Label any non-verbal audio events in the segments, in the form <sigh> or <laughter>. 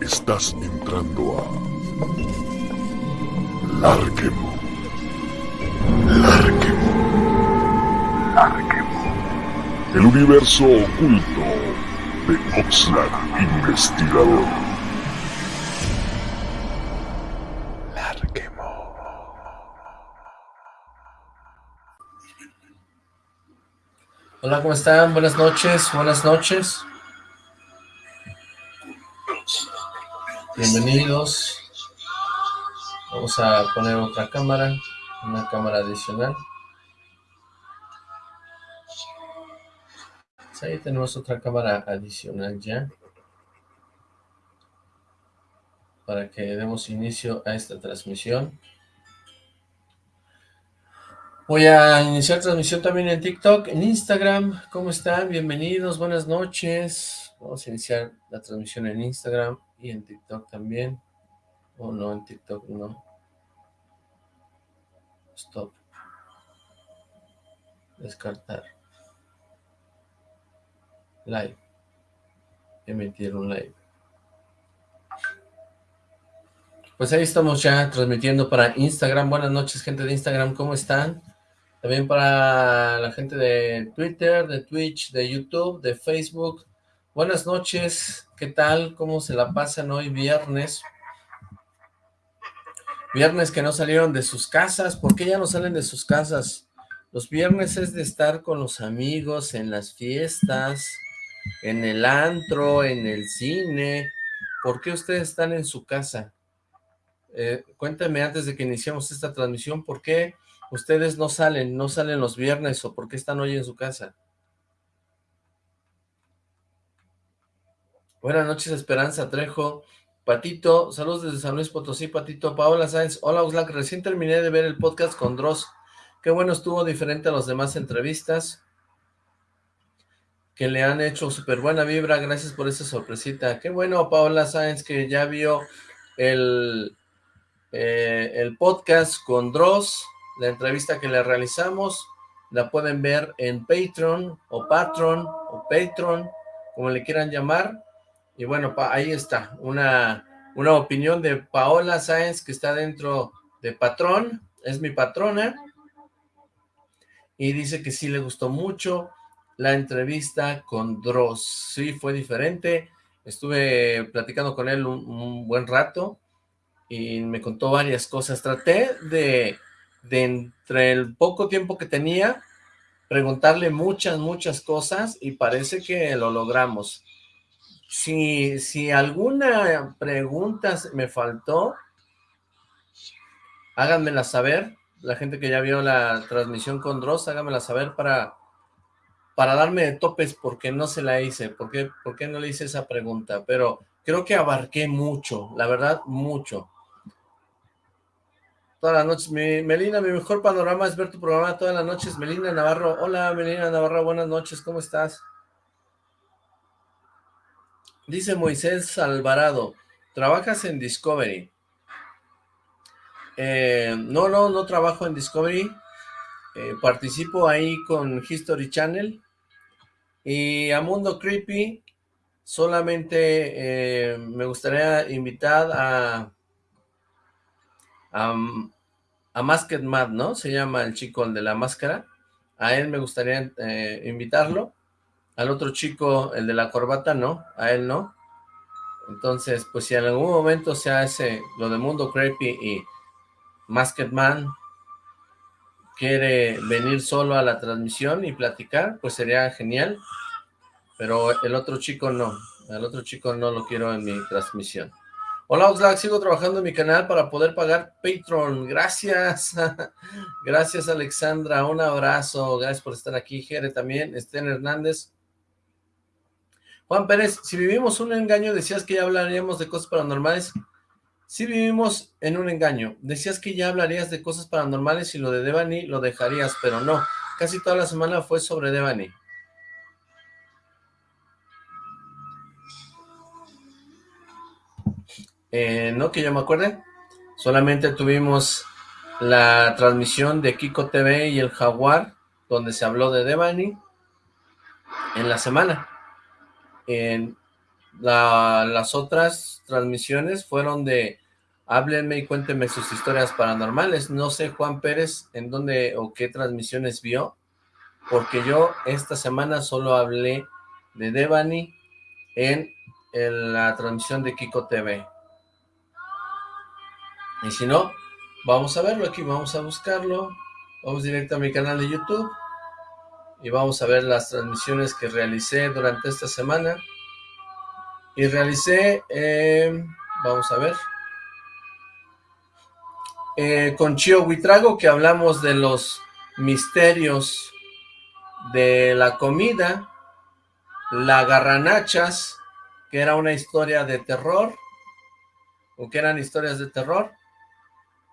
Estás entrando a Larquemo. Larquemo. Larquemo. El universo oculto de Oxlack Investigador. Larquemo. Hola, ¿cómo están? Buenas noches, buenas noches. Bienvenidos. Vamos a poner otra cámara, una cámara adicional. ahí tenemos otra cámara adicional ya. Para que demos inicio a esta transmisión. Voy a iniciar transmisión también en TikTok, en Instagram. ¿Cómo están? Bienvenidos, buenas noches. Vamos a iniciar la transmisión en Instagram y en TikTok también. O no, en TikTok no. Stop. Descartar. Live. Emitir un live. Pues ahí estamos ya transmitiendo para Instagram. Buenas noches, gente de Instagram, ¿cómo están? También para la gente de Twitter, de Twitch, de YouTube, de Facebook. Buenas noches, ¿qué tal? ¿Cómo se la pasan hoy viernes? Viernes que no salieron de sus casas. ¿Por qué ya no salen de sus casas? Los viernes es de estar con los amigos en las fiestas, en el antro, en el cine. ¿Por qué ustedes están en su casa? Eh, cuéntame antes de que iniciemos esta transmisión, ¿por qué ustedes no salen, no salen los viernes o por qué están hoy en su casa. Buenas noches, Esperanza Trejo. Patito, saludos desde San Luis Potosí, Patito. Paola Sáenz, hola Oxlack, recién terminé de ver el podcast con Dross. Qué bueno estuvo, diferente a las demás entrevistas que le han hecho súper buena vibra. Gracias por esa sorpresita. Qué bueno, Paola Sáenz, que ya vio el, eh, el podcast con Dross la entrevista que le realizamos la pueden ver en Patreon o Patron o Patreon, como le quieran llamar. Y bueno, ahí está, una, una opinión de Paola Sáenz que está dentro de Patrón, es mi patrona. Y dice que sí le gustó mucho la entrevista con Dross. Sí, fue diferente. Estuve platicando con él un buen rato y me contó varias cosas. Traté de de entre el poco tiempo que tenía, preguntarle muchas, muchas cosas y parece que lo logramos. Si, si alguna pregunta me faltó, háganmela saber. La gente que ya vio la transmisión con Dross, háganmela saber para, para darme topes porque no se la hice, porque, porque no le hice esa pregunta, pero creo que abarqué mucho, la verdad, mucho todas las noches. Mi, Melina, mi mejor panorama es ver tu programa todas las noches. Melina Navarro, hola Melina Navarro, buenas noches, ¿cómo estás? Dice Moisés Alvarado, ¿trabajas en Discovery? Eh, no, no, no trabajo en Discovery. Eh, participo ahí con History Channel. Y a Mundo Creepy solamente eh, me gustaría invitar a, a, Masked Mad, ¿no? Se llama el chico, el de la máscara. A él me gustaría invitarlo. Al otro chico, el de la corbata, no. A él no. Entonces, pues si en algún momento se hace lo de Mundo Creepy y Masked Man quiere venir solo a la transmisión y platicar, pues sería genial. Pero el otro chico no. El otro chico no lo quiero en mi transmisión. Hola Oxlack, sigo trabajando en mi canal para poder pagar Patreon. Gracias. <laughs> Gracias Alexandra, un abrazo. Gracias por estar aquí. Jere también, Estén Hernández. Juan Pérez, si vivimos un engaño, decías que ya hablaríamos de cosas paranormales. Si vivimos en un engaño. Decías que ya hablarías de cosas paranormales y lo de Devani lo dejarías, pero no. Casi toda la semana fue sobre Devani. Eh, no que yo me acuerde, solamente tuvimos la transmisión de Kiko TV y el Jaguar, donde se habló de Devani en la semana. Las otras transmisiones fueron de háblenme y cuéntenme sus historias paranormales. No sé, Juan Pérez, en dónde o qué transmisiones vio, porque yo esta semana solo hablé de Devani en, la transmisión de Kiko TV. Y si no, vamos a verlo aquí, vamos a buscarlo. Vamos directo a mi canal de YouTube y vamos a ver las transmisiones que realicé durante esta semana. Y realicé, eh, vamos a ver, eh, con Chio Huitrago, que hablamos de los misterios de la comida, la garranachas, que era una historia de terror, o que eran historias de terror,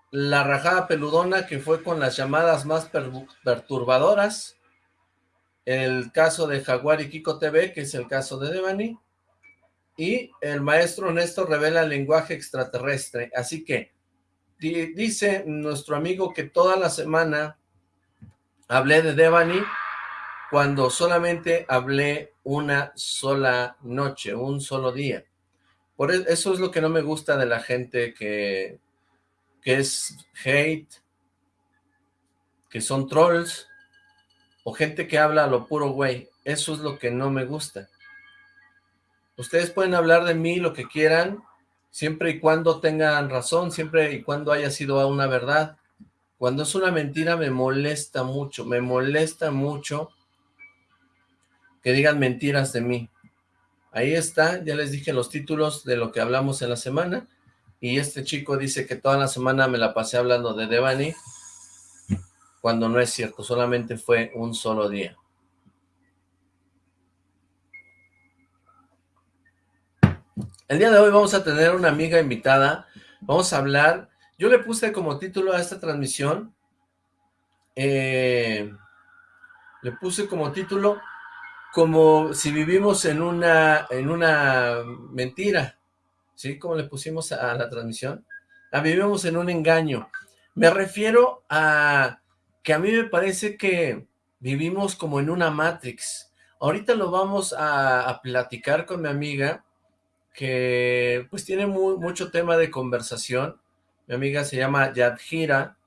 la rajada peludona, que fue con las llamadas más perturbadoras, el caso de Jaguar y Kiko TV, que es el caso de Devani, y el maestro Néstor revela el lenguaje extraterrestre, así que dice nuestro amigo que toda la semana hablé de Devani cuando solamente hablé una sola noche, un solo día. Por e, eso es lo que no me gusta de la gente que, que es hate, que son trolls, o gente que habla a lo puro güey. Eso es lo que no me gusta. Ustedes pueden hablar de mí lo que quieran, siempre y cuando tengan razón, siempre y cuando haya sido una verdad. Cuando es una mentira me molesta mucho, me molesta mucho que digan mentiras de mí. Ahí está, ya les dije los títulos de lo que hablamos en la semana, y este chico dice que toda la semana me la pasé hablando de Devani, cuando no es cierto, solamente fue un solo día. El día de hoy vamos a tener una amiga invitada, vamos a hablar, yo le puse como título a esta transmisión, eh, le puse como título, como si vivimos en una, en una mentira, ¿sí? Como le pusimos a, la transmisión, ah, vivimos en un engaño. Me refiero a que a mí me parece que vivimos como en una Matrix. Ahorita lo vamos a, platicar con mi amiga, que pues tiene mucho tema de conversación. Mi amiga se llama Yadjira.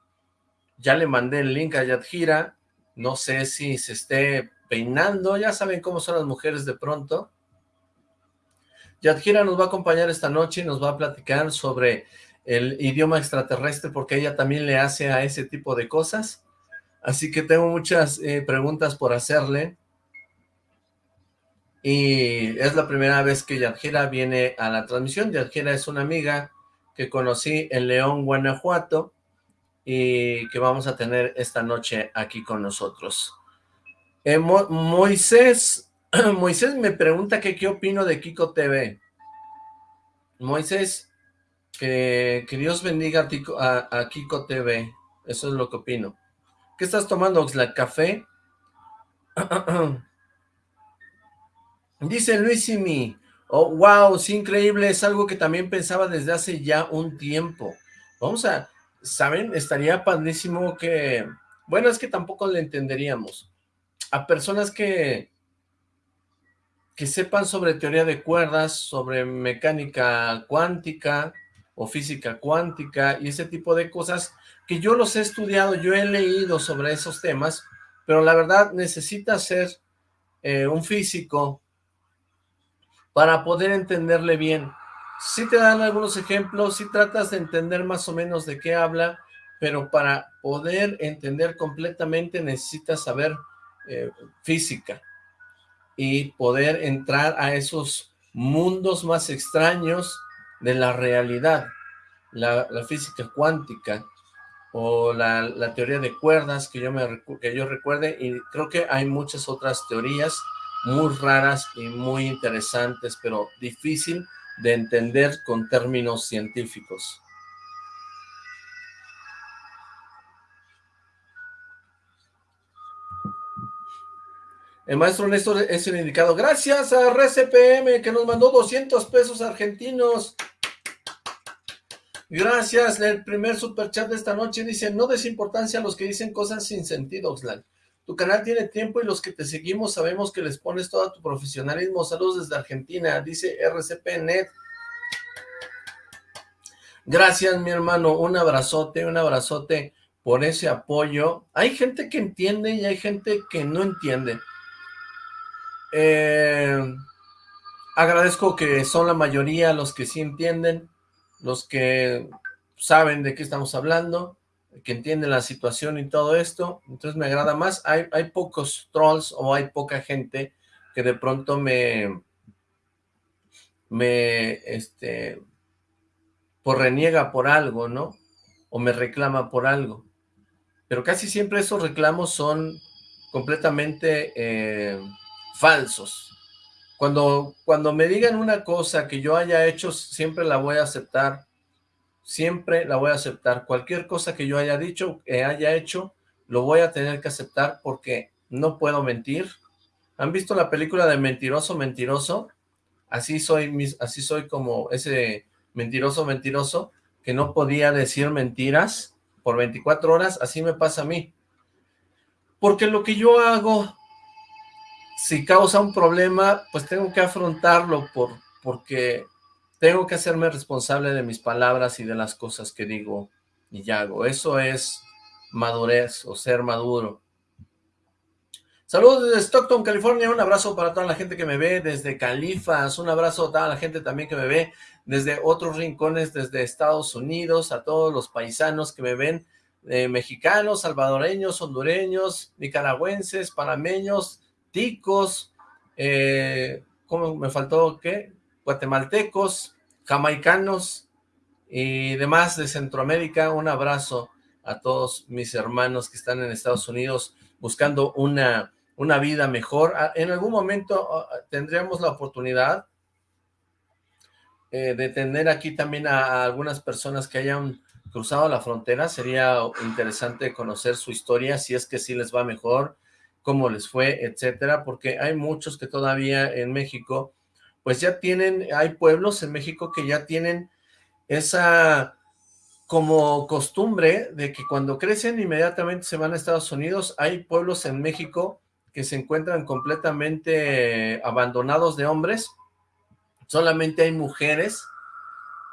Ya le mandé el link a Yadjira. No sé si se esté peinando. Ya saben cómo son las mujeres de pronto. Yadjira nos va a acompañar esta noche y nos va a platicar sobre el idioma extraterrestre porque ella también le hace a ese tipo de cosas. Así que tengo muchas eh, preguntas por hacerle y es la primera vez que Yadjira viene a la transmisión. Yadjira es una amiga que conocí en León, Guanajuato, y que vamos a tener esta noche aquí con nosotros. Eh, Moisés, <clears throat> Moisés me pregunta que qué opino de Kiko TV. Moisés, que, Dios bendiga a, Kiko TV, eso es lo que opino. ¿Qué estás tomando, Oxlack? ¿Café? <clears throat> Dice Luisimi, oh, wow, sí, increíble, es algo que también pensaba desde hace ya un tiempo. Vamos a, ¿saben? Estaría padrísimo que, bueno, es que tampoco le entenderíamos. A personas que, que sepan sobre teoría de cuerdas, sobre mecánica cuántica o física cuántica y ese tipo de cosas, que yo los he estudiado, yo he leído sobre esos temas, pero la verdad necesita ser eh, un físico para poder entenderle bien. Si te dan algunos ejemplos, si tratas de entender más o menos de qué habla, pero para poder entender completamente necesitas saber eh, física y poder entrar a esos mundos más extraños de la realidad, la, física cuántica o la, teoría de cuerdas que yo, me, que yo recuerde y creo que hay muchas otras teorías muy raras y muy interesantes, pero difícil de entender con términos científicos. El maestro Néstor es el indicado. Gracias a RCPM que nos mandó 200 pesos argentinos. Gracias. El primer superchat de esta noche dice, no des importancia a los que dicen cosas sin sentido, Oxlack. Tu canal tiene tiempo y los que te seguimos sabemos que les pones todo tu profesionalismo. Saludos desde Argentina, dice RCPNet. Gracias, mi hermano. Un abrazote, un abrazote por ese apoyo. Hay gente que entiende y hay gente que no entiende. Eh, agradezco que son la mayoría los que sí entienden, los que saben de qué estamos hablando que entienden la situación y todo esto, entonces me agrada más. Hay, hay pocos trolls o hay poca gente que de pronto me, me, este, por reniega por algo, ¿no? O me reclama por algo. Pero casi siempre esos reclamos son completamente eh, falsos. Cuando, cuando me digan una cosa que yo haya hecho, siempre la voy a aceptar siempre la voy a aceptar. Cualquier cosa que yo haya dicho, que haya hecho, lo voy a tener que aceptar porque no puedo mentir. ¿Han visto la película de Mentiroso, Mentiroso? Así soy, así soy como ese mentiroso, mentiroso, que no podía decir mentiras por 24 horas, así me pasa a mí. Porque lo que yo hago, si causa un problema, pues tengo que afrontarlo por, porque tengo que hacerme responsable de mis palabras y de las cosas que digo y hago. Eso es madurez o ser maduro. Saludos desde Stockton, California. Un abrazo para toda la gente que me ve desde Califas. Un abrazo a toda la gente también que me ve desde otros rincones, desde Estados Unidos, a todos los paisanos que me ven, eh, mexicanos, salvadoreños, hondureños, nicaragüenses, panameños, ticos, eh, ¿cómo me faltó qué? Guatemaltecos, jamaicanos y demás de Centroamérica, un abrazo a todos mis hermanos que están en Estados Unidos buscando una, una vida mejor. Ah, en algún momento ah, tendríamos la oportunidad eh, de tener aquí también a, algunas personas que hayan cruzado la frontera. Sería interesante conocer su historia, si es que sí les va mejor, cómo les fue, etcétera, porque hay muchos que todavía en México pues ya tienen, hay pueblos en México que ya tienen esa como costumbre de que cuando crecen inmediatamente se van a Estados Unidos. Hay pueblos en México que se encuentran completamente abandonados de hombres. Solamente hay mujeres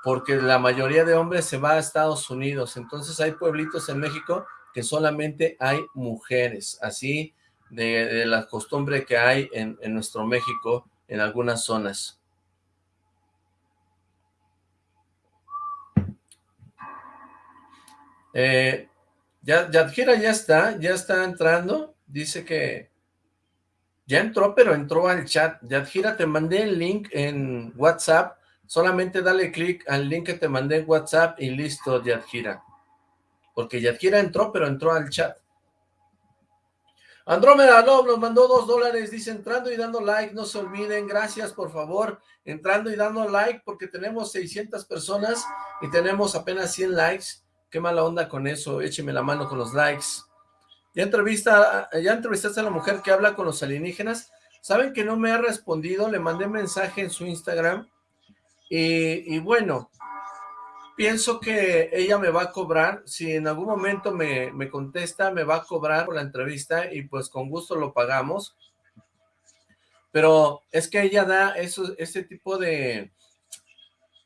porque la mayoría de hombres se va a Estados Unidos. Entonces hay pueblitos en México que solamente hay mujeres, así de, la costumbre que hay en, en nuestro México en algunas zonas. Eh, ya, Yadjira ya está, ya está entrando, dice que ya entró, pero entró al chat. Yadjira, te mandé el link en WhatsApp, solamente dale clic al link que te mandé en WhatsApp y listo, Yadjira. Porque Yadjira entró, pero entró al chat. Andrómeda Love nos mandó dos dólares, dice entrando y dando like, no se olviden, gracias por favor, entrando y dando like porque tenemos 600 personas y tenemos apenas 100 likes, qué mala onda con eso, écheme la mano con los likes. Ya, entrevista, ya entrevistaste a la mujer que habla con los alienígenas, saben que no me ha respondido, le mandé mensaje en su Instagram. Y, y bueno, pienso que ella me va a cobrar, si en algún momento me, contesta, me va a cobrar por la entrevista y pues con gusto lo pagamos. Pero es que ella da eso, ese tipo de,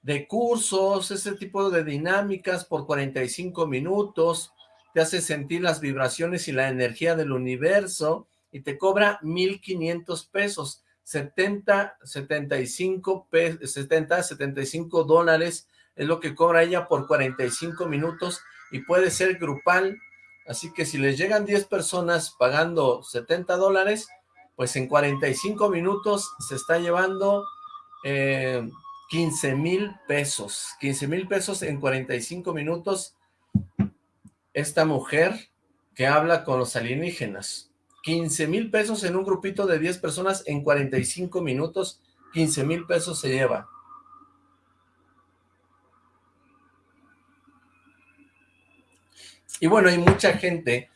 de cursos, ese tipo de dinámicas por 45 minutos, te hace sentir las vibraciones y la energía del universo y te cobra 1,500 pesos, 70, 75, 70, 75 dólares es lo que cobra ella por 45 minutos y puede ser grupal, así que si les llegan 10 personas pagando 70 dólares, pues en 45 minutos se está llevando 15 eh, mil pesos, 15 mil pesos en 45 minutos. Esta mujer que habla con los alienígenas, 15 mil pesos en un grupito de 10 personas en 45 minutos, 15 mil pesos se lleva. Y bueno, hay mucha gente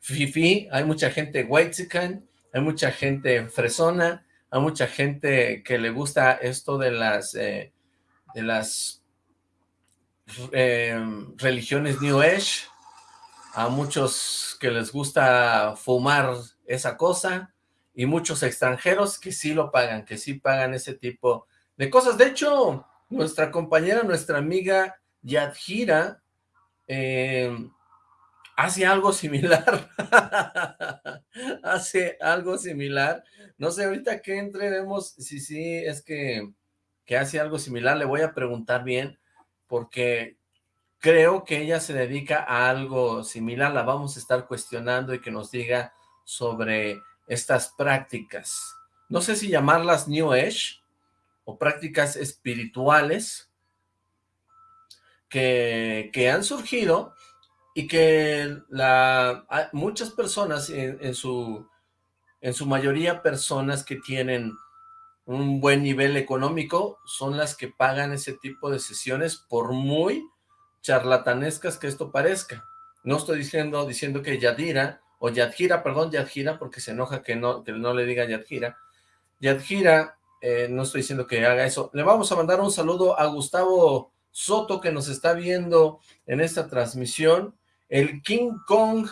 fifi, hay mucha gente whitezican, hay mucha gente fresona, hay mucha gente que le gusta esto de las, eh, de las eh, religiones New Age, a muchos que les gusta fumar esa cosa, y muchos extranjeros que sí lo pagan, que sí pagan ese tipo de cosas. De hecho, nuestra compañera, nuestra amiga Yadjira, eh, hace algo similar, <laughs> hace algo similar, no sé, ahorita que entre vemos si sí es que, que hace algo similar, le voy a preguntar bien, porque creo que ella se dedica a algo similar, la vamos a estar cuestionando y que nos diga sobre estas prácticas. No sé si llamarlas New Age o prácticas espirituales que, que han surgido y que la, muchas personas, en, su, en su mayoría personas que tienen un buen nivel económico, son las que pagan ese tipo de sesiones por muy charlatanescas que esto parezca. No estoy diciendo, diciendo que Yadira, o Yadjira, perdón, Yadjira, porque se enoja que no, que no le diga Yadjira. Yadjira, eh, no estoy diciendo que haga eso. Le vamos a mandar un saludo a Gustavo Soto, que nos está viendo en esta transmisión. El King Kong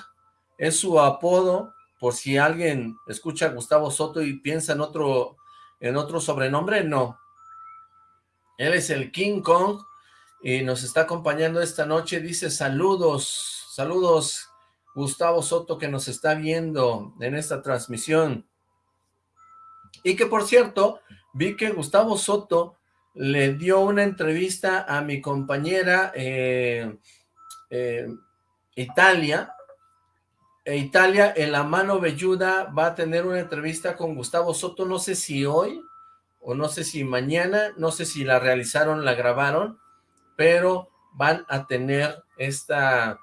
es su apodo, por si alguien escucha a Gustavo Soto y piensa en otro, en otro sobrenombre, no. Él es el King Kong, y nos está acompañando esta noche, dice saludos, saludos Gustavo Soto que nos está viendo en esta transmisión. Y que por cierto, vi que Gustavo Soto le dio una entrevista a mi compañera eh, eh, Italia, e Italia en la mano velluda va a tener una entrevista con Gustavo Soto, no sé si hoy o no sé si mañana, no sé si la realizaron, la grabaron, pero van a tener esta,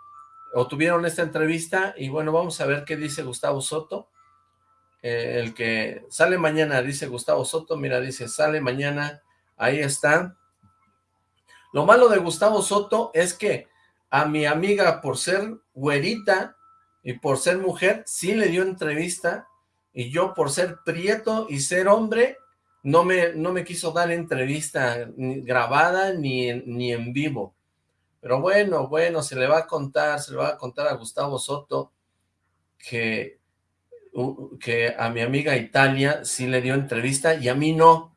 o tuvieron esta entrevista, y bueno, vamos a ver qué dice Gustavo Soto, eh, el que sale mañana, dice Gustavo Soto, mira, dice, sale mañana, ahí está. Lo malo de Gustavo Soto es que a mi amiga, por ser güerita y por ser mujer, sí le dio entrevista, y yo por ser prieto y ser hombre, no me, no me quiso dar entrevista grabada ni, ni en vivo. Pero bueno, bueno, se le va a contar, se le va a contar a Gustavo Soto que, que a mi amiga Italia sí le dio entrevista y a mí no.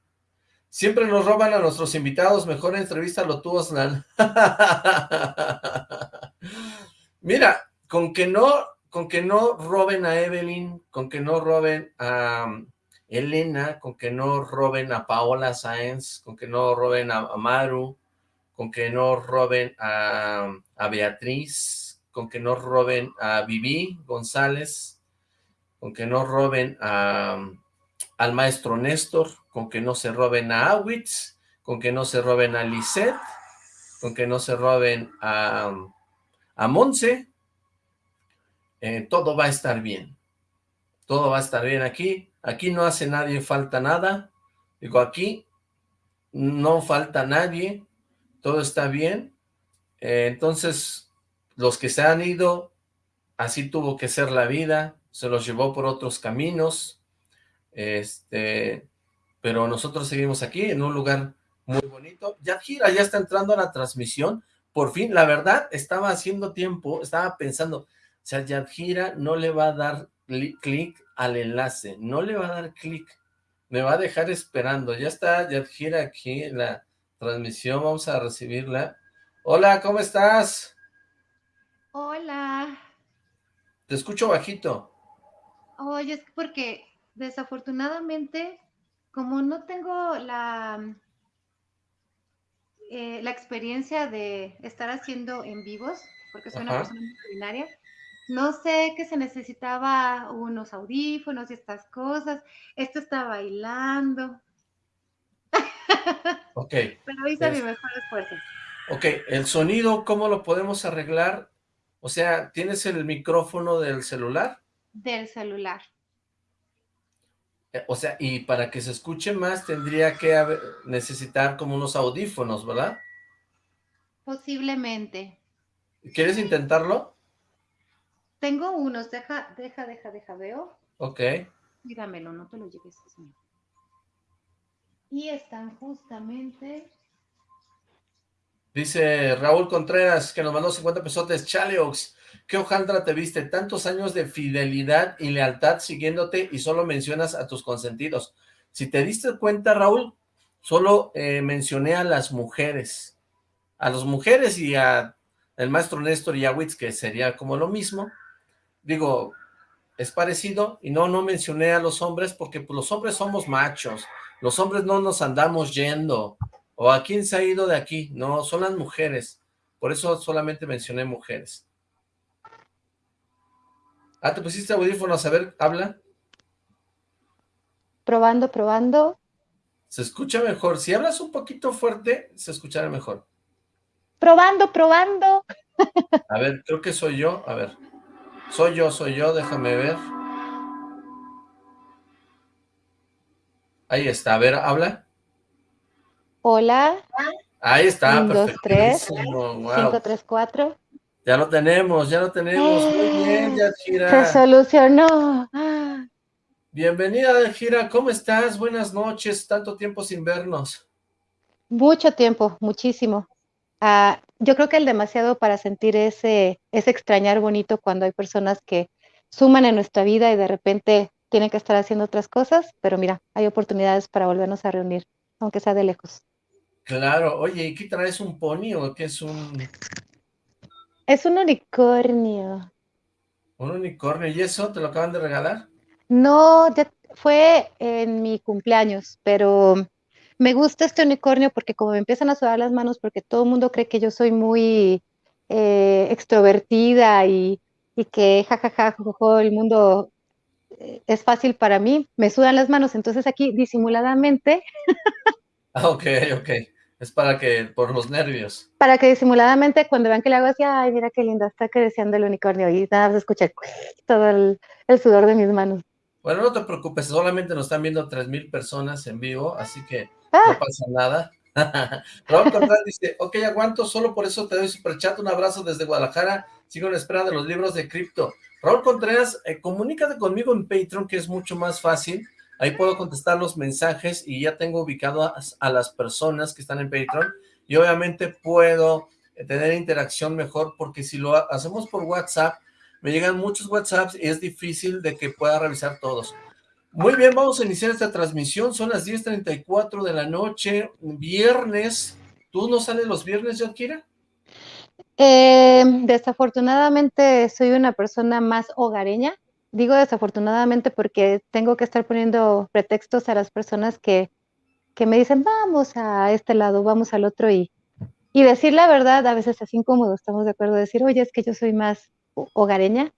Siempre nos roban a nuestros invitados, mejor entrevista lo tuvo Aslan. <laughs> Mira, con que no, con que no roben a Evelyn, con que no roben a, Elena, con que no roben a Paola Sáenz, con que no roben a, Maru, con que no roben a, Beatriz, con que no roben a Vivi González, con que no roben a, al maestro Néstor, con que no se roben a Awitz, con que no se roben a Lisette, con que no se roben a, a Monse, eh, todo va a estar bien, todo va a estar bien aquí, Aquí no hace nadie falta nada. Digo, aquí no falta nadie. Todo está bien. Eh, entonces, los que se han ido, así tuvo que ser la vida. Se los llevó por otros caminos. Este, pero nosotros seguimos aquí en un lugar muy bonito. Ya gira, ya está entrando a la transmisión. Por fin, la verdad, estaba haciendo tiempo, estaba pensando, o sea, Yadjira no le va a dar clic al enlace, no le va a dar clic, me va a dejar esperando, ya está gira aquí en la transmisión, vamos a recibirla. Hola, ¿cómo estás? Hola. Te escucho bajito. Oye, es porque desafortunadamente, como no tengo la, eh, la experiencia de estar haciendo en vivos, porque soy una persona muy ordinaria, no sé que se necesitaba unos audífonos y estas cosas. Esto está bailando. <laughs> Ok. Pero hice mi mejor esfuerzo. Ok, el sonido, ¿cómo lo podemos arreglar? O sea, ¿tienes el micrófono del celular? Del celular. Eh, o sea, y para que se escuche más tendría que necesitar como unos audífonos, ¿verdad? Posiblemente. ¿Quieres intentarlo? Tengo unos, deja, deja, deja, deja, veo. Ok. Dígamelo, no te lo lleves. Es Y están justamente Dice Raúl Contreras, que nos mandó 50 pesotes. Chaleox, qué hojaldra te viste. Tantos años de fidelidad y lealtad siguiéndote y solo mencionas a tus consentidos. Si te diste cuenta, Raúl, solo eh, mencioné a las mujeres. A las mujeres y a el maestro Néstor y a Witz, que sería como lo mismo. Digo, es parecido, y no, no mencioné a los hombres, porque pues, los hombres somos machos, los hombres no nos andamos yendo, o a quién se ha ido de aquí, no, son las mujeres, por eso solamente mencioné mujeres. Ah, ¿te pusiste audífonos? A ver, habla. Probando, probando. Se escucha mejor, si hablas un poquito fuerte, se escuchará mejor. Probando, probando. <laughs> A ver, creo que soy yo, a ver. Soy yo, soy yo, déjame ver. Ahí está, a ver, habla. Hola. Ahí está, Un, dos, tres. Wow. Cinco, tres, cuatro. Ya lo tenemos, ya lo tenemos. Muy bien, Yajira. Se solucionó. Ah. Bienvenida, Yajira. ¿Cómo estás? Buenas noches. Tanto tiempo sin vernos. Mucho tiempo, muchísimo. Ah, yo creo que el demasiado para sentir ese, ese extrañar bonito cuando hay personas que suman en nuestra vida y de repente tienen que estar haciendo otras cosas, pero mira, hay oportunidades para volvernos a reunir, aunque sea de lejos. Claro, oye, ¿y qué traes un pony o qué es un...? Es un unicornio. Un unicornio, ¿y eso te lo acaban de regalar? No, ya fue en mi cumpleaños, pero me gusta este unicornio porque como me empiezan a sudar las manos, porque todo el mundo cree que yo soy muy eh, extrovertida y, y que jajaja, el mundo eh, es fácil para mí, me sudan las manos, entonces aquí disimuladamente. Ah, ok, ok. Es para que, por los nervios. Para que disimuladamente, cuando vean que le hago así, ay, mira qué lindo, está creciendo el unicornio, y nada más escucha <laughs> todo el, el sudor de mis manos. Bueno, no te preocupes, solamente nos están viendo 3.000 personas en vivo, así que ah. no pasa nada. <laughs> Raúl Contreras dice, ok, aguanto, solo por eso te doy superchat, un abrazo desde Guadalajara, sigo en espera de los libros de cripto. Raúl Contreras, eh, comunícate conmigo en Patreon, que es mucho más fácil, ahí puedo contestar los mensajes y ya tengo ubicado a, las personas que están en Patreon, y obviamente puedo eh, tener interacción mejor, porque si lo hacemos por WhatsApp, me llegan muchos WhatsApps y es difícil de que pueda revisar todos. Muy bien, vamos a iniciar esta transmisión, son las 10.34 de la noche, viernes. ¿Tú no sales los viernes, Yakira? Eh, desafortunadamente soy una persona más hogareña. Digo desafortunadamente porque tengo que estar poniendo pretextos a las personas que, que me dicen, vamos a este lado, vamos al otro, y, y decir la verdad a veces es incómodo, estamos de acuerdo, decir, oye, es que yo soy más hogareña,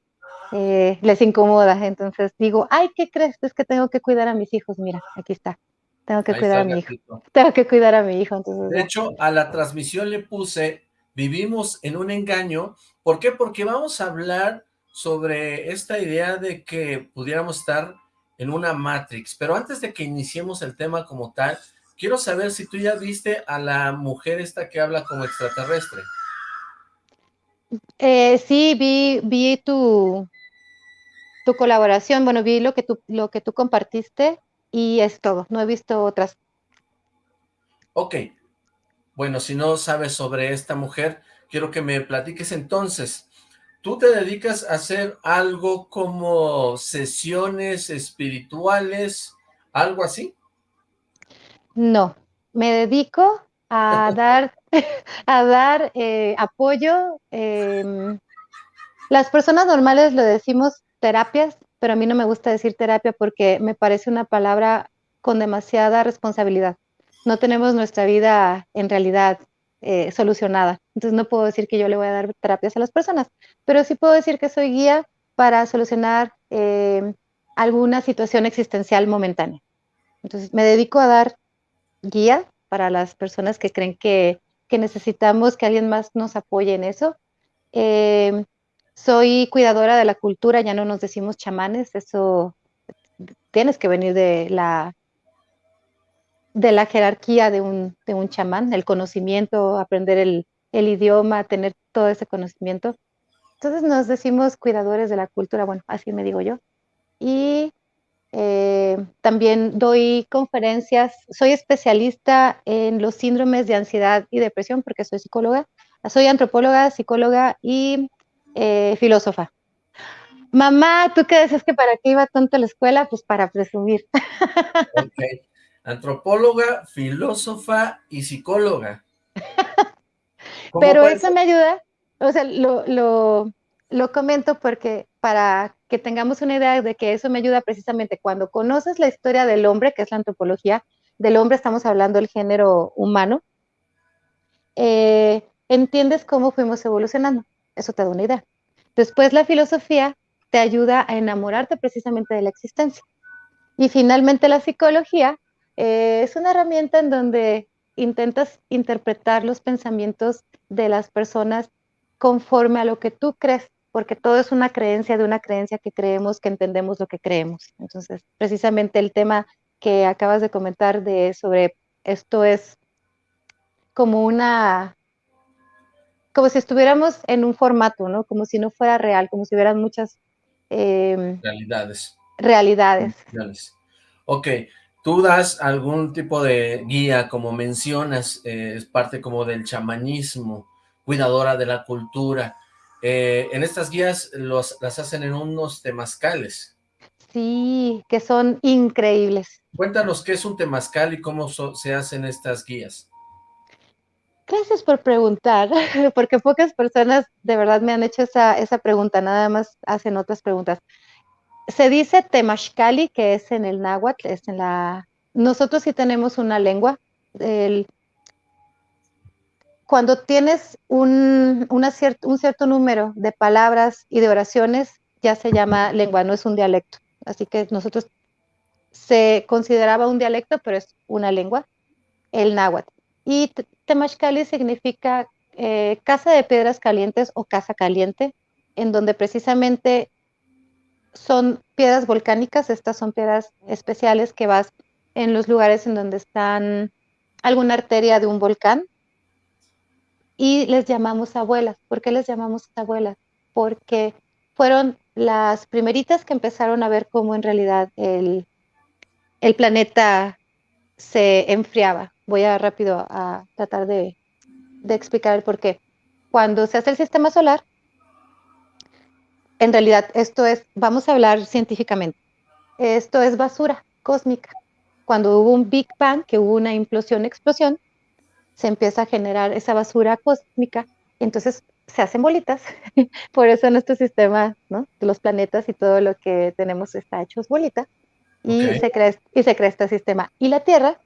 eh, les incomoda. Entonces digo, ay, ¿qué crees? Es que tengo que cuidar a mis hijos. Mira, aquí está. Tengo que cuidar a mi hijo. Tengo que cuidar a mi hijo. Entonces, de hecho, a la transmisión le puse, vivimos en un engaño. ¿Por qué? Porque vamos a hablar sobre esta idea de que pudiéramos estar en una Matrix. Pero antes de que iniciemos el tema como tal, quiero saber si tú ya viste a la mujer esta que habla como extraterrestre. Eh, sí, vi, vi tu, tu colaboración, bueno, vi lo que, tú, lo que tú compartiste y es todo, no he visto otras. Ok, bueno, si no sabes sobre esta mujer, quiero que me platiques entonces. ¿Tú te dedicas a hacer algo como sesiones espirituales, algo así? No, me dedico a <laughs> dar, <laughs> a dar eh, apoyo. Em, las personas normales lo decimos terapias, pero a mí no me gusta decir terapia porque me parece una palabra con demasiada responsabilidad. No tenemos nuestra vida en realidad eh, solucionada. Entonces no puedo decir que yo le voy a dar terapias a las personas, pero sí puedo decir que soy guía para solucionar em, alguna situación existencial momentánea. Entonces me dedico a dar guía para las personas que creen que, necesitamos que alguien más nos apoye en eso. Eh, soy cuidadora de la cultura, ya no nos decimos chamanes, eso tienes que venir de la de la jerarquía de un, de un chamán, el conocimiento, aprender el, el idioma, tener todo ese conocimiento. Entonces nos decimos cuidadores de la cultura, bueno, así me digo yo. Y Eh, también doy conferencias, soy especialista en los síndromes de ansiedad y depresión porque soy psicóloga, soy antropóloga, psicóloga y eh, filósofa. Mamá, ¿tú qué decías que para qué iba tanto a la escuela? Pues para presumir. <laughs> Ok. Antropóloga, filósofa y psicóloga. <laughs> Pero eso me ayuda, o sea, lo, lo, lo comento porque para que tengamos una idea de que eso me ayuda precisamente cuando conoces la historia del hombre, que es la antropología, del hombre estamos hablando del género humano, eh, entiendes cómo fuimos evolucionando. Eso te da una idea. Después la filosofía te ayuda a enamorarte precisamente de la existencia. Y finalmente la psicología eh, es una herramienta en donde intentas interpretar los pensamientos de las personas conforme a lo que tú crees, porque todo es una creencia de una creencia que creemos que entendemos lo que creemos. Entonces, precisamente el tema que acabas de comentar de sobre esto es como una como si estuviéramos en un formato, ¿no? Como si no fuera real, como si hubieran muchas em, realidades. Realidades. Ok, tú das algún tipo de guía, como mencionas, eh, es parte como del chamanismo, cuidadora de la cultura. Eh, en estas guías los, las hacen en unos temazcales. Sí, que son increíbles. Cuéntanos qué es un temazcal y cómo se hacen estas guías. Gracias por preguntar, <laughs> porque pocas personas de verdad me han hecho esa, esa pregunta, nada más hacen otras preguntas. Se dice Temashkali, que es en el náhuatl, es en la... Nosotros sí tenemos una lengua. Cuando tienes un, un cierto número de palabras y de oraciones, ya se llama lengua, no es un dialecto. Así que nosotros se consideraba un dialecto, pero es una lengua, el náhuatl. Y Temashkali significa eh, casa de piedras calientes o casa caliente, en donde precisamente son piedras volcánicas, estas son piedras especiales que vas en los lugares en donde están alguna arteria de un volcán y les llamamos abuelas. ¿Por qué les llamamos abuelas? Porque fueron las primeritas que empezaron a ver cómo en realidad el, el planeta se enfriaba. Voy a rápido a tratar de, de explicar el por qué. Cuando se hace el sistema solar, en realidad esto es, vamos a hablar científicamente, esto es basura cósmica. Cuando hubo un Big Bang, que hubo una implosión, explosión, se empieza a generar esa basura cósmica, entonces se hacen bolitas. <laughs> Por eso nuestro sistema, ¿no? Los planetas y todo lo que tenemos está hecho es bolita. Y, se crea, y se crea este sistema. Y la Tierra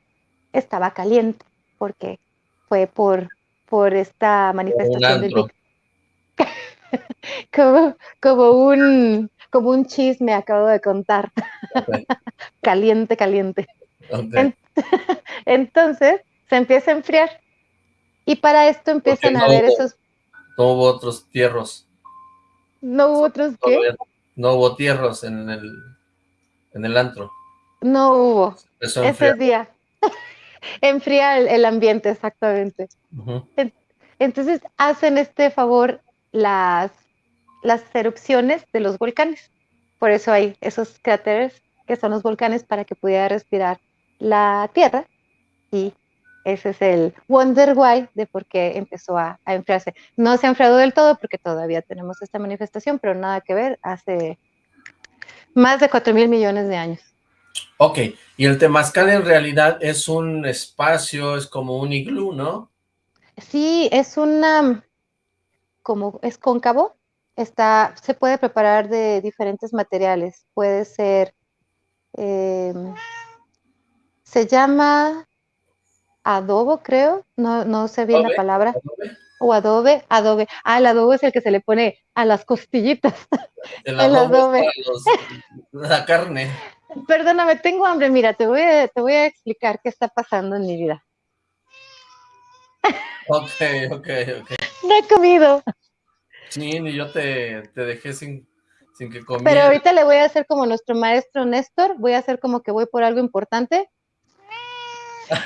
estaba caliente, porque fue por, por esta manifestación del Big <laughs> <laughs> como, como, un, como un chisme acabo de contar. <laughs> caliente, caliente. <laughs> Entonces se empieza a enfriar. Y para esto empiezan a haber esos... No hubo otros tierros. ¿No hubo otros qué? No hubo tierros en el, en el antro. No hubo. Ese día. Enfría el, ambiente, exactamente. Entonces hacen este favor las, las erupciones de los volcanes. Por eso hay esos cráteres que son los volcanes para que pudiera respirar la Tierra y ese es el wonder why de por qué empezó a, enfriarse. No se ha enfriado del todo porque todavía tenemos esta manifestación, pero nada que ver, hace más de 4 mil millones de años. Ok, y el temazcal en realidad es un espacio, es como un iglú, ¿no? Sí, es una, como es cóncavo, está, se puede preparar de diferentes materiales, puede ser, em, se llama adobo, creo, no, no sé bien la palabra, o adobe, adobe, ah, el adobo es el que se le pone a las costillitas, <laughs> el adobe, la carne. Perdóname, tengo hambre, mira, te voy a, te voy a explicar qué está pasando en mi vida. Ok, ok, ok. No he comido. Sí, ni yo te, te dejé sin, sin que comiera. Pero ahorita le voy a hacer como nuestro maestro Néstor, voy a hacer como que voy por algo importante.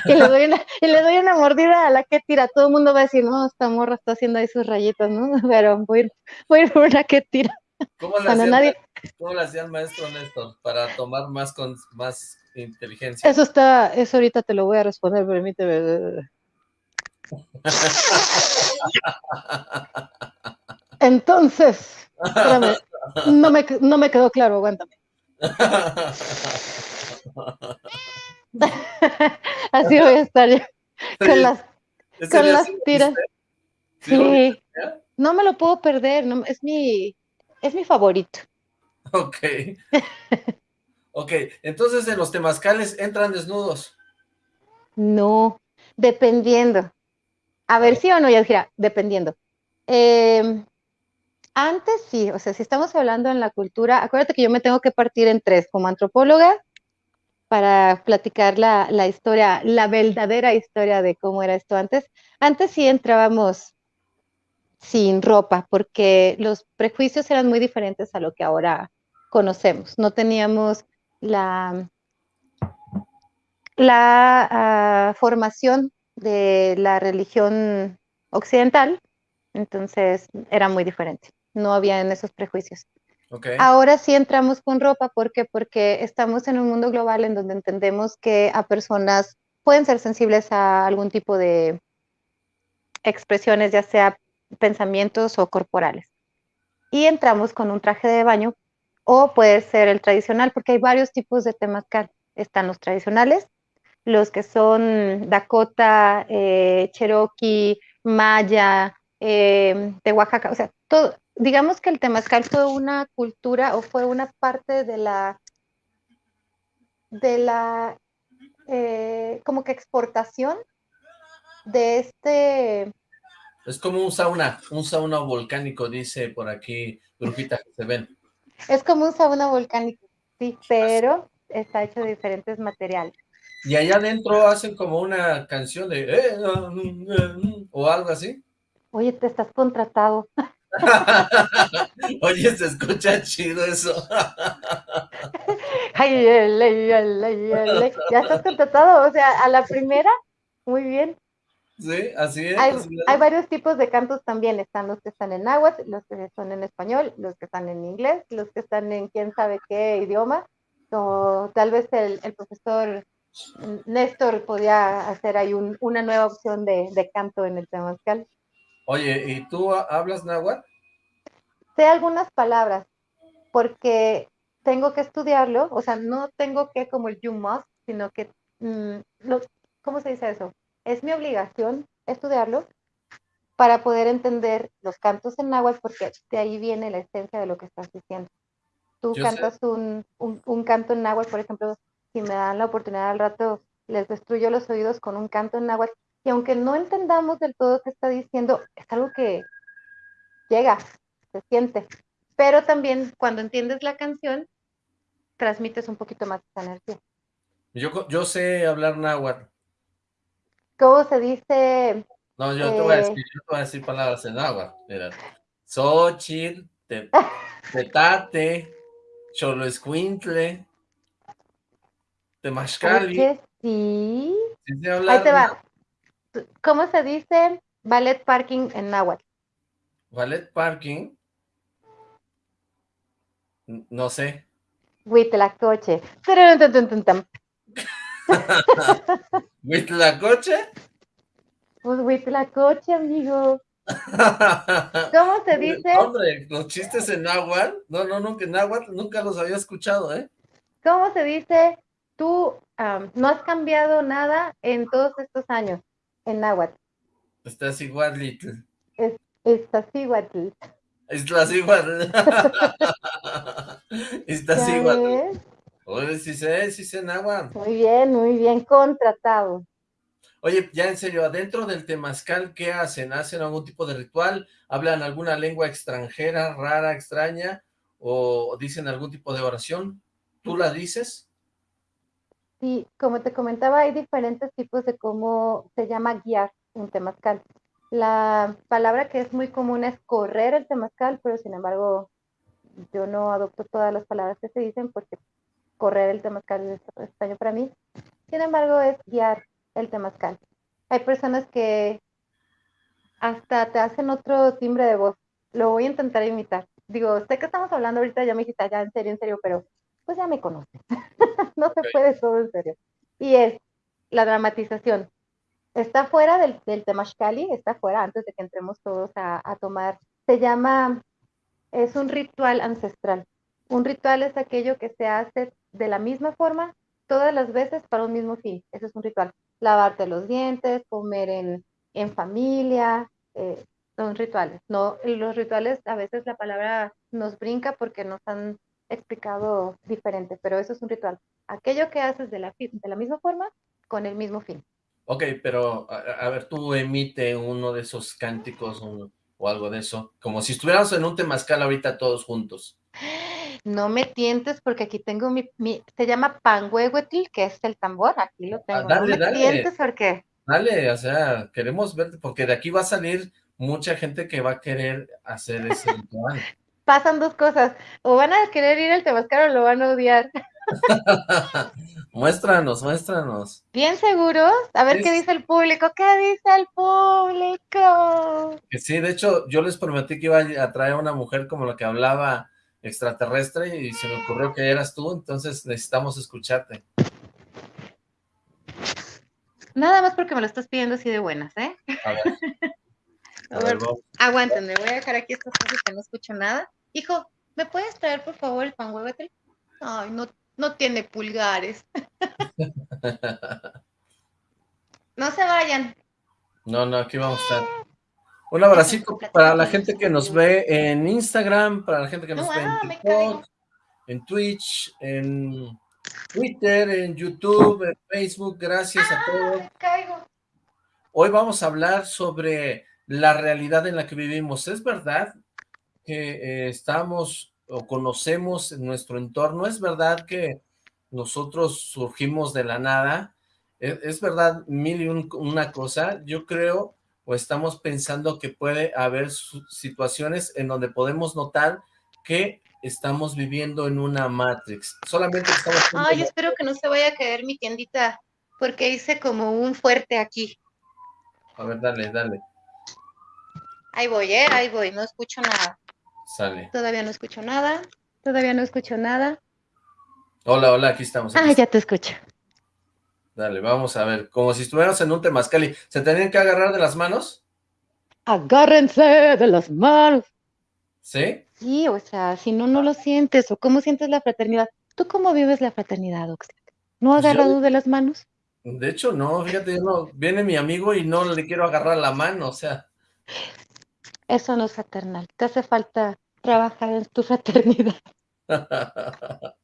Y le doy una, y le doy una mordida a la que tira. Todo el mundo va a decir, no, esta morra está haciendo ahí sus rayitas, ¿no? <laughs> Pero voy, voy a ir por una que tira. ¿Cómo le hacía el maestro Néstor para tomar más con más inteligencia? Eso está, eso ahorita te lo voy a responder, permíteme. <laughs> Entonces, espérame, no me, no me quedó claro, aguántame. <laughs> Así voy a estar yo, con las, con las tiras. Sí, no me lo puedo perder, no, es, mi, es mi favorito. Ok. <laughs> ok, entonces en los temazcales entran desnudos. No, dependiendo. A ver, sí o no, Yadjira, dependiendo. Em, antes sí, o sea, si estamos hablando en la cultura, acuérdate que yo me tengo que partir en tres, como antropóloga, para platicar la, historia, la verdadera historia de cómo era esto antes. Antes sí entrábamos sin ropa, porque los prejuicios eran muy diferentes a lo que ahora conocemos. No teníamos la, la ah, formación de la religión occidental, entonces era muy diferente. No había en esos prejuicios. Ahora sí entramos con ropa, ¿por qué? Porque estamos en un mundo global en donde entendemos que a personas pueden ser sensibles a algún tipo de expresiones, ya sea pensamientos o corporales. Y entramos con un traje de baño o puede ser el tradicional, porque hay varios tipos de temazcal. Están los tradicionales, los que son Dakota, eh, Cherokee, Maya, eh, de Oaxaca, o sea, todo, digamos que el temazcal fue una cultura o fue una parte de la, de la, eh, como que exportación de este... Es como un sauna, un sauna volcánico, dice por aquí, Brujita, que se ven. Es como un sauna volcánico, sí, pero está hecho de diferentes materiales. Y allá adentro hacen como una canción de... Eh, mm", o algo así. Oye, te estás contratado. <laughs> <laughs> Oye, se escucha chido eso. ay, ay, ay, ya estás contratado, o sea, a la primera, muy bien. Sí, así es, hay, varios tipos de cantos también, están los que están en náhuatl, los que son en español, los que están en inglés, los que están en quién sabe qué idioma, o tal vez el, profesor Néstor podía hacer ahí una nueva opción de, canto en el temazcal. Oye, ¿y tú hablas náhuatl? Sé algunas palabras, porque tengo que estudiarlo, o sea, no tengo que como el you must, sino que, mm, ¿cómo se dice eso? es mi obligación estudiarlo para poder entender los cantos en náhuatl, porque de ahí viene la esencia de lo que estás diciendo. Tú cantas un, un, canto en náhuatl, por ejemplo, si me dan la oportunidad al rato, les destruyo los oídos con un canto en náhuatl, y aunque no entendamos del todo qué está diciendo, es algo que llega, se siente. Pero también cuando entiendes la canción, transmites un poquito más esa energía. Yo, yo sé hablar náhuatl, ¿cómo se dice? No, yo te voy a decir, yo te voy a decir palabras en agua. Mira, Xochitl, te, Tetate, Cholo Escuintle, <laughs> Temashcali. Sí. sí Ahí te va. ¿Cómo se dice ballet parking en náhuatl? Ballet parking. No sé. Huitlacoche. <laughs> coche? Pues coche, amigo. <laughs> ¿Cómo se dice? Hombre, los chistes en náhuatl, no, no, no, que náhuatl nunca los había escuchado, ¿eh? ¿Cómo se dice? Tú no has cambiado nada en todos estos años en náhuatl. Estás igual, little. estás igual. Estás igual. <laughs> estás igual. Oye, sí sé, sí sé náhuatl. Muy bien, muy bien, contratado. Oye, ya en serio, adentro del temazcal, ¿qué hacen? ¿Hacen algún tipo de ritual? ¿Hablan alguna lengua extranjera, rara, extraña? ¿O dicen algún tipo de oración? ¿Tú la dices? Sí, como te comentaba, hay diferentes tipos de cómo se llama guiar un temazcal. La palabra que es muy común es correr el temazcal, pero sin embargo yo no adopto todas las palabras que se dicen porque correr el temazcal es extraño para mí. Sin embargo, es guiar el temazcal. Hay personas que hasta te hacen otro timbre de voz. Lo voy a intentar imitar. digo, sé que estamos hablando ahorita, ya me dijiste, ya en serio, en serio, pero pues ya me conoces. <laughs> no se puede todo en serio. Y es la dramatización. Está fuera del, del Temashkali, está fuera antes de que entremos todos a, a tomar. Se llama, es un ritual ancestral. Un ritual es aquello que se hace de la misma forma todas las veces para un mismo fin. Ese es un ritual. Lavarte los dientes, comer en, en familia, eh, son rituales. No, los rituales a veces la palabra nos brinca porque nos han explicado diferente, pero eso es un ritual. Aquello que haces de la, de la misma forma con el mismo fin. Ok, pero a, ver, tú emite uno de esos cánticos o algo de eso, como si estuviéramos en un temazcal ahorita todos juntos. No me tientes porque aquí tengo mi, mi se llama panhuehuetl, que es el tambor, aquí lo tengo. Ah, no me tientes porque... Dale, o sea, queremos verte, porque de aquí va a salir mucha gente que va a querer hacer ese <laughs> ritual. Pasan dos cosas, o van a querer ir al Temazcal o lo van a odiar. <laughs> muéstranos, muéstranos. ¿Bien seguros? A ver qué dice el público. ¿Qué dice el público? Que sí, de hecho, yo les prometí que iba a traer a una mujer como la que hablaba extraterrestre y se me ocurrió que eras tú, entonces necesitamos escucharte. Nada más porque me lo estás pidiendo así de buenas, ¿eh? A ver. <laughs> a ver, aguántenme, voy a dejar aquí estas cosas que no escucho nada. Hijo, ¿me puedes traer por favor el pan huevetel? Ay, no, no tiene pulgares. <laughs> no se vayan. No, no, aquí vamos a estar. Un abracito para la gente que nos ve en Instagram, para la gente que nos ve en ah, TikTok, en Twitch, en Twitter, en YouTube, en Facebook, gracias a todos. Hoy vamos a hablar sobre la realidad en la que vivimos. ¿Es verdad que eh, estamos o conocemos nuestro entorno? ¿Es verdad que nosotros surgimos de la nada? ¿Es, verdad mil y una cosa? Yo creo o estamos pensando que puede haber situaciones en donde podemos notar que estamos viviendo en una Matrix. Solamente estamos... Ay, espero que no se vaya a caer mi tiendita, porque hice como un fuerte aquí. A ver, dale, dale. Ahí voy, ¿eh? Ahí voy, no escucho nada. Sale. Todavía no escucho nada, todavía no escucho nada. Hola, hola, aquí estamos. Ah, ya te escucho. Dale, vamos a ver, como si estuviéramos en un temazcali. ¿Se tenían que agarrar de las manos? Agárrense de las manos. ¿Sí? Sí, o sea, si no, no lo sientes, o cómo sientes la fraternidad. ¿Tú cómo vives la fraternidad, Oxlack? ¿No pues agarrado de las manos? De hecho, no, fíjate, no, viene mi amigo y no le quiero agarrar la mano, o sea. Eso no es fraternal, te hace falta trabajar en tu <laughs> fraternidad. <laughs>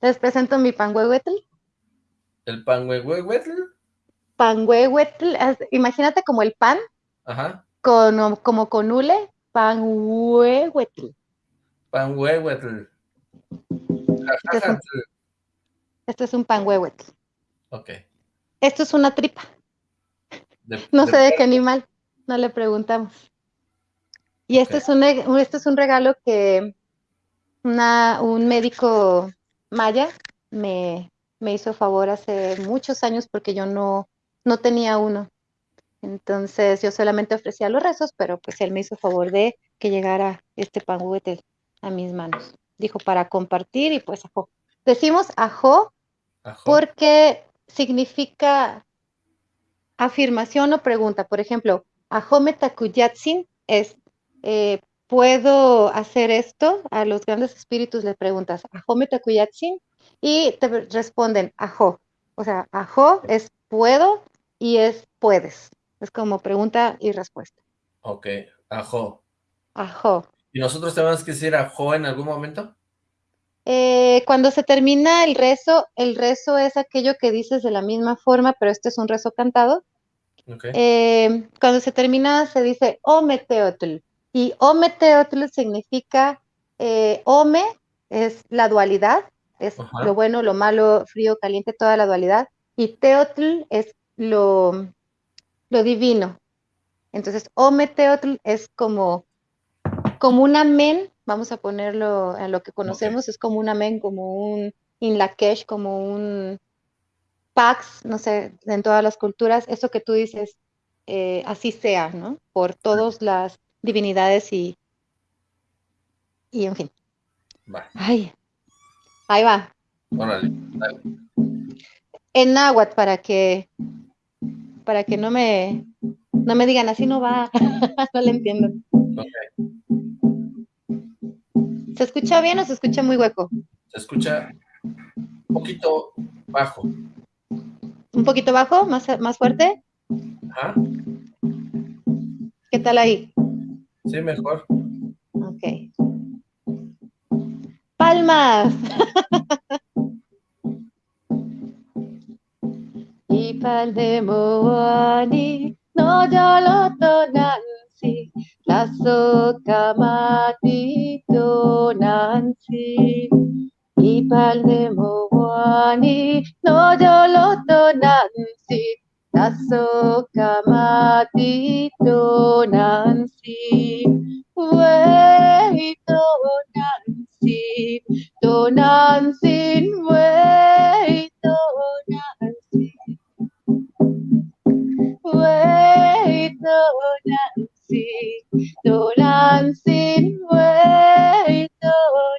Les presento mi panhuehuetl. ¿El panhuehuetl? Panhuehuetl, imagínate como el pan, Ajá. Con, como con hule, Panhuehuetl. Panhuehuetl. Este es un, este es un panhuehuetl. Ok. Esto es una tripa. <laughs> no sé de qué animal, no le preguntamos. Y este, es un, este es un regalo que una, un médico maya me, me hizo favor hace muchos años porque yo no, no tenía uno. Entonces yo solamente ofrecía los rezos, pero pues él me hizo favor de que llegara este pan a mis manos. Dijo para compartir y pues ajo. Decimos ajo, porque significa afirmación o pregunta. Por ejemplo, ajo metakuyatsin es eh, ¿puedo hacer esto? A los grandes espíritus le preguntas, ajo metakuyatsin, y te responden ajo. O sea, ajo es puedo y es puedes. Es como pregunta y respuesta. Ok, ajo. Ajo. ¿Y nosotros tenemos que decir ajo en algún momento? Eh, cuando se termina el rezo, el rezo es aquello que dices de la misma forma, pero este es un rezo cantado. Okay. Eh, cuando se termina se dice Ometeotl. Y Ometeotl significa eh, Ome es la dualidad, es lo bueno, lo malo, frío, caliente, toda la dualidad. Y Teotl es lo, lo divino. Entonces, Ometeotl es como, como un amén, vamos a ponerlo en lo que conocemos, es como un amén, como un inlakesh, como un pax, no sé, en todas las culturas, eso que tú dices, eh, así sea, ¿no? Por todas las divinidades y, y en fin. Va. Ay, ahí va. Órale, dale. En náhuatl para que para que no me no me digan así no va, <laughs> no le entiendo. Ok. ¿Se escucha bien o se escucha muy hueco? Se escucha un poquito bajo. ¿Un poquito bajo? ¿Más, más fuerte? Ajá. ¿Qué tal ahí? Sí, mejor. Ok. Palmas. <laughs> Ipaldemoani no yoloto nansi laso kamati to nansi Ipaldemoani no nansi laso kamati to nansi Wait, oh Nancy, to Nancy, wait, oh Nancy, wait, oh Nancy, to Nancy, wait, oh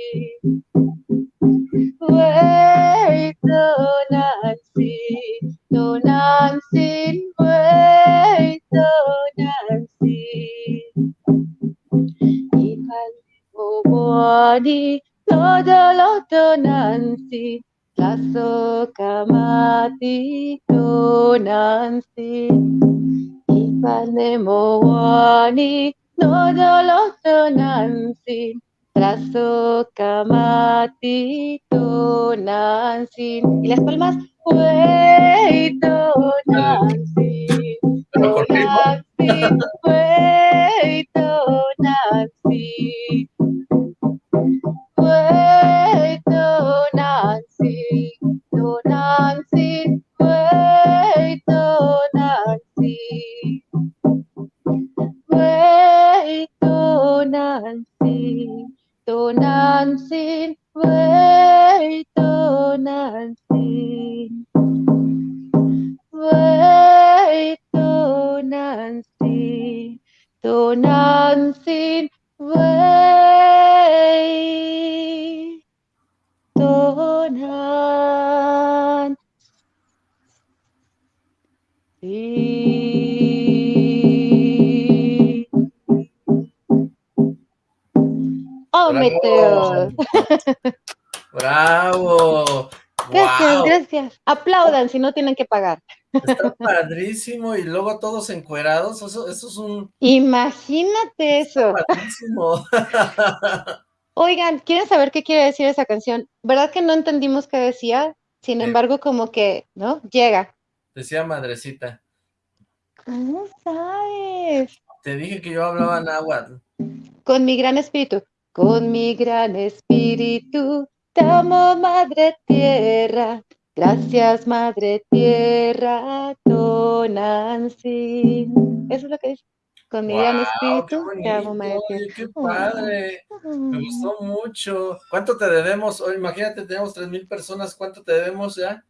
Nancy, to Nancy, to Nancy. Ipalibobodi, no dolo to Nancy, laso kamati to Nancy. Ipanemowani, no dolo to Nancy, laso kamati to Nancy. Y las palmas, wait, to Nancy. Pero con ritmo. Nancy, wait, oh Nancy. Wait, oh Nancy. Oh Nancy, wait, oh Nancy. Wait, oh Nancy. Oh Nancy, wait, oh Nancy. Wait, oh Nancy, oh Nancy, Oh. Meteor. <laughs> ¡Bravo! Gracias, gracias. Aplaudan si no tienen que pagar. Está padrísimo y luego todos encuerados, eso, eso es un Imagínate eso. padrísimo. <laughs> Oigan, ¿quieren saber qué quiere decir esa canción? ¿Verdad que no entendimos qué decía? Sin Sí. embargo, como que, ¿no? Llega. Decía madrecita, ¿Cómo sabes? te dije que yo hablaba náhuatl. Con mi gran espíritu. Con mi gran espíritu, te amo, Madre Tierra. Gracias, Madre Tierra, Tonancy. Eso es lo que dice. Con mi gran ¡Guau, qué espíritu, te amo, Madre! Tierra. ¡Qué padre! Me gustó <laughs> mucho. ¿Cuánto te debemos? Oye, imagínate, tenemos tres mil personas. ¿Cuánto te debemos ya?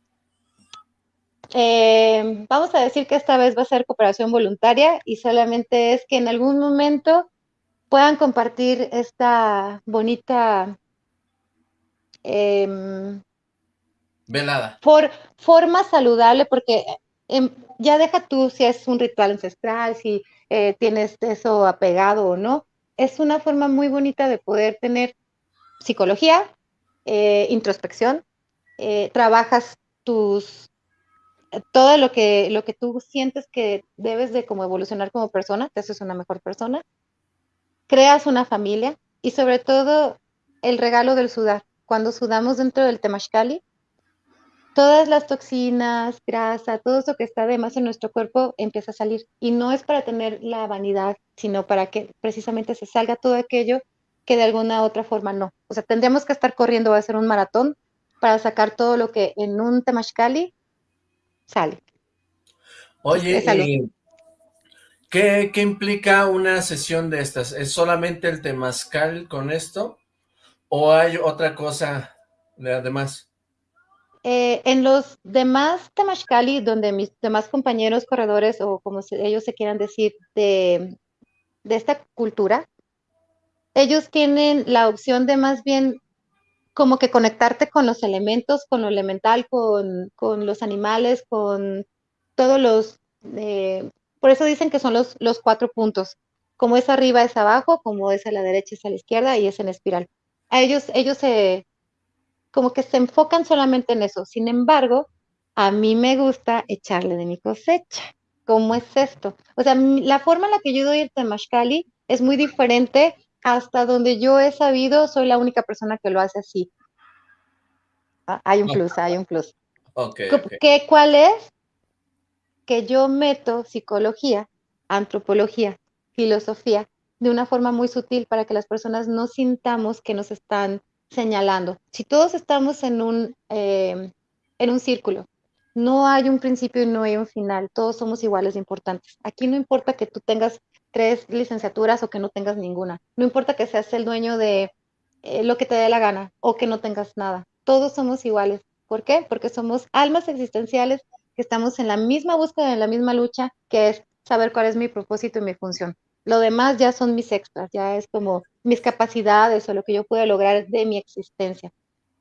Eh, vamos a decir que esta vez va a ser cooperación voluntaria y solamente es que en algún momento puedan compartir esta bonita em, Velada. for- forma saludable, porque em, ya deja tú si es un ritual ancestral, si eh, tienes eso apegado o no. Es una forma muy bonita de poder tener psicología, eh, introspección, eh, trabajas tus todo lo que, lo que tú sientes que debes de como evolucionar como persona, te haces una mejor persona, creas una familia y sobre todo el regalo del sudar. Cuando sudamos dentro del temashkali, todas las toxinas, grasa, todo eso que está de más en nuestro cuerpo empieza a salir. Y no es para tener la vanidad, sino para que precisamente se salga todo aquello que de alguna otra forma no. O sea, tendríamos que estar corriendo a hacer un maratón para sacar todo lo que en un temashkali sale. Oye, ¿qué, ¿qué, implica una sesión de estas? ¿Es solamente el temazcal con esto? ¿O hay otra cosa de además? Eh, en los demás Temashkali, donde mis demás compañeros corredores, o como ellos se quieran decir, de, de esta cultura, ellos tienen la opción de más bien como que conectarte con los elementos, con lo elemental, con, con los animales, con todos los... Eh, por eso dicen que son los, los cuatro puntos. Como es arriba es abajo, como es a la derecha es a la izquierda y es en espiral. A ellos, ellos se, como que se enfocan solamente en eso. Sin embargo, a mí me gusta echarle de mi cosecha. ¿Cómo es esto? O sea, la forma en la que yo doy el temashkali es muy diferente hasta donde yo he sabido, soy la única persona que lo hace así. Ah, hay un plus, hay un plus. Okay, ¿Qué, ¿Cuál es? Que yo meto psicología, antropología, filosofía, de una forma muy sutil para que las personas no sintamos que nos están señalando. Si todos estamos en un, eh, en un círculo, no hay un principio y no hay un final, todos somos iguales de importantes. Aquí no importa que tú tengas tres licenciaturas o que no tengas ninguna, no importa que seas el dueño de eh, lo que te dé la gana o que no tengas nada, todos somos iguales. ¿Por qué? Porque somos almas existenciales que estamos en la misma búsqueda, en la misma lucha, que es saber cuál es mi propósito y mi función. Lo demás ya son mis extras, ya es como mis capacidades o lo que yo pueda lograr de mi existencia.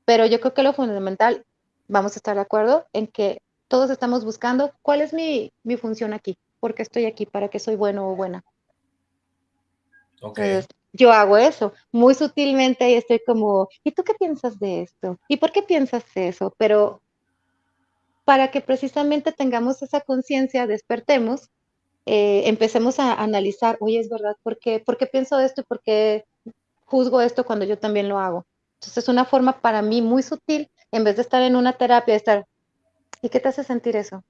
Pero yo creo que lo fundamental, vamos a estar de acuerdo en que todos estamos buscando cuál es mi, función aquí, por qué estoy aquí, para qué soy bueno o buena. Okay. yo hago eso muy sutilmente y estoy como, ¿y tú qué piensas de esto? ¿Y por qué piensas eso? Pero para que precisamente tengamos esa conciencia, despertemos eh, empecemos a analizar, oye, es verdad, ¿por qué, ¿por qué pienso esto y por qué juzgo esto cuando yo también lo hago? Entonces es una forma para mí muy sutil, en vez de estar en una terapia, de estar, ¿y qué te hace sentir eso?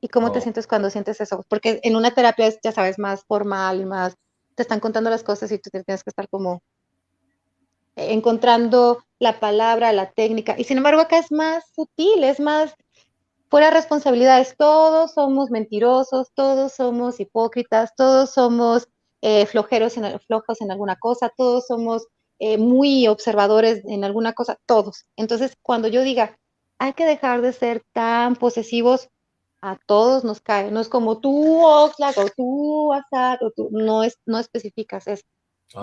¿Y cómo te oh. sientes cuando sientes eso? Porque en una terapia es, ya sabes, más formal, más, te están contando las cosas y tú tienes que estar como encontrando la palabra, la técnica. Y sin embargo acá es más sutil, es más, fuera responsabilidades, todos somos mentirosos, todos somos hipócritas, todos somos eh, flojeros en, flojos en alguna cosa, todos somos eh, muy observadores en alguna cosa, todos. Entonces, cuando yo diga, hay que dejar de ser tan posesivos, a todos nos cae, no es como tú, Oxlack, o tú, Asad, o tú, no, es, no especificas, es,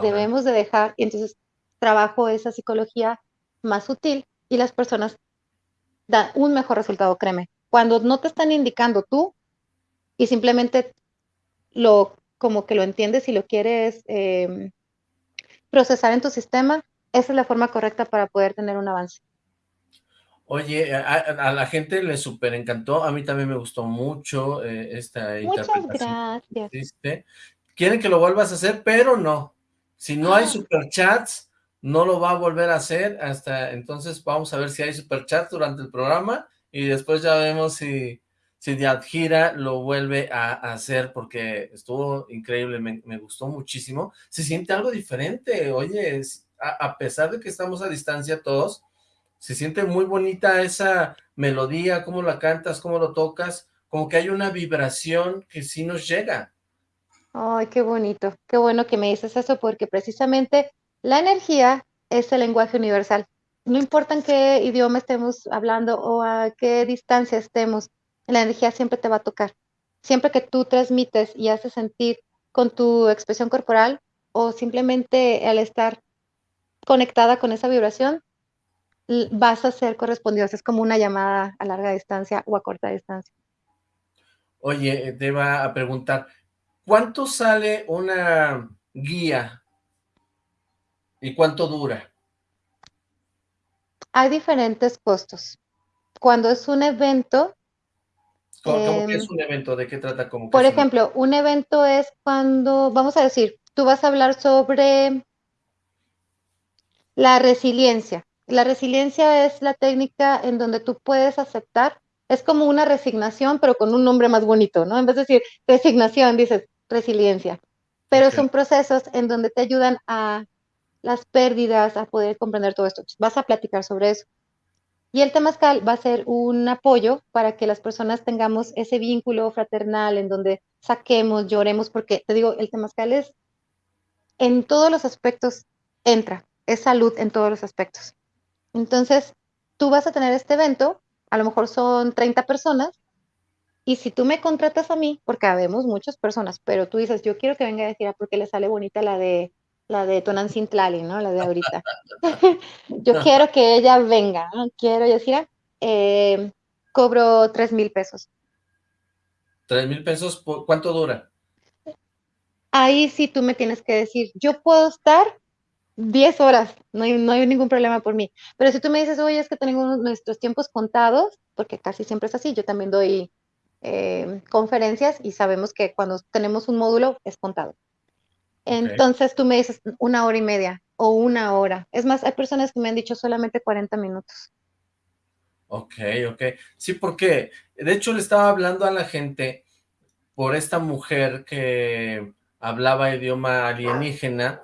debemos de dejar, y entonces trabajo esa psicología más sutil y las personas dan un mejor resultado, créeme cuando no te están indicando tú y simplemente lo como que lo entiendes y lo quieres em, procesar en tu sistema, esa es la forma correcta para poder tener un avance. Oye, a, la gente le súper encantó, a mí también me gustó mucho eh, esta Muchas gracias. Quieren que lo vuelvas a hacer, pero no. Si no hay superchats, no lo va a volver a hacer hasta entonces vamos a ver si hay superchats durante el programa y después ya vemos si, si Yadjira lo vuelve a, hacer porque estuvo increíble, me, gustó muchísimo. Se siente algo diferente, oye, a, pesar de que estamos a distancia todos, se siente muy bonita esa melodía, cómo la cantas, cómo lo tocas, como que hay una vibración que sí nos llega. Ay, qué bonito, qué bueno que me dices eso porque precisamente la energía es el lenguaje universal no importa en qué idioma estemos hablando o a qué distancia estemos, la energía siempre te va a tocar. Siempre que tú transmites y haces sentir con tu expresión corporal o simplemente al estar conectada con esa vibración, vas a ser correspondido. Es como una llamada a larga distancia o a corta distancia. Oye, te va a preguntar, ¿cuánto sale una guía y cuánto dura? Hay diferentes costos. Cuando es un evento... ¿Cómo, que es em, un evento? ¿De qué trata? por ejemplo, un... evento es cuando, vamos a decir, tú vas a hablar sobre la resiliencia. La resiliencia es la técnica en donde tú puedes aceptar, es como una resignación, pero con un nombre más bonito, ¿no? En vez de decir resignación, dices resiliencia. Pero son procesos en donde te ayudan a las pérdidas, a poder comprender todo esto. Vas a platicar sobre eso. Y el temazcal va a ser un apoyo para que las personas tengamos ese vínculo fraternal en donde saquemos, lloremos, porque te digo, el temazcal es en todos los aspectos entra, es salud en todos los aspectos. Entonces, tú vas a tener este evento, a lo mejor son 30 personas, y si tú me contratas a mí, porque habemos muchas personas, pero tú dices, yo quiero que venga a decir, porque le sale bonita la de la de Tonancintlali, ¿no? La de ahorita. <laughs> <laughs> yo quiero que ella venga, ¿no? Quiero decir, eh, cobro 3 mil pesos. ¿3 mil pesos? ¿Cuánto dura? Ahí sí tú me tienes que decir, yo puedo estar 10 horas, no hay, no hay ningún problema por mí. Pero si tú me dices, oye, es que tenemos nuestros tiempos contados, porque casi siempre es así, yo también doy eh, conferencias y sabemos que cuando tenemos un módulo es contado. Entonces tú me dices una hora y media o una hora. Es más, hay personas que me han dicho solamente 40 minutos. Ok, ok. Sí, porque de hecho le estaba hablando a la gente por esta mujer que hablaba idioma alienígena,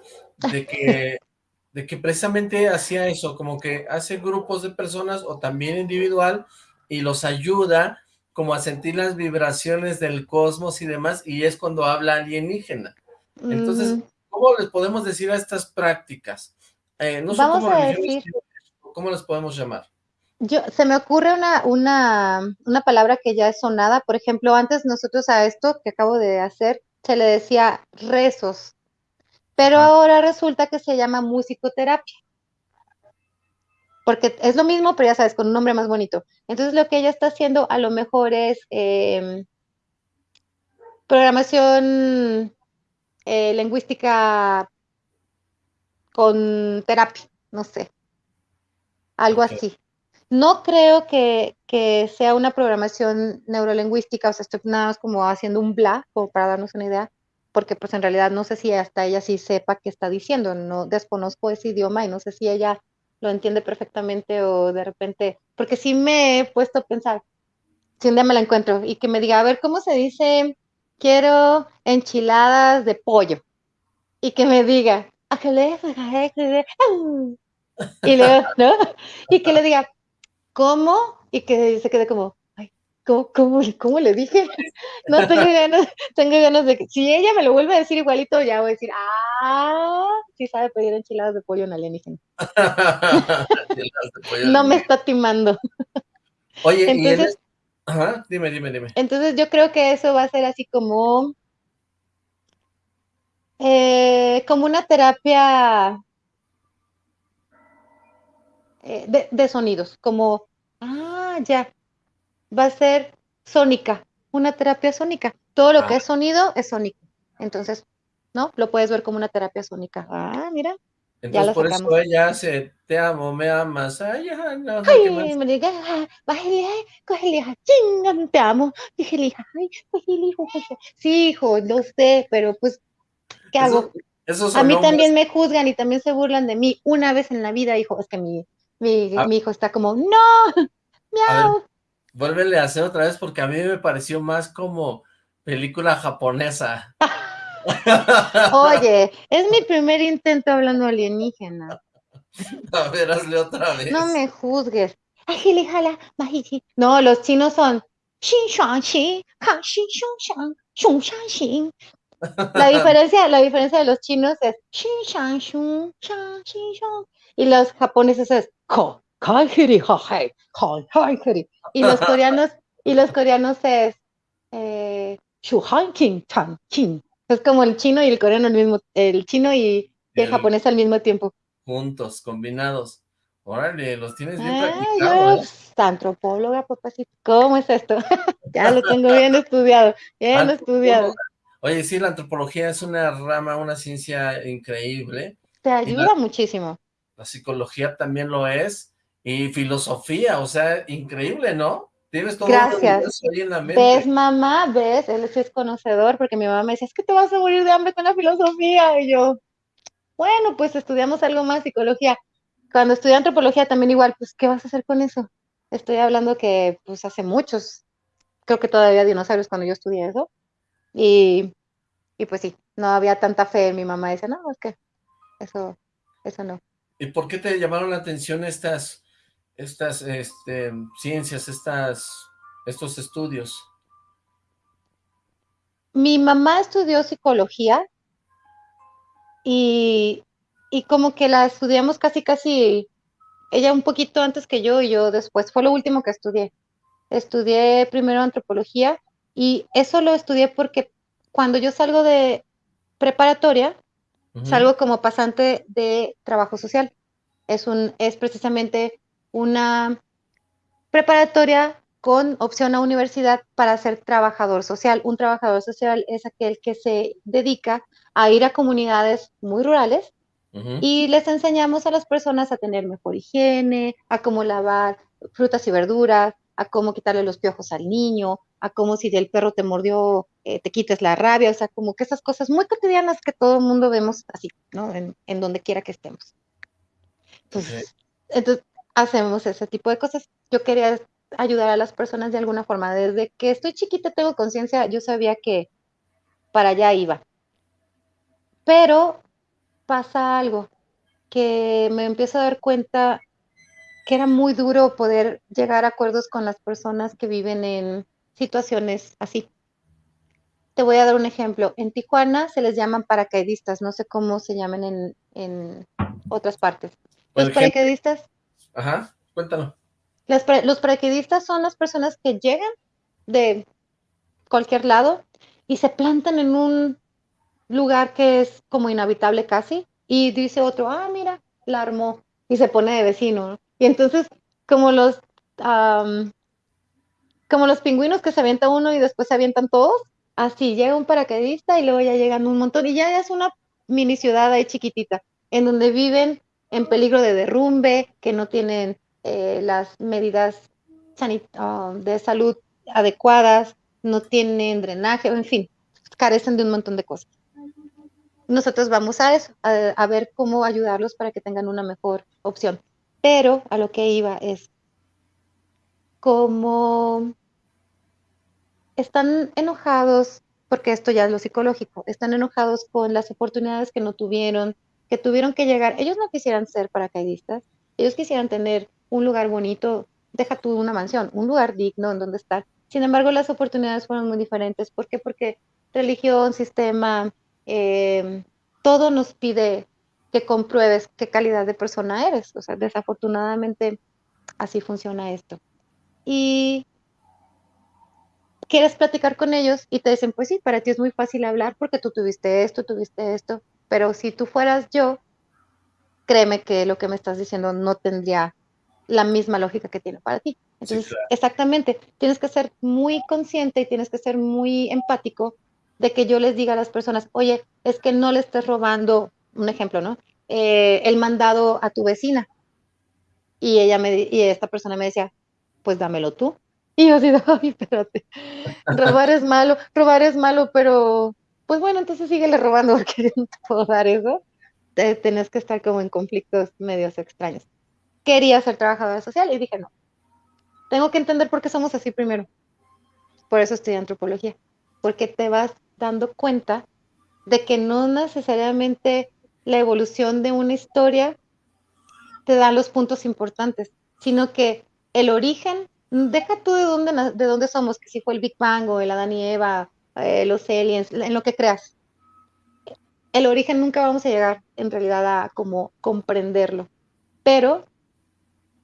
de que, <laughs> de que precisamente hacía eso, como que hace grupos de personas o también individual y los ayuda como a sentir las vibraciones del cosmos y demás, y es cuando habla alienígena. Entonces, mm. ¿cómo les podemos decir a estas prácticas? Eh, no son como ¿cómo les podemos llamar? Yo, se me ocurre una, una, una palabra que ya es sonada, por ejemplo, antes nosotros a esto que acabo de hacer, se le decía rezos, pero ahora resulta que se llama musicoterapia. Porque es lo mismo, pero ya sabes, con un nombre más bonito. Entonces lo que ella está haciendo a lo mejor es em, programación eh, lingüística con terapia, no sé, algo así. No creo que, sea una programación neurolingüística, o sea, estoy nada más como haciendo un bla, como para darnos una idea, porque pues en realidad no sé si hasta ella sí sepa qué está diciendo, no desconozco ese idioma y no sé si ella lo entiende perfectamente o de repente, porque sí me he puesto a pensar, si un día me la encuentro y que me diga, a ver, ¿cómo se dice quiero enchiladas de pollo. Y que me diga, y luego, <laughs> ¿no? Y que le diga, ¿cómo? Y que se quede como, ay, ¿cómo, cómo, le dije? No tengo <laughs> ganas, tengo ganas de que, si ella me lo vuelve a decir igualito, ya voy a decir, ah, sí sabe pedir enchiladas de pollo en alienígena. <laughs> no me está timando. Oye, Entonces, Ajá, dime, dime, dime. Entonces yo creo que eso va a ser así como, eh, como una terapia eh, de, sonidos, como, ah, ya, va a ser sónica, una terapia sónica. Todo lo que ah. es sonido es sónico. Entonces, ¿no? Lo puedes ver como una terapia sónica. Ah, mira. Entonces por eso ella hace, te amo, me amas, ay, no sé ay, más. me diga, bájale, cógele, hija, chinga, te amo, dije, hija, ay, el hijo, sí, hijo, lo sé, pero pues, ¿qué hago? a mí también me juzgan y también se burlan de mí, una vez en la vida, hijo, es que mi, mi, ah. mi hijo está como, no, miau. Vuélvele a hacer otra vez porque a mí me pareció más como película japonesa. <laughs> Oye, es mi primer intento hablando alienígena. A ver, hazle otra vez. No me juzgues. No, los chinos son la diferencia, la diferencia de los chinos es y los japoneses es y los <laughs> coreanos y los coreanos es eh, es como el chino y el coreano al mismo, el chino y el, japonés al mismo tiempo. Juntos, combinados. Órale, los tienes bien practicados. ¿eh? Antropóloga, papacito. ¿Cómo es esto? <laughs> ya lo tengo bien estudiado, bien estudiado. Oye, sí, la antropología es una rama, una ciencia increíble. Te ayuda muchísimo. La psicología también lo es. Y filosofía, o sea, increíble, ¿no? Tienes todo Gracias. ahí en la mente. ¿Ves, mamá? ¿Ves? Él sí es conocedor, porque mi mamá me decía, es que te vas a morir de hambre con la filosofía. Y yo, bueno, pues estudiamos algo más, psicología. cuando estudié antropología también igual, pues, ¿qué vas a hacer con eso? Estoy hablando que, pues, hace muchos, creo que todavía dinosaurios cuando yo estudié eso. Y, y pues sí, no había tanta fe en mi mamá. Dice, no, es que eso, eso no. ¿Y por qué te llamaron la atención estas, estas este, ciencias, estas, estos estudios? Mi mamá estudió psicología y, y como que la estudiamos casi, casi, ella un poquito antes que yo y yo después. Fue lo último que estudié. Estudié primero antropología y eso lo estudié porque cuando yo salgo de preparatoria, salgo como pasante de trabajo social. Es, un, es precisamente una preparatoria con opción a universidad para ser trabajador social. Un trabajador social es aquel que se dedica a ir a comunidades muy rurales y les enseñamos a las personas a tener mejor higiene, a cómo lavar frutas y verduras, a cómo quitarle los piojos al niño, a cómo si el perro te mordió, eh, te quites la rabia, o sea, como que esas cosas muy cotidianas que todo el mundo vemos así, ¿no? En, donde quiera que estemos. Entonces, entonces, hacemos ese tipo de cosas. Yo quería ayudar a las personas de alguna forma. Desde que estoy chiquita, tengo conciencia, yo sabía que para allá iba. Pero pasa algo, que me empiezo a dar cuenta que era muy duro poder llegar a acuerdos con las personas que viven en situaciones así. Te voy a dar un ejemplo. En Tijuana se les llaman paracaidistas, no sé cómo se llaman en, otras partes. Los paracaidistas. Ajá, cuéntalo. los paracaidistas son las personas que llegan de cualquier lado y se plantan en un lugar que es como inhabitable casi y dice otro, ah, mira, la armó y se pone de vecino. Y entonces, como los, como los pingüinos que se avienta uno y después se avientan todos, así llega un paracaidista y luego ya llegan un montón y ya es una mini ciudad ahí chiquitita, en donde viven en peligro de derrumbe, que no tienen eh, las medidas ah, de salud adecuadas, no tienen drenaje, en fin, carecen de un montón de cosas. Nosotros vamos a eso, a ver cómo ayudarlos para que tengan una mejor opción. Pero a lo que iba es como están enojados, porque esto ya es lo psicológico, están enojados con las oportunidades que no tuvieron, que tuvieron que llegar. Ellos no quisieran ser paracaidistas, ellos quisieran tener un lugar bonito, deja tú una mansión, un lugar digno en donde estar. Sin embargo, las oportunidades fueron muy diferentes. ¿Por qué? Porque religión, sistema, eh, todo nos pide que compruebes qué calidad de persona eres. O sea, desafortunadamente así funciona esto. Y quieres platicar con ellos y te dicen, pues sí, para ti es muy fácil hablar porque tú tuviste esto, tuviste esto, pero si tú fueras yo, créeme que lo que me estás diciendo no tendría la misma lógica que tiene para ti. Entonces, exactamente, tienes que ser muy consciente y tienes que ser muy empático de que yo les diga a las personas, oye, es que no le estés robando un ejemplo, ¿no? Eh, el mandado a tu vecina. Y ella me, y esta persona me decía, pues dámelo tú. Y yo así, ay, espérate, robar es malo, robar es malo, pero pues bueno, entonces síguele robando <laughs> porque no te puedo dar eso. Te, tenés que estar como en conflictos medios extraños. Quería ser trabajadora social y dije, no, tengo que entender por qué somos así primero. Por eso estudié antropología, porque te vas dando cuenta de que no necesariamente la evolución de una historia te da los puntos importantes, sino que el origen, deja tú de dónde, de dónde somos, que si fue el Big Bang o el Adán y Eva, eh, los aliens, en lo que creas. El origen nunca vamos a llegar en realidad a como comprenderlo, pero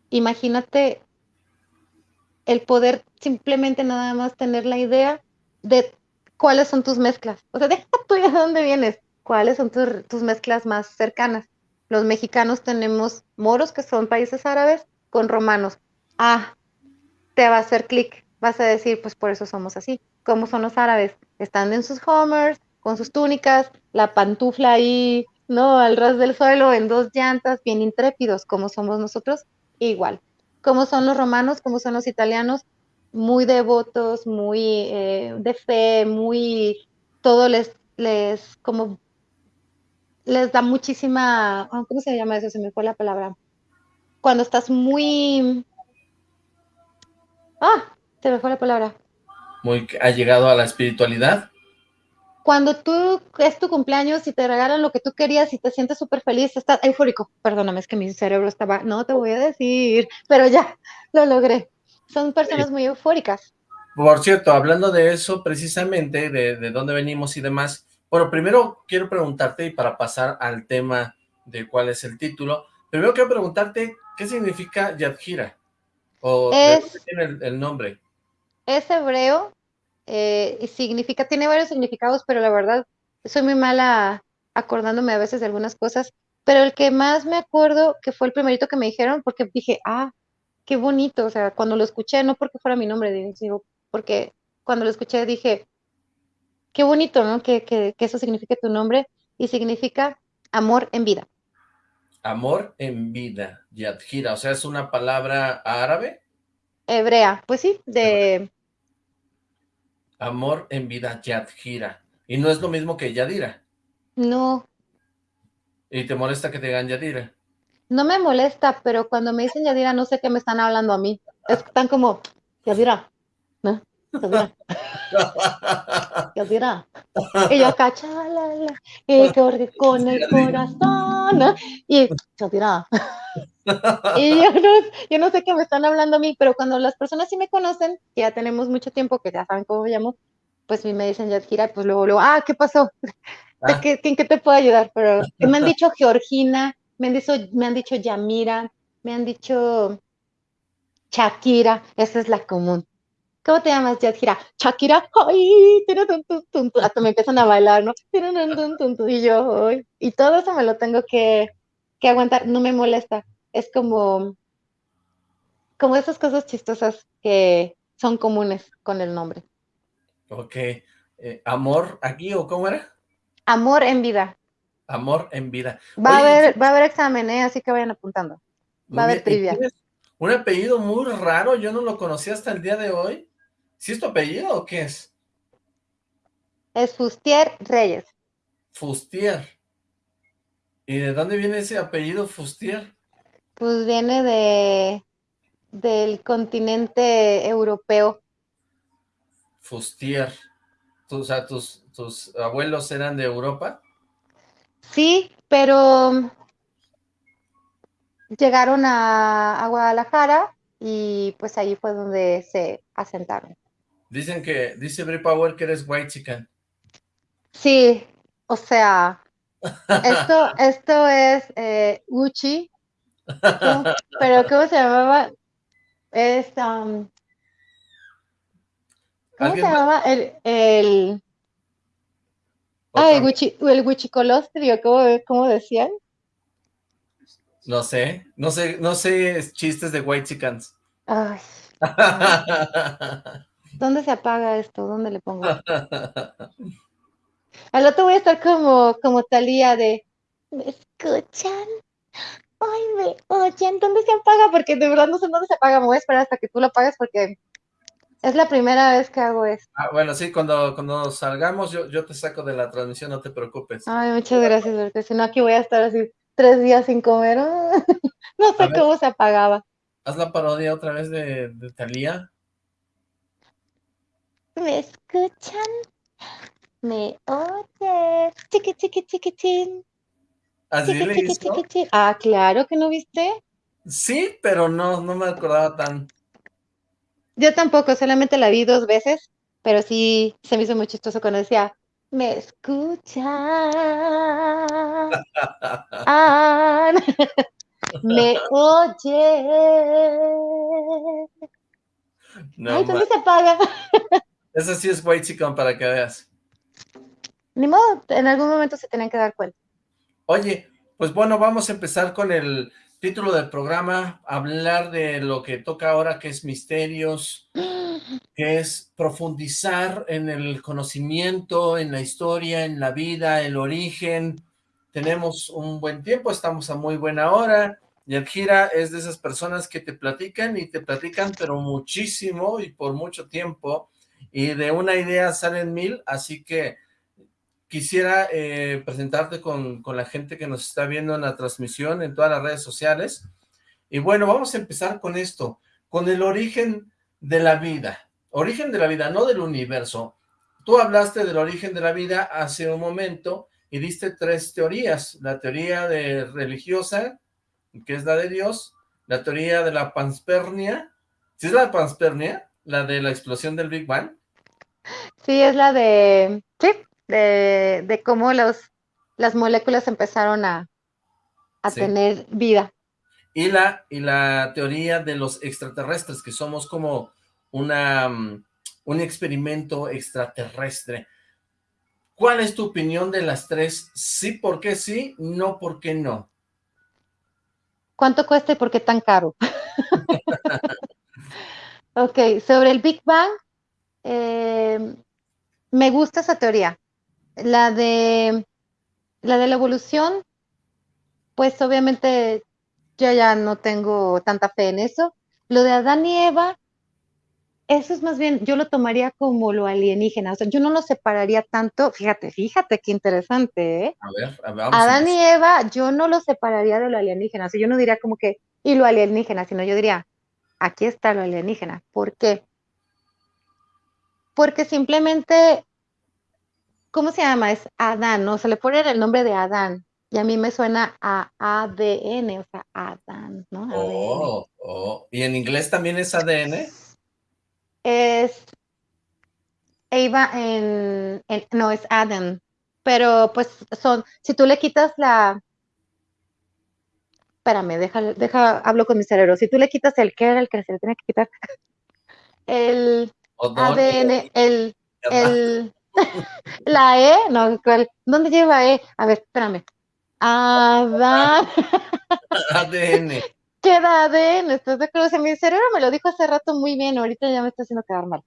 imagínate el poder simplemente nada más tener la idea de cuáles son tus mezclas. O sea, <laughs> deja tú de dónde vienes, cuáles son tus, mezclas más cercanas. Los mexicanos tenemos moros, que son países árabes, con romanos. Ah, te va a hacer clic, vas a decir, pues por eso somos así. ¿Cómo son los árabes? Están en sus homers, con sus túnicas, la pantufla ahí, ¿no? Al ras del suelo, en dos llantas, bien intrépidos, como somos nosotros, igual. ¿Cómo son los romanos? ¿Cómo son los italianos? muy devotos, muy eh, de fe, muy, todo les, les, como, les da muchísima, ah, ¿cómo se llama eso? Se me fue la palabra. cuando estás muy... Ah, se me fue la palabra. Muy ha llegado a la espiritualidad. Cuando tú es tu cumpleaños y te regalan lo que tú querías y te sientes súper feliz, estás eufórico. Perdóname, es que mi cerebro estaba, no te voy a decir, pero ya, lo logré. Son personas muy eufóricas. Por cierto, hablando de eso, precisamente, de, de dónde venimos y demás, bueno, primero quiero preguntarte, y para pasar al tema de cuál es el título, primero quiero preguntarte, ¿qué significa Yadjira? ¿O es, de dónde tiene el, nombre? Es hebreo, eh, y significa, tiene varios significados, pero la verdad, soy muy mala acordándome a veces de algunas cosas, pero el que más me acuerdo, que fue el primerito que me dijeron, porque dije, ah, qué bonito, o sea, cuando lo escuché, no porque fuera mi nombre, digo, porque cuando lo escuché dije, qué bonito, ¿no? Que, que, eso signifique tu nombre y significa amor en vida. Amor en vida, Yadjira, o sea, ¿es una palabra árabe? Hebrea, pues sí, de... Amor en vida, Yadjira. ¿Y no es lo mismo que Yadira? No. ¿Y te molesta que te digan Yadira? No me molesta, pero cuando me dicen Yadira no sé qué me están hablando a mí. Están como, Yadira, ¿no? Yadira. <laughs> Yadira. Y yo, cachala, y corre con el corazón, y <laughs> Yadira. <laughs> Y yo no, yo no sé qué me están hablando a mí, pero cuando las personas sí me conocen, que ya tenemos mucho tiempo, que ya saben cómo me llamo, pues me dicen Yadira, pues luego, luego, ah, ¿qué pasó? Ah. ¿Qué, ¿En qué te puedo ayudar? Pero <laughs> me han dicho Georgina, me han dicho, me han dicho Yamira, me han dicho Shakira, esa es la común. ¿Cómo te llamas, Yadira? Shakira, ¡ay! Hasta me empiezan a bailar, ¿no? Y yo, y todo eso me lo tengo que, que aguantar, no me molesta. Es como, como esas cosas chistosas que son comunes con el nombre. Ok. Eh, ¿Amor aquí o cómo era? Amor en vida. Amor en vida. Va, a, haber, va a haber examen, ¿eh? así que vayan apuntando. Va a haber trivia. Un apellido muy raro, yo no lo conocí hasta el día de hoy. ¿Sí es tu apellido o qué es? Es Fustier Reyes. Fustier. ¿Y de dónde viene ese apellido Fustier? Pues viene de del continente europeo. Fustier. O sea, ¿tus, tus abuelos eran de Europa? Sí, pero llegaron a, a Guadalajara y pues ahí fue donde se asentaron. Dicen que, dice Brie Power que eres white chicken. Sí, o sea, esto, <laughs> esto es eh, Gucci, <laughs> pero ¿cómo se llamaba? Es, um, ¿cómo se llamaba? El, el, ah, el Gucci, el Gucci Colostrio, ¿cómo, ¿cómo decían? No sé, no sé, no sé chistes de white chickens. Ay. <laughs> ¿Dónde se apaga esto? ¿Dónde le pongo? <laughs> Al otro voy a estar como, como Talía de ¿me escuchan? Ay, me oyen, ¿dónde se apaga? Porque de verdad no sé dónde se apaga, me voy a esperar hasta que tú lo apagues porque es la primera vez que hago esto. Ah, bueno, sí, cuando, cuando salgamos yo, yo te saco de la transmisión, no te preocupes. Ay, muchas gracias, porque si no aquí voy a estar así tres días sin comer. <laughs> no sé cómo se apagaba. Haz la parodia otra vez de, de Talía. ¿Me escuchan? ¿Me oyes? Chiqui, chiqui, chiqui, ¿Así le Ah, claro que no viste. Sí, pero no, no me acordaba tan. Yo tampoco, solamente la vi dos veces, pero sí se me hizo muy chistoso cuando decía, me escuchan. <laughs> ah, <laughs> me oye. No, Ay, ¿dónde se apaga? Eso sí es white chicken para que veas. Ni modo, en algún momento se tienen que dar cuenta. Oye, pues bueno, vamos a empezar con el título del programa, hablar de lo que toca ahora, que es misterios, <gasps> que es profundizar en el conocimiento, en la historia, en la vida, el origen. Tenemos un buen tiempo, estamos a muy buena hora. Yadjira es de esas personas que te platican y te platican, pero muchísimo y por mucho tiempo y de una idea salen mil, así que quisiera eh, presentarte con, la gente que nos está viendo en la transmisión en todas las redes sociales. Y bueno, vamos a empezar con esto, con el origen de la vida. Origen de la vida, no del universo. Tú hablaste del origen de la vida hace un momento y diste tres teorías. La teoría de religiosa, que es la de Dios, la teoría de la panspermia, ¿sí es la panspermia? ¿La de la explosión del Big Bang? Sí, es la de, sí, de, cómo los, las moléculas empezaron a, tener vida. Y la, y la teoría de los extraterrestres, que somos como una, mm, un experimento extraterrestre. ¿Cuál es tu opinión de las tres? Sí, ¿por qué sí? No, ¿por qué no? ¿Cuánto cuesta y por qué tan caro? <laughs> ok, sobre el Big Bang, eh, me gusta esa teoría. La de la de la evolución, pues obviamente yo ya no tengo tanta fe en eso. Lo de Adán y Eva, eso es más bien, yo lo tomaría como lo alienígena, o sea, yo no lo separaría tanto, fíjate, fíjate qué interesante, ¿eh? A ver, vamos Adán y Eva, yo no lo separaría de lo alienígena, o sea, yo no diría como que, y lo alienígena, sino yo diría, aquí está lo alienígena, ¿por qué? Porque simplemente, ¿cómo se llama? Es Adán, ¿no? Se le pone el nombre de Adán, y a mí me suena a ADN, o sea, Adán, ¿no? Oh, oh, ¿y en inglés también es ADN? es Eva en, no es Adam, pero pues son, si tú le quitas la, espérame, deja, deja, hablo con mi cerebro, si tú le quitas el que era el que se le tiene que quitar, <laughs> el ADN, el, el, <laughs> la E, no, ¿dónde lleva E? A ver, espérame. Adán. <laughs> ADN. queda ADN, ¿estás de acuerdo? mi cerebro me lo dijo hace rato muy bien, ahorita ya me está haciendo quedar mal.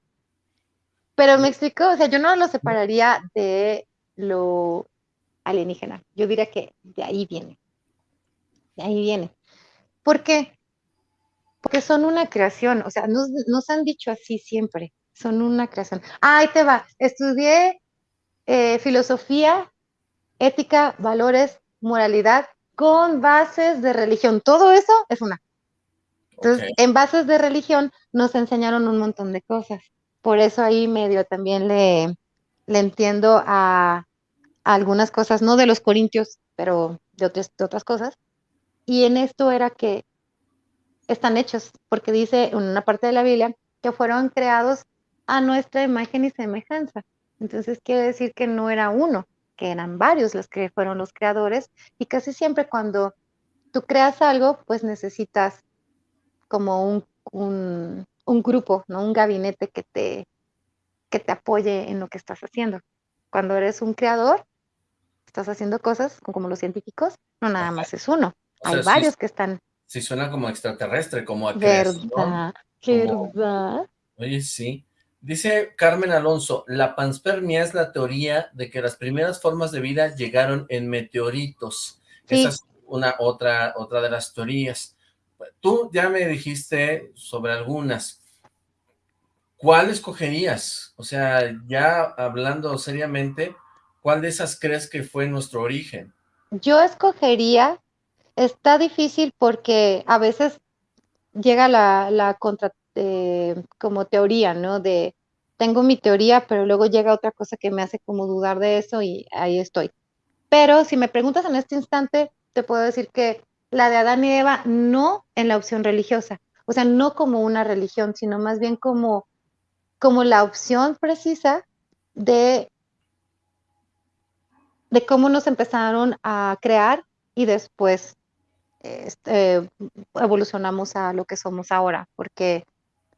Pero me explicó, o sea, yo no lo separaría de lo alienígena. Yo diría que de ahí viene. Ahí viene. ¿Por qué? Porque son una creación, o sea, nos, nos han dicho así siempre, son una creación. Ah, ahí te va, estudié eh, filosofía, ética, valores, moralidad con bases de religión. Todo eso es una. Entonces, en bases de religión nos enseñaron un montón de cosas. Por eso ahí medio también le, le entiendo a, algunas cosas, no de los corintios, pero de otras, de otras cosas. Y en esto era que están hechos, porque dice en una parte de la Biblia que fueron creados a nuestra imagen y semejanza. Entonces quiere decir que no era uno, que eran varios los que fueron los creadores y casi siempre cuando tú creas algo, pues necesitas como un, un, grupo, ¿no? Un gabinete que te, que te apoye en lo que estás haciendo. Cuando eres un creador, estás haciendo cosas como los científicos, no nada más es uno. Hay varios que están... Sí, suena como extraterrestre, como a ¿Verdad? ¿Verdad? Oye, sí. Dice Carmen Alonso, la panspermia es la teoría de que las primeras formas de vida llegaron en meteoritos. Esa es una otra, otra de las teorías. Tú ya me dijiste sobre algunas. ¿Cuál escogerías? O sea, ya hablando seriamente, ¿cuál de esas crees que fue nuestro origen? Yo escogería, está difícil porque a veces llega la, la contra, este, como teoría, ¿no? De tengo mi teoría, pero luego llega otra cosa que me hace como dudar de eso y ahí estoy. Pero si me preguntas en este instante, te puedo decir que la de Adán y Eva no en la opción religiosa, o sea, no como una religión, sino más bien como, como la opción precisa de, de cómo nos empezaron a crear y después este, evolucionamos a lo que somos ahora, porque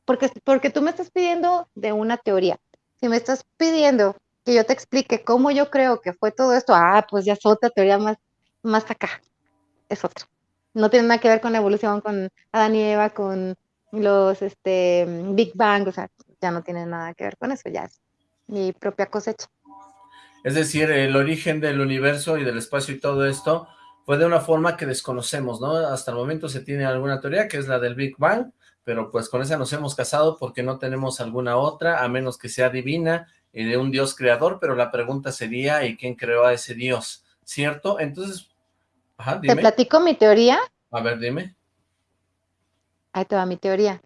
porque, porque tú me estás pidiendo de una teoría. Si me estás pidiendo que yo te explique cómo yo creo que fue todo esto, ah, pues ya es otra teoría más, más acá. Es otra. No tiene nada que ver con la evolución, con Adán y Eva, con los este, Big Bang, o sea, ya no tiene nada que ver con eso, ya es mi propia cosecha. Es decir, el origen del universo y del espacio y todo esto fue de una forma que desconocemos, ¿no? Hasta el momento se tiene alguna teoría, que es la del Big Bang, pero pues con esa nos hemos casado porque no tenemos alguna otra, a menos que sea divina y de un Dios creador, pero la pregunta sería, ¿y quién creó a ese Dios? ¿Cierto? Entonces, ajá, dime. ¿Te platico mi teoría? A ver, dime. Ahí te va mi teoría.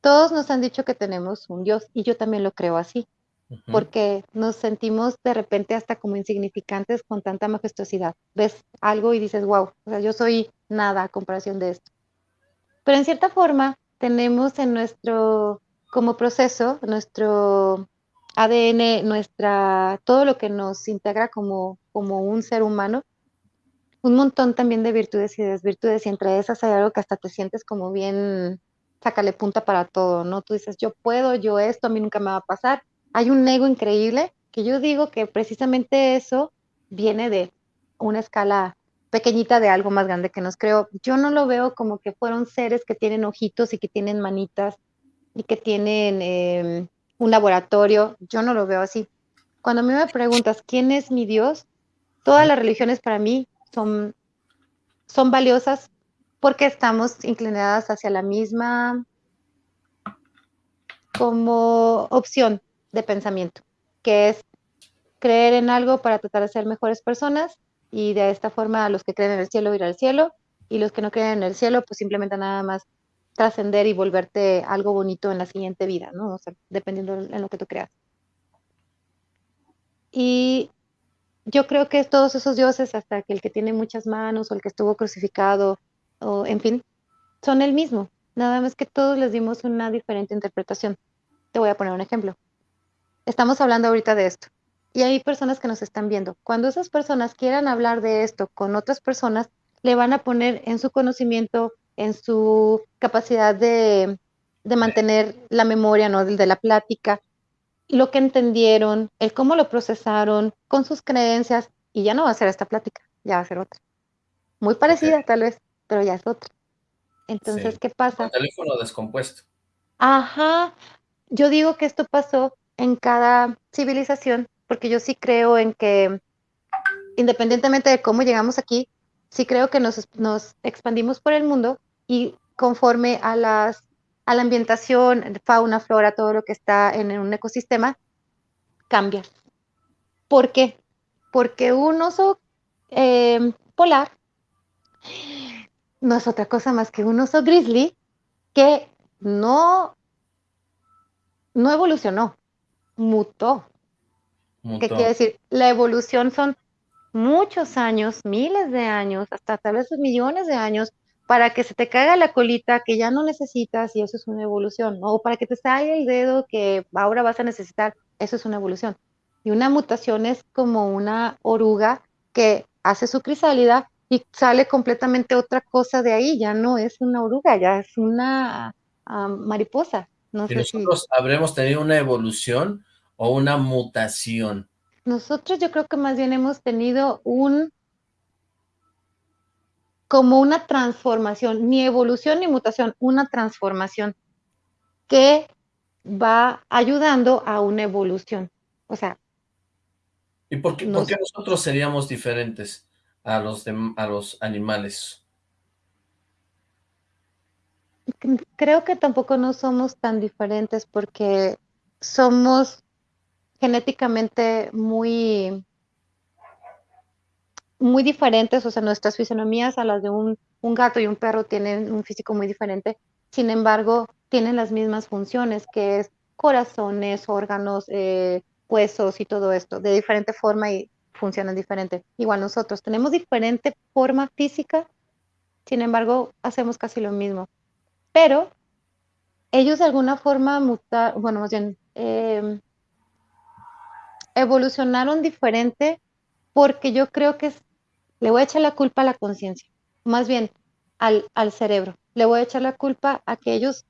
Todos nos han dicho que tenemos un Dios y yo también lo creo así, porque nos sentimos de repente hasta como insignificantes con tanta majestuosidad. Ves algo y dices, wow, o sea, yo soy nada a comparación de esto. Pero en cierta forma tenemos en nuestro, como proceso, nuestro ADN, nuestra, todo lo que nos integra como, como un ser humano, un montón también de virtudes y desvirtudes, y entre esas hay algo que hasta te sientes como bien, sácale punta para todo, ¿no? Tú dices, yo puedo, yo esto, a mí nunca me va a pasar. Hay un ego increíble que yo digo que precisamente eso viene de una escala pequeñita de algo más grande que nos creó. Yo no lo veo como que fueron seres que tienen ojitos y que tienen manitas y que tienen em, un laboratorio. Yo no lo veo así. Cuando a mí me preguntas quién es mi Dios, todas las religiones para mí son, son valiosas porque estamos inclinadas hacia la misma como opción de pensamiento, que es creer en algo para tratar de ser mejores personas y de esta forma los que creen en el cielo ir al cielo y los que no creen en el cielo pues simplemente nada más trascender y volverte algo bonito en la siguiente vida, ¿no? O sea, dependiendo en lo que tú creas. Y yo creo que todos esos dioses, hasta que el que tiene muchas manos o el que estuvo crucificado, o en fin, son el mismo. Nada más que todos les dimos una diferente interpretación. Te voy a poner un ejemplo. Estamos hablando ahorita de esto y hay personas que nos están viendo. Cuando esas personas quieran hablar de esto con otras personas, le van a poner en su conocimiento, en su capacidad de, mantener la memoria, ¿no? De, de la plática, lo que entendieron, el cómo lo procesaron, con sus creencias, y ya no va a ser esta plática, ya va a ser otra. Muy parecida tal vez, pero ya es otra. Entonces, ¿qué pasa? El teléfono descompuesto. Ajá, yo digo que esto pasó en cada civilización, porque yo sí creo en que, independientemente de cómo llegamos aquí, sí creo que nos, nos expandimos por el mundo y conforme a las a la ambientación, fauna, flora, todo lo que está en un ecosistema, cambia. ¿Por qué? Porque un oso em, polar no es otra cosa más que un oso grizzly que no, no evolucionó, mutó. mutó. ¿Qué quiere decir? La evolución son muchos años, miles de años, hasta tal vez millones de años para que se te caiga la colita que ya no necesitas y eso es una evolución, ¿no? o para que te salga el dedo que ahora vas a necesitar, eso es una evolución. Y una mutación es como una oruga que hace su crisálida y sale completamente otra cosa de ahí, ya no es una oruga, ya es una ah, mariposa. No ¿Y nosotros habremos tenido una evolución o una mutación? Nosotros yo creo que más bien hemos tenido un como una transformación, ni evolución ni mutación, una transformación que va ayudando a una evolución. O sea. ¿Y por qué, nosotros seríamos diferentes a los, a los animales? Creo que tampoco no somos tan diferentes porque somos genéticamente muy muy diferentes, o sea, nuestras fisonomías a las de un, gato y un perro tienen un físico muy diferente, sin embargo, tienen las mismas funciones, que es corazones, órganos, eh, huesos y todo esto, de diferente forma y funcionan diferente. Igual nosotros tenemos diferente forma física, sin embargo, hacemos casi lo mismo. Pero ellos de alguna forma mutar, bueno, más bien, em, evolucionaron diferente porque yo creo que es le voy a echar la culpa a la conciencia, más bien al, cerebro. Le voy a echar la culpa a que ellos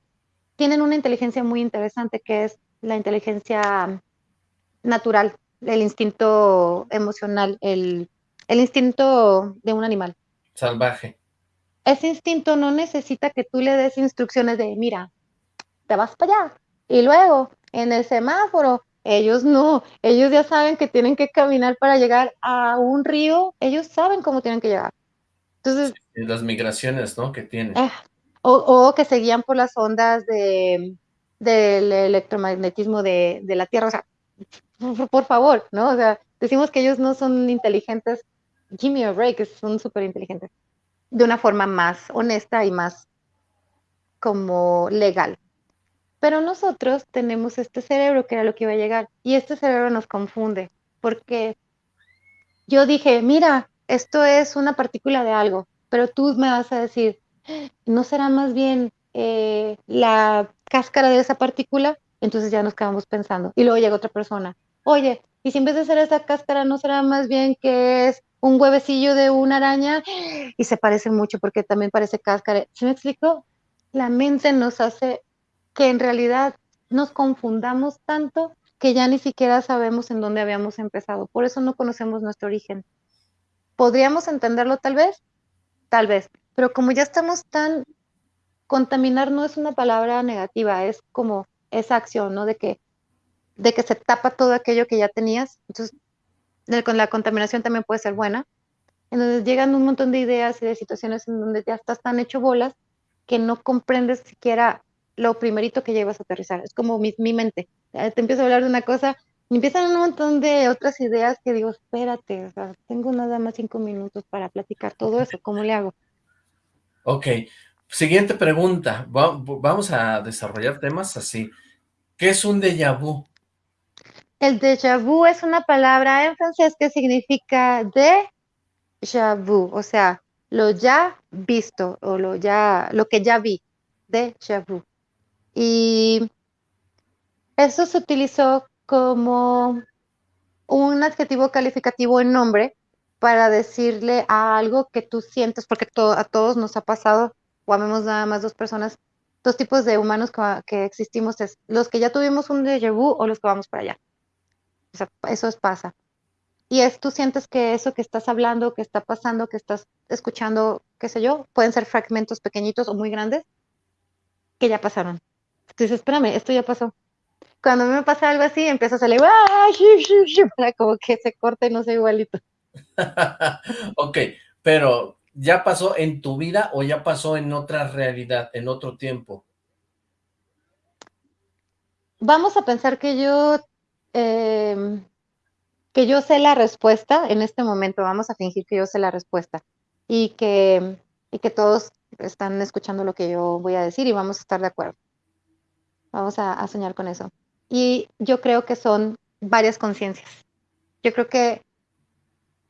tienen una inteligencia muy interesante que es la inteligencia natural, el instinto emocional, el, el instinto de un animal. Salvaje. Ese instinto no necesita que tú le des instrucciones de, mira, te vas para allá. Y luego, en el semáforo, ellos no, ellos ya saben que tienen que caminar para llegar a un río, ellos saben cómo tienen que llegar. Entonces, las migraciones, ¿no? Que tienen. Eh, o, que se guían por las ondas de, del electromagnetismo de, la Tierra. O sea, por, favor, ¿no? O sea, decimos que ellos no son inteligentes. Jimmy o Ray, que son súper inteligentes. De una forma más honesta y más como legal. Pero nosotros tenemos este cerebro que era lo que iba a llegar y este cerebro nos confunde porque yo dije, mira, esto es una partícula de algo, pero tú me vas a decir, ¿no será más bien eh, la cáscara de esa partícula? Entonces ya nos quedamos pensando. Y luego llega otra persona, oye, y si en vez de ser esa cáscara, ¿no será más bien que es un huevecillo de una araña? Y se parece mucho porque también parece cáscara. ¿Se me explicó? La mente nos hace que en realidad nos confundamos tanto que ya ni siquiera sabemos en dónde habíamos empezado. Por eso no conocemos nuestro origen. ¿Podríamos entenderlo tal vez? Tal vez. Pero como ya estamos tan... Contaminar no es una palabra negativa, es como esa acción, ¿no? De que, de que se tapa todo aquello que ya tenías. Entonces, con la contaminación también puede ser buena. Entonces llegan un montón de ideas y de situaciones en donde ya estás tan hecho bolas que no comprendes siquiera lo primerito que llevas a aterrizar. Es como mi, mi mente. Te empiezo a hablar de una cosa y empiezan un montón de otras ideas que digo, espérate, o sea, tengo nada más cinco minutos para platicar todo eso, ¿cómo le hago? Ok, siguiente pregunta, vamos a desarrollar temas así. ¿Qué es un déjà vu? El déjà vu es una palabra en francés que significa de vu, o sea, lo ya visto o lo ya, lo que ya vi, de vu. Y eso se utilizó como un adjetivo calificativo en nombre para decirle a algo que tú sientes, porque a todos nos ha pasado, o habemos nada más dos personas, dos tipos de humanos que, existimos, es los que ya tuvimos un déjà o los que vamos para allá. O sea, eso pasa. Y es, tú sientes que eso que estás hablando, que está pasando, que estás escuchando, qué sé yo, pueden ser fragmentos pequeñitos o muy grandes, que ya pasaron. Entonces, espérame, esto ya pasó cuando me pasa algo así, empiezo a salir, <laughs> para como que se corte no sé igualito. <laughs> ok, pero ¿ya pasó en tu vida o ya pasó en otra realidad, en otro tiempo? Vamos a pensar que yo, em, que yo sé la respuesta en este momento, vamos a fingir que yo sé la respuesta y que, y que todos están escuchando lo que yo voy a decir y vamos a estar de acuerdo. Vamos a soñar con eso. Y yo creo que son varias conciencias. Yo creo que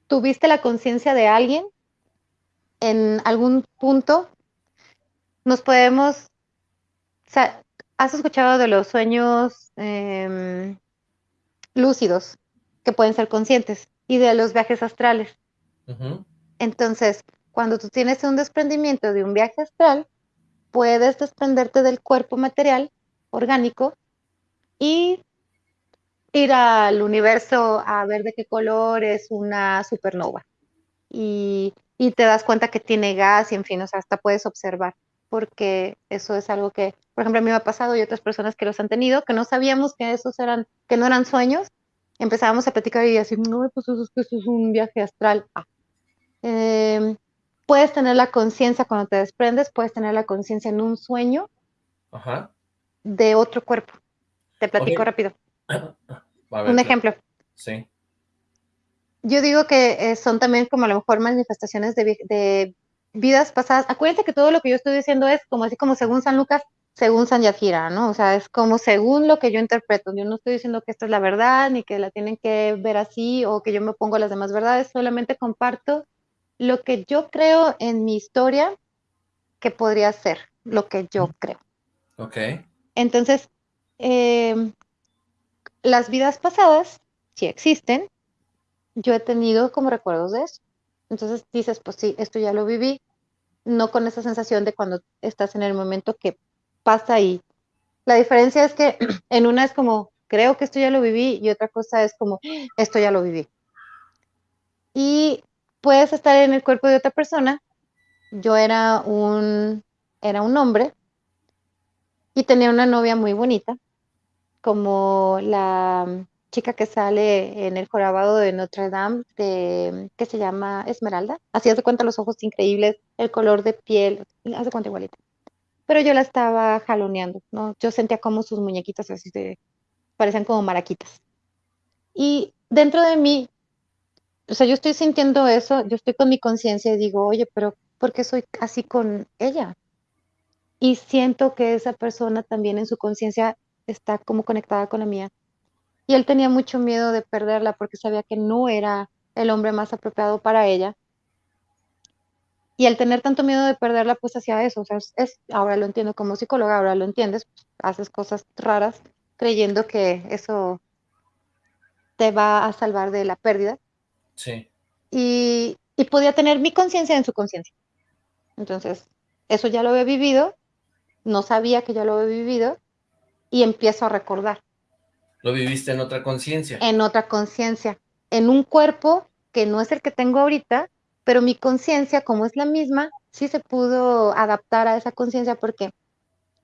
tuviste la conciencia de alguien en algún punto. Nos podemos, o sea, has escuchado de los sueños em, lúcidos que pueden ser conscientes y de los viajes astrales. Entonces, cuando tú tienes un desprendimiento de un viaje astral, puedes desprenderte del cuerpo material orgánico y ir al universo a ver de qué color es una supernova. Y, te das cuenta que tiene gas y en fin, o sea, hasta puedes observar, porque eso es algo que, por ejemplo, a mí me ha pasado y otras personas que los han tenido, que no sabíamos que esos eran, que no eran sueños, empezábamos a platicar y así, no, pues eso es, eso es un viaje astral. Ah. Em, puedes tener la conciencia cuando te desprendes, puedes tener la conciencia en un sueño de otro cuerpo. Te platico rápido. Un ejemplo. Sí. Yo digo que eh, son también como a lo mejor manifestaciones de, vidas pasadas. Acuérdense que todo lo que yo estoy diciendo es como así como según San Lucas, según San Yajira, ¿no? O sea, es como según lo que yo interpreto. Yo no estoy diciendo que esto es la verdad, ni que la tienen que ver así, o que yo me pongo las demás verdades, solamente comparto lo que yo creo en mi historia que podría ser, lo que yo creo. Ok. Entonces, Em, las vidas pasadas, si existen, yo he tenido como recuerdos de eso. Entonces dices, pues sí, esto ya lo viví, no con esa sensación de cuando estás en el momento que pasa ahí. La diferencia es que <clears throat> en una es como, creo que esto ya lo viví, y otra cosa es como, esto ya lo viví. Y puedes estar en el cuerpo de otra persona. Yo era un, era un hombre y tenía una novia muy bonita como la chica que sale en el jorobado de Notre Dame, de, que se llama Esmeralda. Así hace cuenta los ojos increíbles, el color de piel, hace cuenta igualita. Pero yo la estaba jaloneando, ¿no? Yo sentía como sus muñequitas así de, parecían como maraquitas. Y dentro de mí, o sea, yo estoy sintiendo eso, yo estoy con mi conciencia y digo, oye, pero ¿por qué soy así con ella? Y siento que esa persona también en su conciencia está como conectada con la mía. Y él tenía mucho miedo de perderla porque sabía que no era el hombre más apropiado para ella. Y al tener tanto miedo de perderla, pues hacía eso. O sea, es, ahora lo entiendo como psicóloga, ahora lo entiendes, haces cosas raras creyendo que eso te va a salvar de la pérdida. Sí. Y, y podía tener mi conciencia en su conciencia. Entonces, eso ya lo había vivido, no sabía que ya lo había vivido y empiezo a recordar. ¿Lo viviste en otra conciencia? En otra conciencia, en un cuerpo que no es el que tengo ahorita, pero mi conciencia, como es la misma, sí se pudo adaptar a esa conciencia porque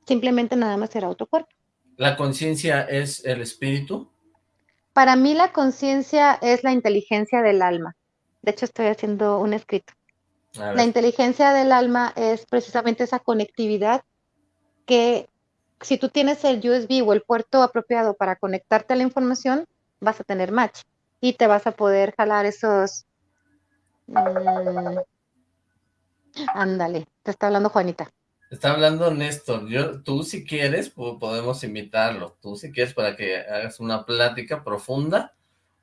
simplemente nada más era otro cuerpo. ¿La conciencia es el espíritu? Para mí la conciencia es la inteligencia del alma. De hecho, estoy haciendo un escrito. La inteligencia del alma es precisamente esa conectividad que si tú tienes el USB o el puerto apropiado para conectarte a la información, vas a tener match y te vas a poder jalar esos... Mm, ándale, te está hablando Juanita. Está hablando Néstor. Yo, tú si quieres, podemos invitarlo. Tú si quieres para que hagas una plática profunda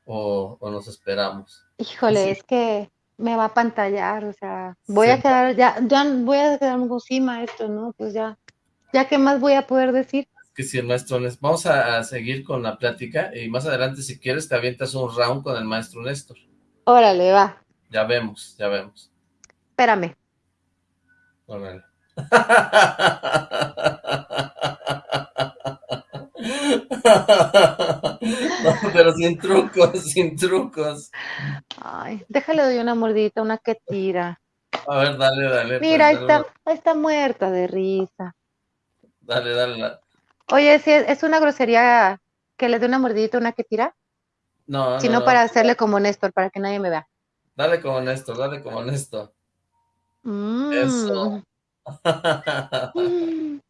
o, nos esperamos. Híjole, es que me va a pantallar, o sea, voy a quedar, ya, ya voy a quedarme encima esto, ¿no? Pues ya, ya qué más voy a poder decir. que si el maestro Néstor, vamos a, seguir con la plática y más adelante si quieres te avientas un round con el maestro Néstor. Órale, va. Ya vemos, ya vemos. Espérame. Órale. <laughs> pero sin trucos, sin trucos. Ay, déjale doy una mordita, una que tira. A ver, dale, dale. Mira, ahí está, está muerta de risa. Dale, dale. Oye, si es, una grosería que le dé una mordidita, una que tira. No, Sino para hacerle como Néstor, para que nadie me vea. Dale como Néstor, dale como Néstor. Mm. Eso. <laughs>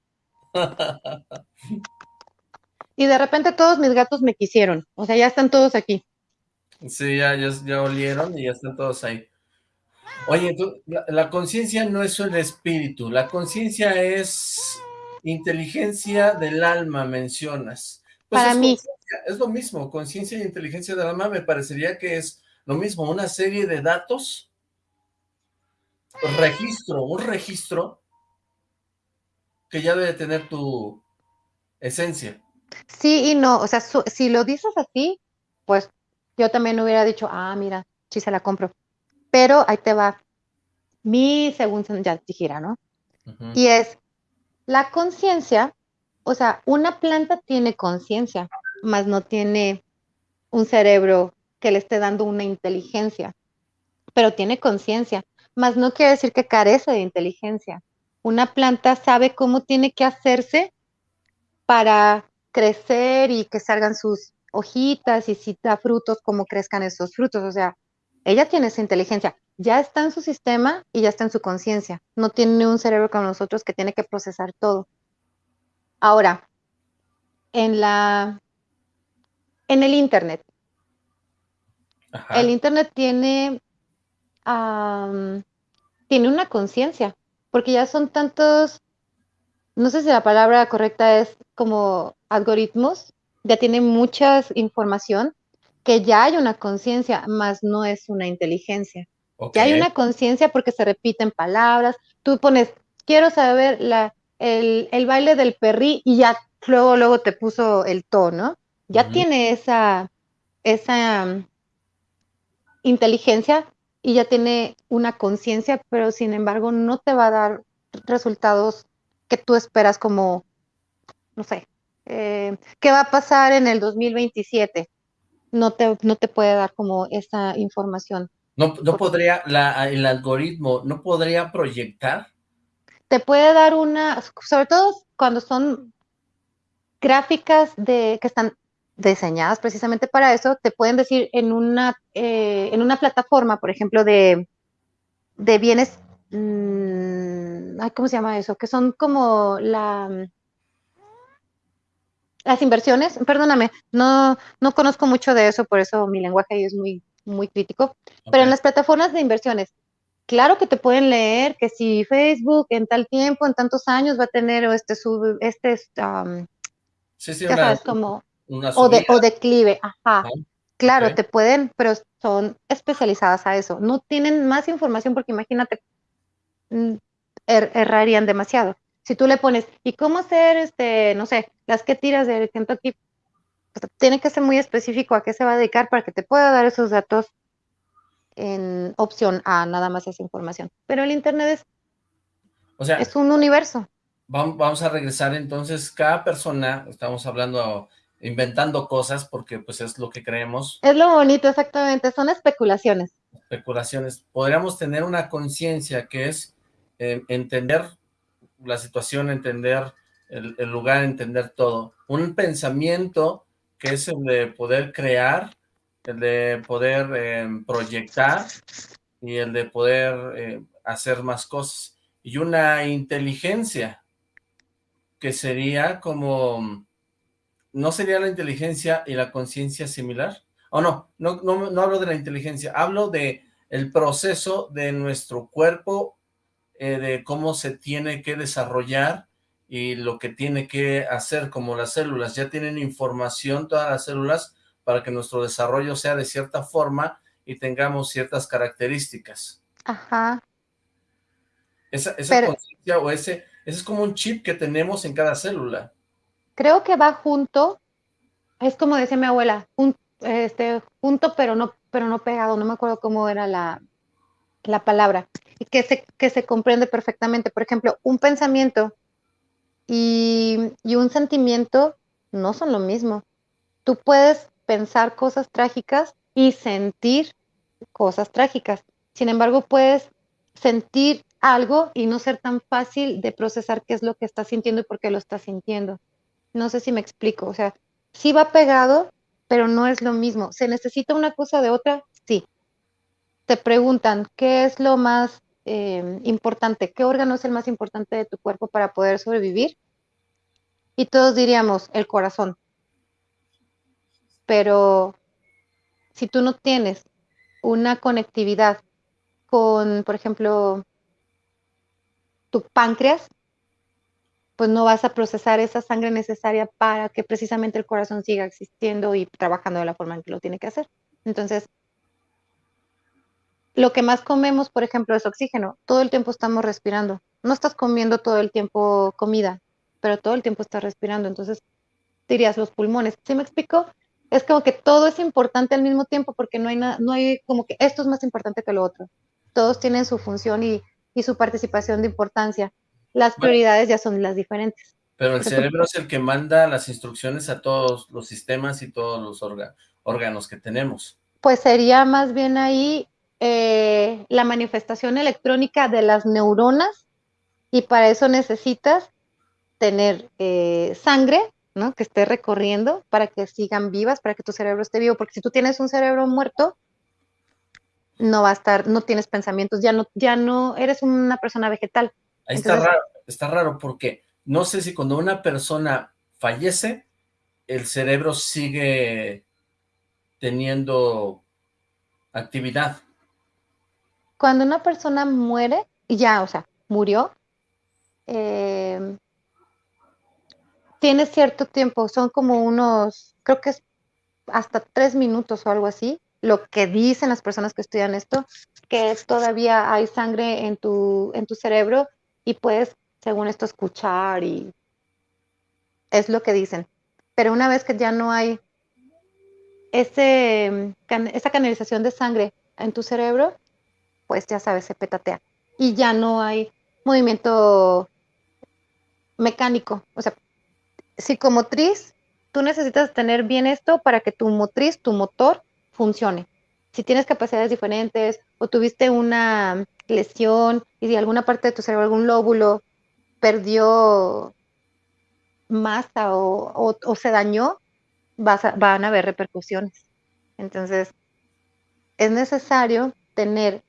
y de repente todos mis gatos me quisieron. O sea, ya están todos aquí. Sí, ya, ya, olieron y ya están todos ahí. Oye, la, conciencia no es el espíritu, la conciencia es inteligencia del alma, mencionas. Pues Para mí. Es lo mismo, conciencia e inteligencia del alma me parecería que es lo mismo, una serie de datos, registro, un registro que ya debe tener tu esencia. Sí y no, o sea, si lo dices así, pues yo también hubiera dicho, ah, mira, sí se la compro. Pero ahí te va mi según ya dijera, ¿no? Y es la conciencia, o sea, una planta tiene conciencia, más no tiene un cerebro que le esté dando una inteligencia, pero tiene conciencia, más no quiere decir que carece de inteligencia. Una planta sabe cómo tiene que hacerse para crecer y que salgan sus hojitas y si da frutos, cómo crezcan esos frutos. O sea, ella tiene esa inteligencia, ya está en su sistema y ya está en su conciencia. No tiene un cerebro como nosotros que tiene que procesar todo. Ahora, en la en el internet. El internet tiene tiene una conciencia porque ya son tantos, no sé si la palabra correcta es como algoritmos, ya tienen mucha información, que ya hay una conciencia, más no es una inteligencia. Ya hay una conciencia porque se repiten palabras, tú pones, quiero saber la, el, baile del perrí y ya luego, luego te puso el tono, ya tiene esa, esa um, inteligencia y ya tiene una conciencia, pero sin embargo no te va a dar resultados que tú esperas como, no sé, eh, ¿qué va a pasar en el 2027? No te, no te puede dar como esa información. No, no podría, la, el algoritmo, ¿no podría proyectar? Te puede dar una, sobre todo cuando son gráficas de que están diseñadas precisamente para eso, te pueden decir en una, eh, en una plataforma, por ejemplo, de, de bienes, mmm, ¿cómo se llama eso? Que son como la, las inversiones, perdóname, no, no conozco mucho de eso, por eso mi lenguaje ahí es muy, muy crítico, pero en las plataformas de inversiones, claro que te pueden leer que si Facebook en tal tiempo, en tantos años va a tener este sub, este sí, sí, una, como o, de, o declive, ajá. Claro, te pueden, pero son especializadas a eso. No tienen más información porque imagínate, mm, er, errarían demasiado. Si tú le pones, ¿y cómo hacer, este, no sé, las que tiras de Kentucky? Tiene que ser muy específico a qué se va a dedicar para que te pueda dar esos datos en opción a nada más esa información. Pero el Internet es, o sea, es un universo. Vamos a regresar entonces, cada persona, estamos hablando inventando cosas porque pues es lo que creemos. Es lo bonito, exactamente, son especulaciones. Especulaciones. Podríamos tener una conciencia que es eh, entender la situación, entender el, lugar, entender todo. Un pensamiento que es el de poder crear, el de poder em, proyectar y el de poder eh, hacer más cosas. Y una inteligencia que sería como ¿no sería la inteligencia y la conciencia similar? ¿O no? no? No, hablo de la inteligencia, hablo de el proceso de nuestro cuerpo, eh, de cómo se tiene que desarrollar y lo que tiene que hacer como las células. Ya tienen información todas las células para que nuestro desarrollo sea de cierta forma y tengamos ciertas características. Ajá. Esa, esa conciencia o ese, ese es como un chip que tenemos en cada célula creo que va junto, es como decía mi abuela, este, junto pero no, pero no pegado, no me acuerdo cómo era la, la palabra, y que se, que se comprende perfectamente. Por ejemplo, un pensamiento y, un sentimiento no son lo mismo. Tú puedes pensar cosas trágicas y sentir cosas trágicas. Sin embargo, puedes sentir algo y no ser tan fácil de procesar qué es lo que estás sintiendo y por qué lo estás sintiendo. No sé si me explico, o sea, sí va pegado, pero no es lo mismo. ¿Se necesita una cosa de otra? Sí. Te preguntan, ¿qué es lo más eh, importante? ¿Qué órgano es el más importante de tu cuerpo para poder sobrevivir? Y todos diríamos, el corazón. Pero si tú no tienes una conectividad con, por ejemplo, tu páncreas, pues no vas a procesar esa sangre necesaria para que precisamente el corazón siga existiendo y trabajando de la forma en que lo tiene que hacer. Entonces, lo que más comemos, por ejemplo, es oxígeno. Todo el tiempo estamos respirando. No estás comiendo todo el tiempo comida, pero todo el tiempo estás respirando. Entonces, dirías los pulmones. ¿Sí me explico? Es como que todo es importante al mismo tiempo porque no hay, nada, no hay como que esto es más importante que lo otro. Todos tienen su función y, y su participación de importancia las prioridades ya son las diferentes. Pero el cerebro es el que manda las instrucciones a todos los sistemas y todos los órganos que tenemos. Pues sería más bien ahí eh, la manifestación electrónica de las neuronas y para eso necesitas tener eh, sangre, ¿no? Que esté recorriendo para que sigan vivas, para que tu cerebro esté vivo, porque si tú tienes un cerebro muerto, no va a estar, no tienes pensamientos, ya no, ya no eres una persona vegetal. Ahí está raro, está raro porque no sé si cuando una persona fallece, el cerebro sigue teniendo actividad. Cuando una persona muere, ya, o sea, murió, eh, tiene cierto tiempo, son como unos, creo que es hasta tres minutos o algo así, lo que dicen las personas que estudian esto, que todavía hay sangre en tu, en tu cerebro y puedes, según esto, escuchar y es lo que dicen. Pero una vez que ya no hay ese, esa canalización de sangre en tu cerebro, pues ya sabes, se petatea. Y ya no hay movimiento mecánico. O sea, psicomotriz, tú necesitas tener bien esto para que tu motriz, tu motor, funcione. Si tienes capacidades diferentes o tuviste una lesión y si alguna parte de tu cerebro, algún lóbulo perdió masa o, se dañó, van a haber repercusiones. Entonces, es necesario tener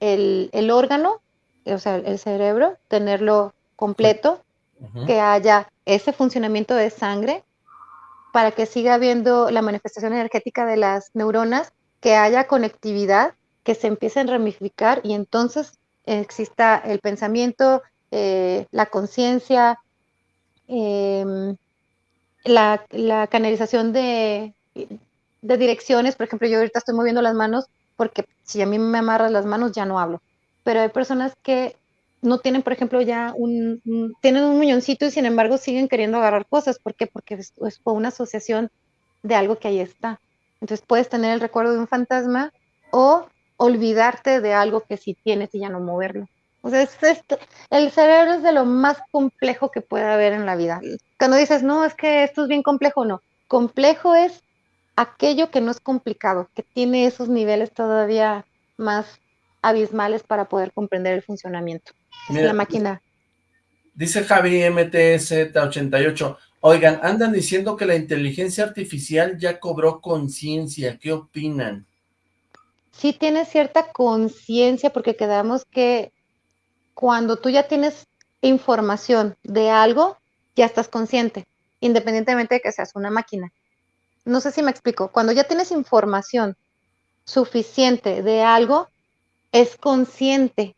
el, órgano, o sea, el cerebro, tenerlo completo, que haya ese funcionamiento de sangre para que siga habiendo la manifestación energética de las neuronas, que haya conectividad que se empiecen a ramificar y entonces exista el pensamiento, eh, la conciencia, em, la, canalización de, de, direcciones. Por ejemplo, yo ahorita estoy moviendo las manos porque si a mí me amarras las manos ya no hablo. Pero hay personas que no tienen, por ejemplo, ya un, tienen un muñoncito y sin embargo siguen queriendo agarrar cosas. ¿Por qué? Porque es, es una asociación de algo que ahí está. Entonces puedes tener el recuerdo de un fantasma o olvidarte de algo que sí tienes y ya no moverlo. O sea, es el cerebro es de lo más complejo que puede haber en la vida. Cuando dices, no, es que esto es bien complejo, no. Complejo es aquello que no es complicado, que tiene esos niveles todavía más abismales para poder comprender el funcionamiento. es la máquina. Dice Javi MTZ88, oigan, andan diciendo que la inteligencia artificial ya cobró conciencia, ¿qué opinan? Sí tiene cierta conciencia porque quedamos que cuando tú ya tienes información de algo, ya estás consciente, independientemente de que seas una máquina. No sé si me explico. Cuando ya tienes información suficiente de algo, es consciente,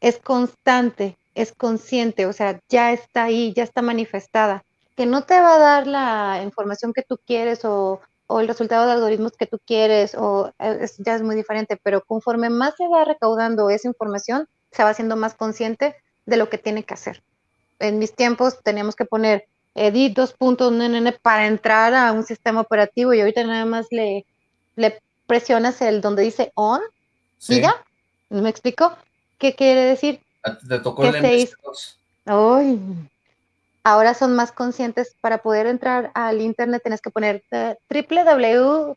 es constante, es consciente, o sea, ya está ahí, ya está manifestada. Que no te va a dar la información que tú quieres o, el resultado de algoritmos que tú quieres, o eh, ya es muy diferente, pero conforme más se va recaudando esa información, se va haciendo más consciente de lo que tiene que hacer. En mis tiempos teníamos que poner edit dos puntos para entrar a un sistema operativo y ahorita nada más le, le presionas el donde dice on y ya. ¿Me explico? ¿Qué quiere decir? Te tocó el Ay, ahora son más conscientes para poder entrar al internet tienes que poner uh, www.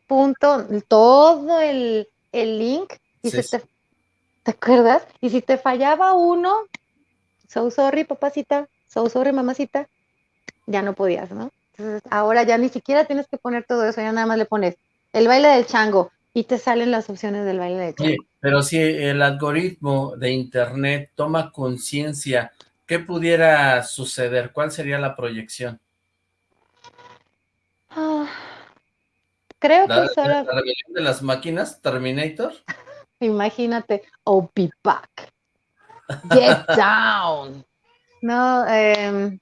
todo el, el link y se te ¿Te acuerdas? Y si te fallaba uno, so sorry, papacita, so sorry, mamacita, ya no podías, ¿no? Entonces, ahora ya ni siquiera tienes que poner todo eso, ya nada más le pones el baile del chango y te salen las opciones del baile del chango. pero si el algoritmo de internet toma conciencia, ¿qué pudiera suceder? ¿Cuál sería la proyección? Ah, creo que ¿La rebelión de las máquinas, Terminator? <laughs> Imagínate, oh, be back. Get down. No, em,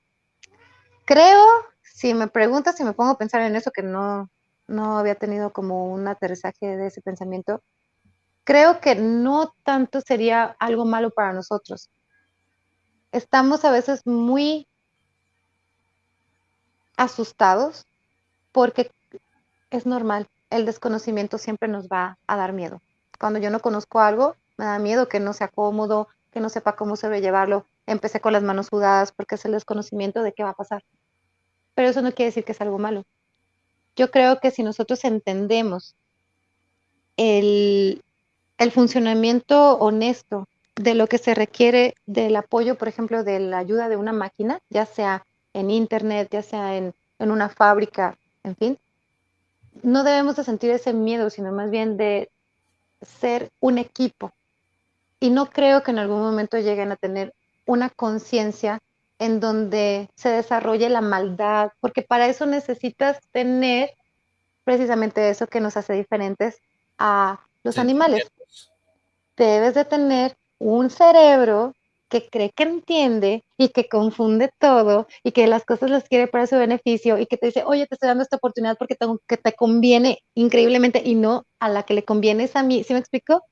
creo, si me preguntas, si me pongo a pensar en eso, que no, no había tenido como un aterrizaje de ese pensamiento, creo que no tanto sería algo malo para nosotros. Estamos a veces muy asustados porque es normal, el desconocimiento siempre nos va a dar miedo. Cuando yo no conozco algo, me da miedo que no sea cómodo, que no sepa cómo sobrellevarlo. Empecé con las manos sudadas porque es el desconocimiento de qué va a pasar. Pero eso no quiere decir que es algo malo. Yo creo que si nosotros entendemos el, el funcionamiento honesto de lo que se requiere del apoyo, por ejemplo, de la ayuda de una máquina, ya sea en internet, ya sea en, en una fábrica, en fin, no debemos de sentir ese miedo, sino más bien de ser un equipo. Y no creo que en algún momento lleguen a tener una conciencia en donde se desarrolle la maldad, porque para eso necesitas tener precisamente eso que nos hace diferentes a los animales. Debes de tener un cerebro que cree que entiende y que confunde todo y que las cosas las quiere para su beneficio y que te dice, oye, te estoy dando esta oportunidad porque tengo, que te conviene increíblemente y no a la que le conviene es a mí. ¿Sí me explico?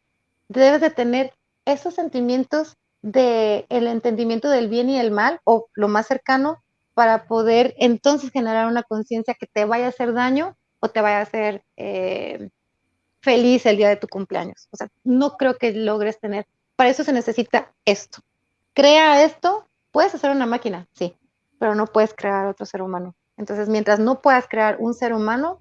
Debes de tener esos sentimientos de el entendimiento del bien y el mal o lo más cercano para poder entonces generar una conciencia que te vaya a hacer daño o te vaya a hacer eh, feliz el día de tu cumpleaños. O sea, no creo que logres tener, para eso se necesita esto, crea esto, puedes hacer una máquina, sí, pero no puedes crear otro ser humano. Entonces, mientras no puedas crear un ser humano,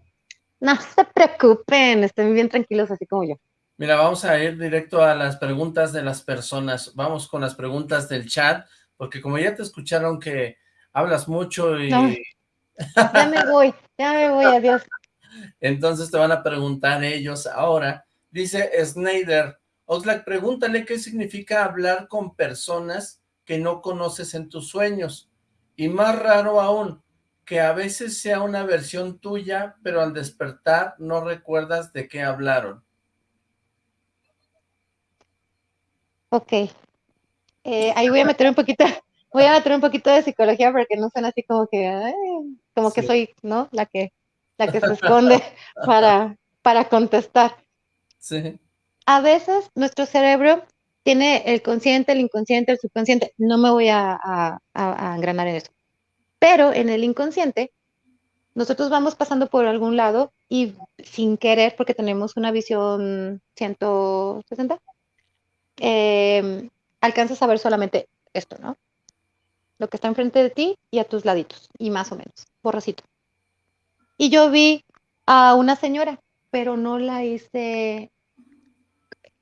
no <laughs> se preocupen, estén bien tranquilos así como yo. Mira, vamos a ir directo a las preguntas de las personas. Vamos con las preguntas del chat, porque como ya te escucharon que hablas mucho y... Ya me voy, ya me voy, adiós. <laughs> Entonces te van a preguntar ellos ahora. Dice Snyder, Oxlack, pregúntale qué significa hablar con personas que no conoces en tus sueños. Y más raro aún, que a veces sea una versión tuya, pero al despertar no recuerdas de qué hablaron. Ok. Eh, ahí voy a meter un poquito, <laughs> voy a meter un poquito de psicología porque no suena así como que, como que soy, ¿no? La que, la que se esconde <laughs> para, para contestar. Sí. A veces nuestro cerebro tiene el consciente, el inconsciente, el subconsciente. No me voy a, a, a engranar en eso. Pero en el inconsciente, nosotros vamos pasando por algún lado y sin querer, porque tenemos una visión 160, eh, alcanzas a ver solamente esto, ¿no? Lo que está enfrente de ti y a tus laditos, y más o menos, borracito. Y yo vi a una señora, pero no la hice,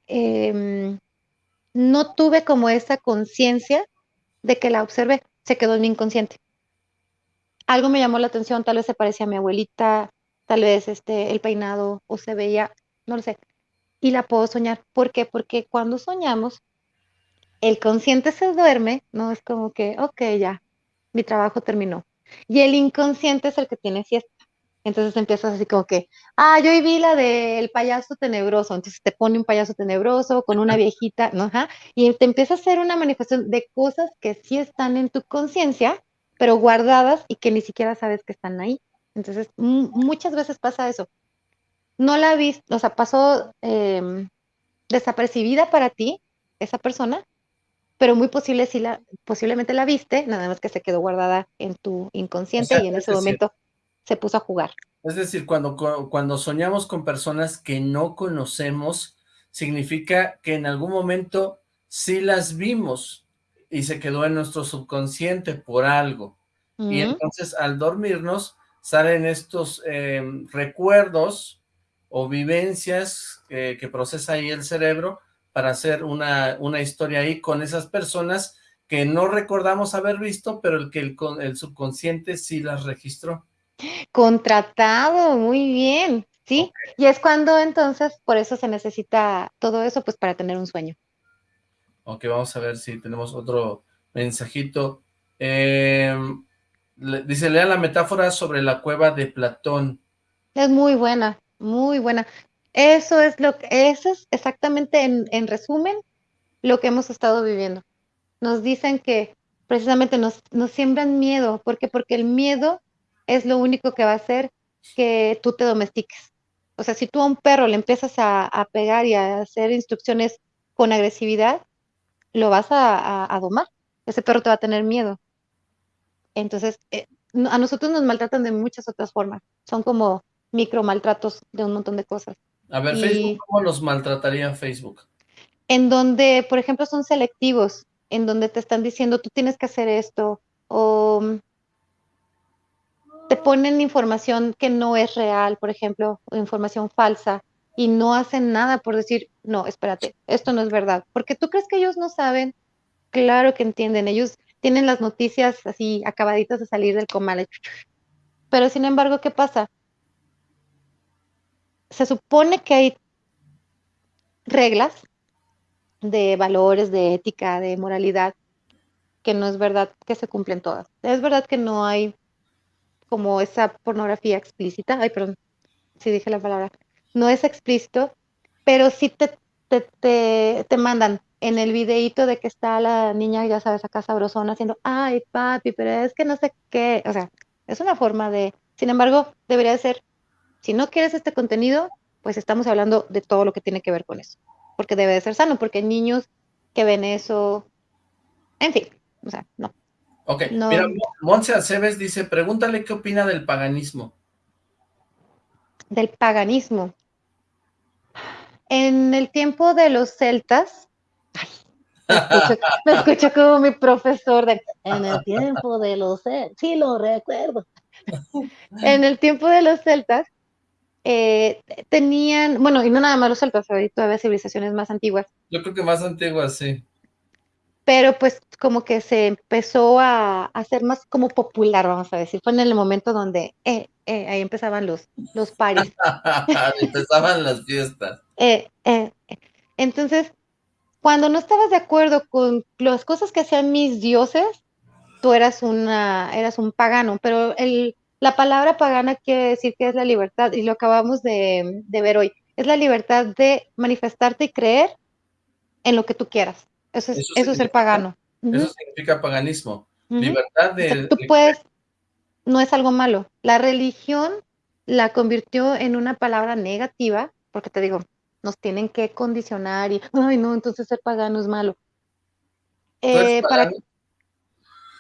eh, no tuve como esa conciencia de que la observé, se quedó en mi inconsciente. Algo me llamó la atención, tal vez se parecía a mi abuelita, tal vez este, el peinado o se veía, no lo sé, y la puedo soñar. ¿Por qué? Porque cuando soñamos, el consciente se duerme, ¿no? Es como que, ok, ya, mi trabajo terminó. Y el inconsciente es el que tiene fiesta. Entonces empiezas así como que, ah, yo vi la del payaso tenebroso, entonces te pone un payaso tenebroso con una viejita, ¿no? Y te empieza a hacer una manifestación de cosas que sí están en tu conciencia, pero guardadas y que ni siquiera sabes que están ahí. Entonces, muchas veces pasa eso. No la viste, o sea, pasó em, desapercibida para ti esa persona, pero muy posible si la, posiblemente la viste, nada más que se quedó guardada en tu inconsciente y en ese momento se puso a jugar. Es decir, cuando, cuando soñamos con personas que no conocemos, significa que en algún momento sí las vimos y se quedó en nuestro subconsciente por algo. Y entonces al dormirnos salen estos em, recuerdos o vivencias que procesa ahí el cerebro para hacer una, una historia ahí con esas personas que no recordamos haber visto, pero el que el, el subconsciente sí las registró. Contratado, muy bien, sí. Y es cuando entonces, por eso se necesita todo eso, pues para tener un sueño. Ok, vamos a ver si tenemos otro mensajito. Em, dice, lea la metáfora sobre la cueva de Platón. Es muy buena, muy buena. Eso es lo que, eso es exactamente en, en resumen lo que hemos estado viviendo. Nos dicen que precisamente nos, nos siembran miedo. ¿Por qué? Porque el miedo es lo único que va a hacer que tú te domestiques. O sea, si tú a un perro le empiezas a, pegar y a hacer instrucciones con agresividad, lo vas a, domar. Ese perro te va a tener miedo. Entonces, eh, a nosotros nos maltratan de muchas otras formas. Son como micro maltratos de un montón de cosas. A ver, Facebook, ¿cómo nos maltrataría Facebook? En donde, por ejemplo, son selectivos, en donde te están diciendo, tú tienes que hacer esto, o te ponen información que no es real, por ejemplo, información falsa, y no hacen nada por decir, no, espérate, esto no es verdad. Porque tú crees que ellos no saben, claro que entienden, ellos tienen las noticias así acabaditas de salir del comal. Pero sin embargo, ¿qué pasa? Se supone que hay reglas de valores, de ética, de moralidad, que no es verdad que se cumplen todas. Es verdad que no hay como esa pornografía explícita, ay, perdón, si dije la palabra, no es explícito, pero sí te, te, te, mandan en el videíto de que está la niña, ya sabes, acá sabrosona, haciendo, ay, papi, pero es que no sé qué, o sea, es una forma de, sin embargo, debería ser, si no quieres este contenido, pues estamos hablando de todo lo que tiene que ver con eso, porque debe de ser sano, porque hay niños que ven eso, en fin, o sea, no, Ok, mira, Monse Aceves dice, pregúntale qué opina del paganismo. Del paganismo. En el tiempo de los celtas, me, <laughs> escucho, como mi profesor de, en el tiempo de los celtas, sí lo recuerdo. <laughs> en el tiempo de los celtas, eh, tenían, bueno, y no nada más los hay todavía civilizaciones más antiguas. Yo creo que más antiguas, sí pero pues como que se empezó a hacer más como popular, vamos a decir. Fue en el momento donde eh, eh, ahí empezaban los, los paris. <laughs> empezaban las fiestas. Eh, entonces, cuando no estabas de acuerdo con las cosas que hacían mis dioses, tú eras, una, eras un pagano, pero el, la palabra pagana quiere decir que es la libertad, y lo acabamos de, de ver hoy, es la libertad de manifestarte y creer en lo que tú quieras Eso es, eso, es pagano. Eso significa paganismo. Libertad de... tú puedes, no es algo malo. La religión la convirtió en una palabra negativa, porque te digo, nos tienen que condicionar y, ay no, entonces ser pagano es malo. Eh, para...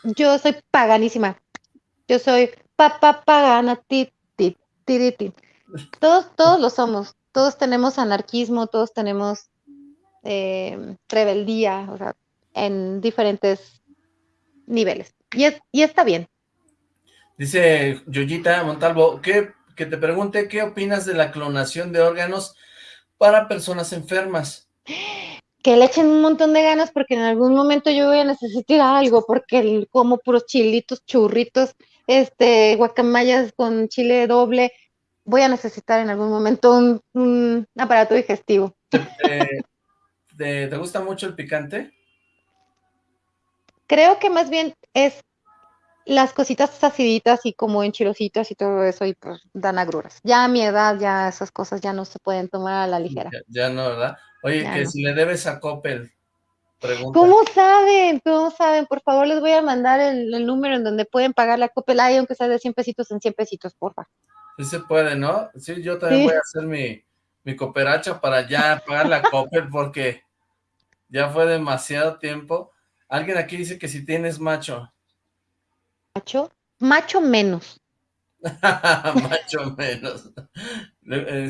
Yo soy paganísima. Yo soy papá pagana, ti, ti, ti, ti. Todos, todos lo somos. Todos tenemos anarquismo, todos tenemos eh, rebeldía, o sea, en diferentes niveles. Y, y está bien. Dice Yoyita Montalvo, que, que te pregunte qué opinas de la clonación de órganos para personas enfermas. Que le echen un montón de ganas porque en algún momento yo voy a necesitar algo, porque como puros chilitos, churritos, este, guacamayas con chile doble, voy a necesitar en algún momento un, aparato digestivo. ¿Te, gusta mucho el picante? Creo que más bien es las cositas aciditas y como enchilositas y todo eso y pues dan agruras. Ya a mi edad ya esas cosas ya no se pueden tomar a la ligera. Ya, no, ¿verdad? Oye, que si le debes a Coppel, pregunta. ¿Cómo saben? ¿Cómo saben? Por favor les voy a mandar el, número en donde pueden pagar la Coppel, ahí aunque sea de 100 pesitos en 100 pesitos, porfa. Sí se puede, ¿no? Sí, yo también voy a hacer mi, mi cooperacha para ya pagar la Coppel porque ya fue demasiado tiempo. Alguien aquí dice que si tienes macho. ¿Macho? Macho menos. <laughs> macho menos.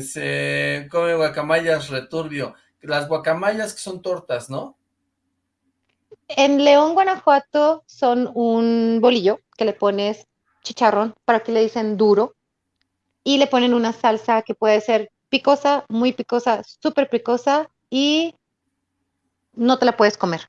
Se come guacamayas returbio. Las guacamayas que son tortas, ¿no? En León, Guanajuato, son un bolillo que le pones chicharrón, para que le dicen duro, y le ponen una salsa que puede ser picosa, muy picosa, súper picosa, y no te la puedes comer.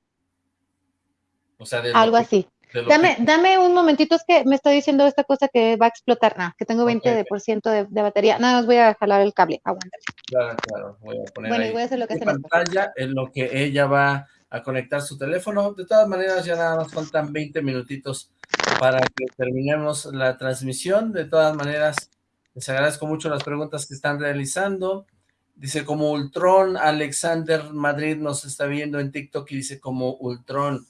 O sea, algo así. Dame, dame un momentito, es que me está diciendo esta cosa que va a explotar. No, que tengo 20% de, de, batería. Nada más voy a jalar el cable. Aguántale. Claro, claro. Voy a poner bueno, voy a hacer lo que pantalla en lo que ella va a conectar su teléfono. De todas maneras, ya nada más faltan 20 minutitos para que terminemos la transmisión. De todas maneras, les agradezco mucho las preguntas que están realizando. Dice como Ultron, Alexander Madrid nos está viendo en TikTok y dice como Ultron.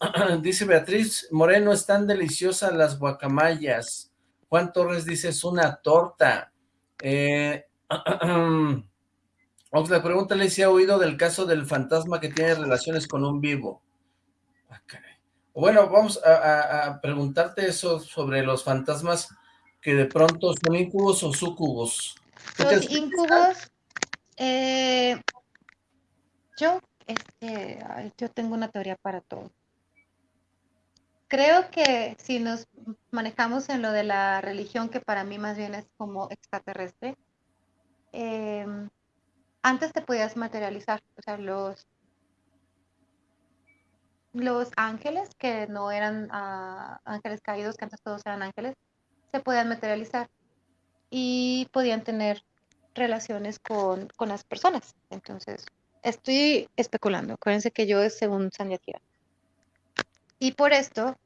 <clears throat> dice Beatriz Moreno, están deliciosas las guacamayas. Juan Torres dice, es una torta. Eh, <clears throat> Oxla, pregúntale si ha oído del caso del fantasma que tiene relaciones con un vivo. Ah, bueno, vamos a, preguntarte eso sobre los fantasmas que de pronto son incubos o sucubos. Los incubos, eh, yo, este, yo tengo una teoría para todo creo que si nos manejamos en lo de la religión, que para mí más bien es como extraterrestre, em, antes te podías materializar, o sea, los, ángeles, que no eran ah, ángeles caídos, que antes todos eran ángeles, se podían materializar y podían tener relaciones con, las personas. Entonces, estoy especulando. Acuérdense que yo es según Sandia y por esto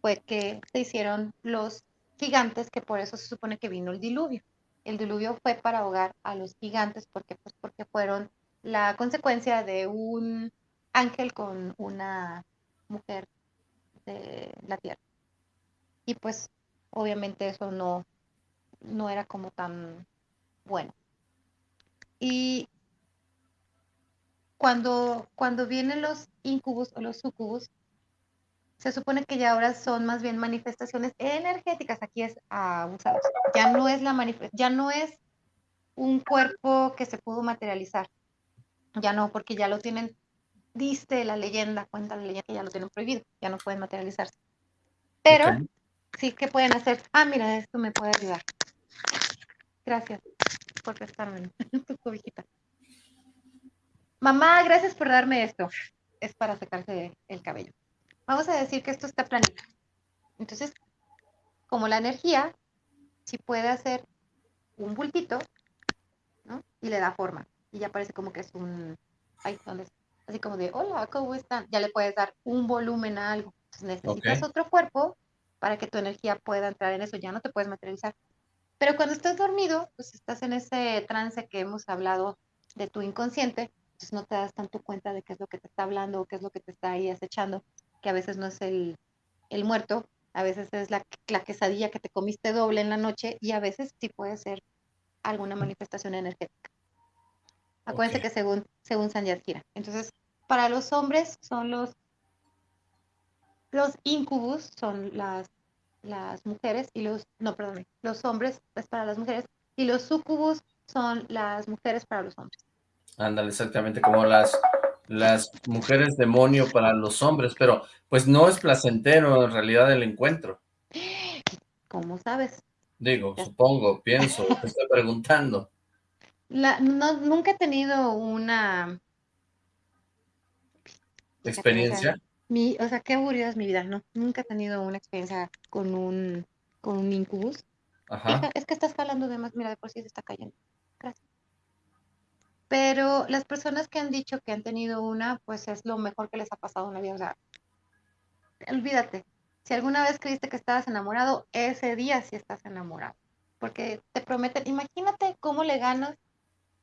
fue que se hicieron los gigantes, que por eso se supone que vino el diluvio. El diluvio fue para ahogar a los gigantes porque, pues, porque fueron la consecuencia de un ángel con una mujer de la tierra. Y pues obviamente eso no, no era como tan bueno. Y cuando, cuando vienen los incubos o los sucubos, se supone que ya ahora son más bien manifestaciones energéticas, aquí es abusado. Ya no es la ya no es un cuerpo que se pudo materializar. Ya no, porque ya lo tienen, diste la leyenda, cuenta la leyenda que ya lo tienen prohibido, ya no pueden materializarse. Pero sí que pueden hacer, ah, mira, esto me puede ayudar. Gracias por prestarme <laughs> tu cobijita. Mamá, gracias por darme esto. Es para secarse el cabello. Vamos a decir que esto está planito. Entonces, como la energía, si puede hacer un bultito, ¿no? Y le da forma. Y ya parece como que es un... Ahí, ¿dónde Así como de, hola, ¿cómo están? Ya le puedes dar un volumen a algo. Entonces necesitas otro cuerpo para que tu energía pueda entrar en eso. Ya no te puedes materializar. Pero cuando estás dormido, pues estás en ese trance que hemos hablado de tu inconsciente, Entonces no te das tanto cuenta de qué es lo que te está hablando o qué es lo que te está ahí acechando, que a veces no es el, el muerto, a veces es la, la, quesadilla que te comiste doble en la noche y a veces sí puede ser alguna manifestación energética. Acuérdense que según, según San Yadira. Entonces, para los hombres son los, los incubus, son las, las mujeres, y los, no, perdón, los hombres es para las mujeres, y los sucubus son las mujeres para los hombres. Ándale, exactamente como las, las mujeres demonio para los hombres, pero pues no es placentero en realidad el encuentro. ¿Cómo sabes? Digo, supongo, pienso, te estoy <laughs> preguntando. La, no, nunca he tenido una... ¿Experiencia? Mi, o sea, qué aburrida es mi vida, no, nunca he tenido una experiencia con un, con un incubus. Ajá. Es que estás hablando de más, mira, de por sí se está cayendo. Gracias. Pero las personas que han dicho que han tenido una, pues es lo mejor que les ha pasado en la vida. O sea, olvídate. Si alguna vez creíste que estabas enamorado, ese día sí estás enamorado. Porque te prometen, imagínate cómo le ganas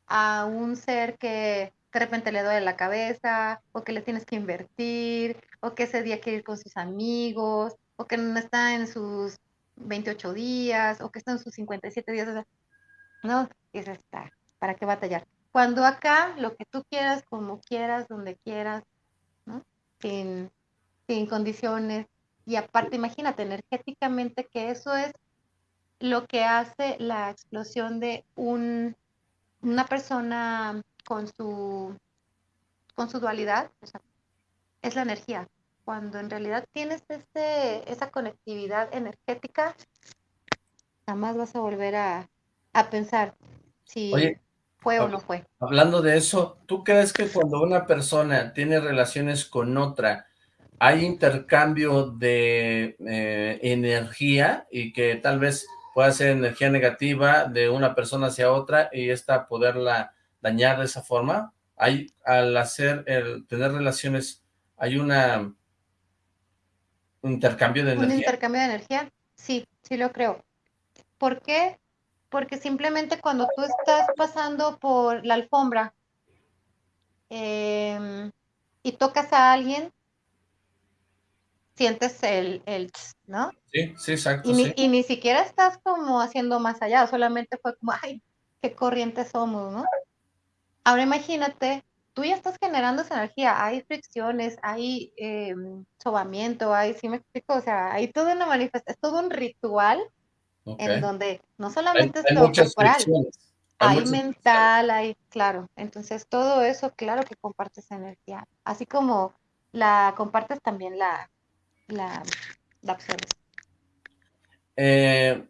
a un ser que de repente le duele la cabeza, o que le tienes que invertir, o que ese día quiere ir con sus amigos, o que no está en sus 28 días, o que está en sus 57 días. O sea, no, es está, ¿para qué batallar? Cuando acá lo que tú quieras, como quieras, donde quieras. Sin, sin condiciones. Y aparte, imagínate energéticamente que eso es lo que hace la explosión de un una persona con su, con su dualidad, es la energía. Cuando en realidad tienes este, esa conectividad energética, jamás vas a volver a, pensar si fue o no fue. Hablando de eso, ¿tú crees que cuando una persona tiene relaciones con otra, hay intercambio de eh, energía y que tal vez puede ser energía negativa de una persona hacia otra y esta poderla dañar de esa forma. Hay, al hacer, el tener relaciones, hay una un intercambio de energía. Un intercambio de energía, sí, sí lo creo. ¿Por qué? Porque simplemente cuando tú estás pasando por la alfombra em, y tocas a alguien, sientes el, el ¿no? Sí, sí, exacto. Y, Ni, y ni siquiera estás como haciendo más allá, solamente fue como, ay, qué corriente somos, ¿no? Ahora imagínate, tú ya estás generando esa energía, hay fricciones, hay eh, sobamiento, hay, sí me explico, o sea, hay toda una manifestación, es todo un ritual en donde no solamente es lo corporal, hay, hay mental, hay, claro, entonces todo eso, claro que compartes energía, así como la compartes también la, la, la eh,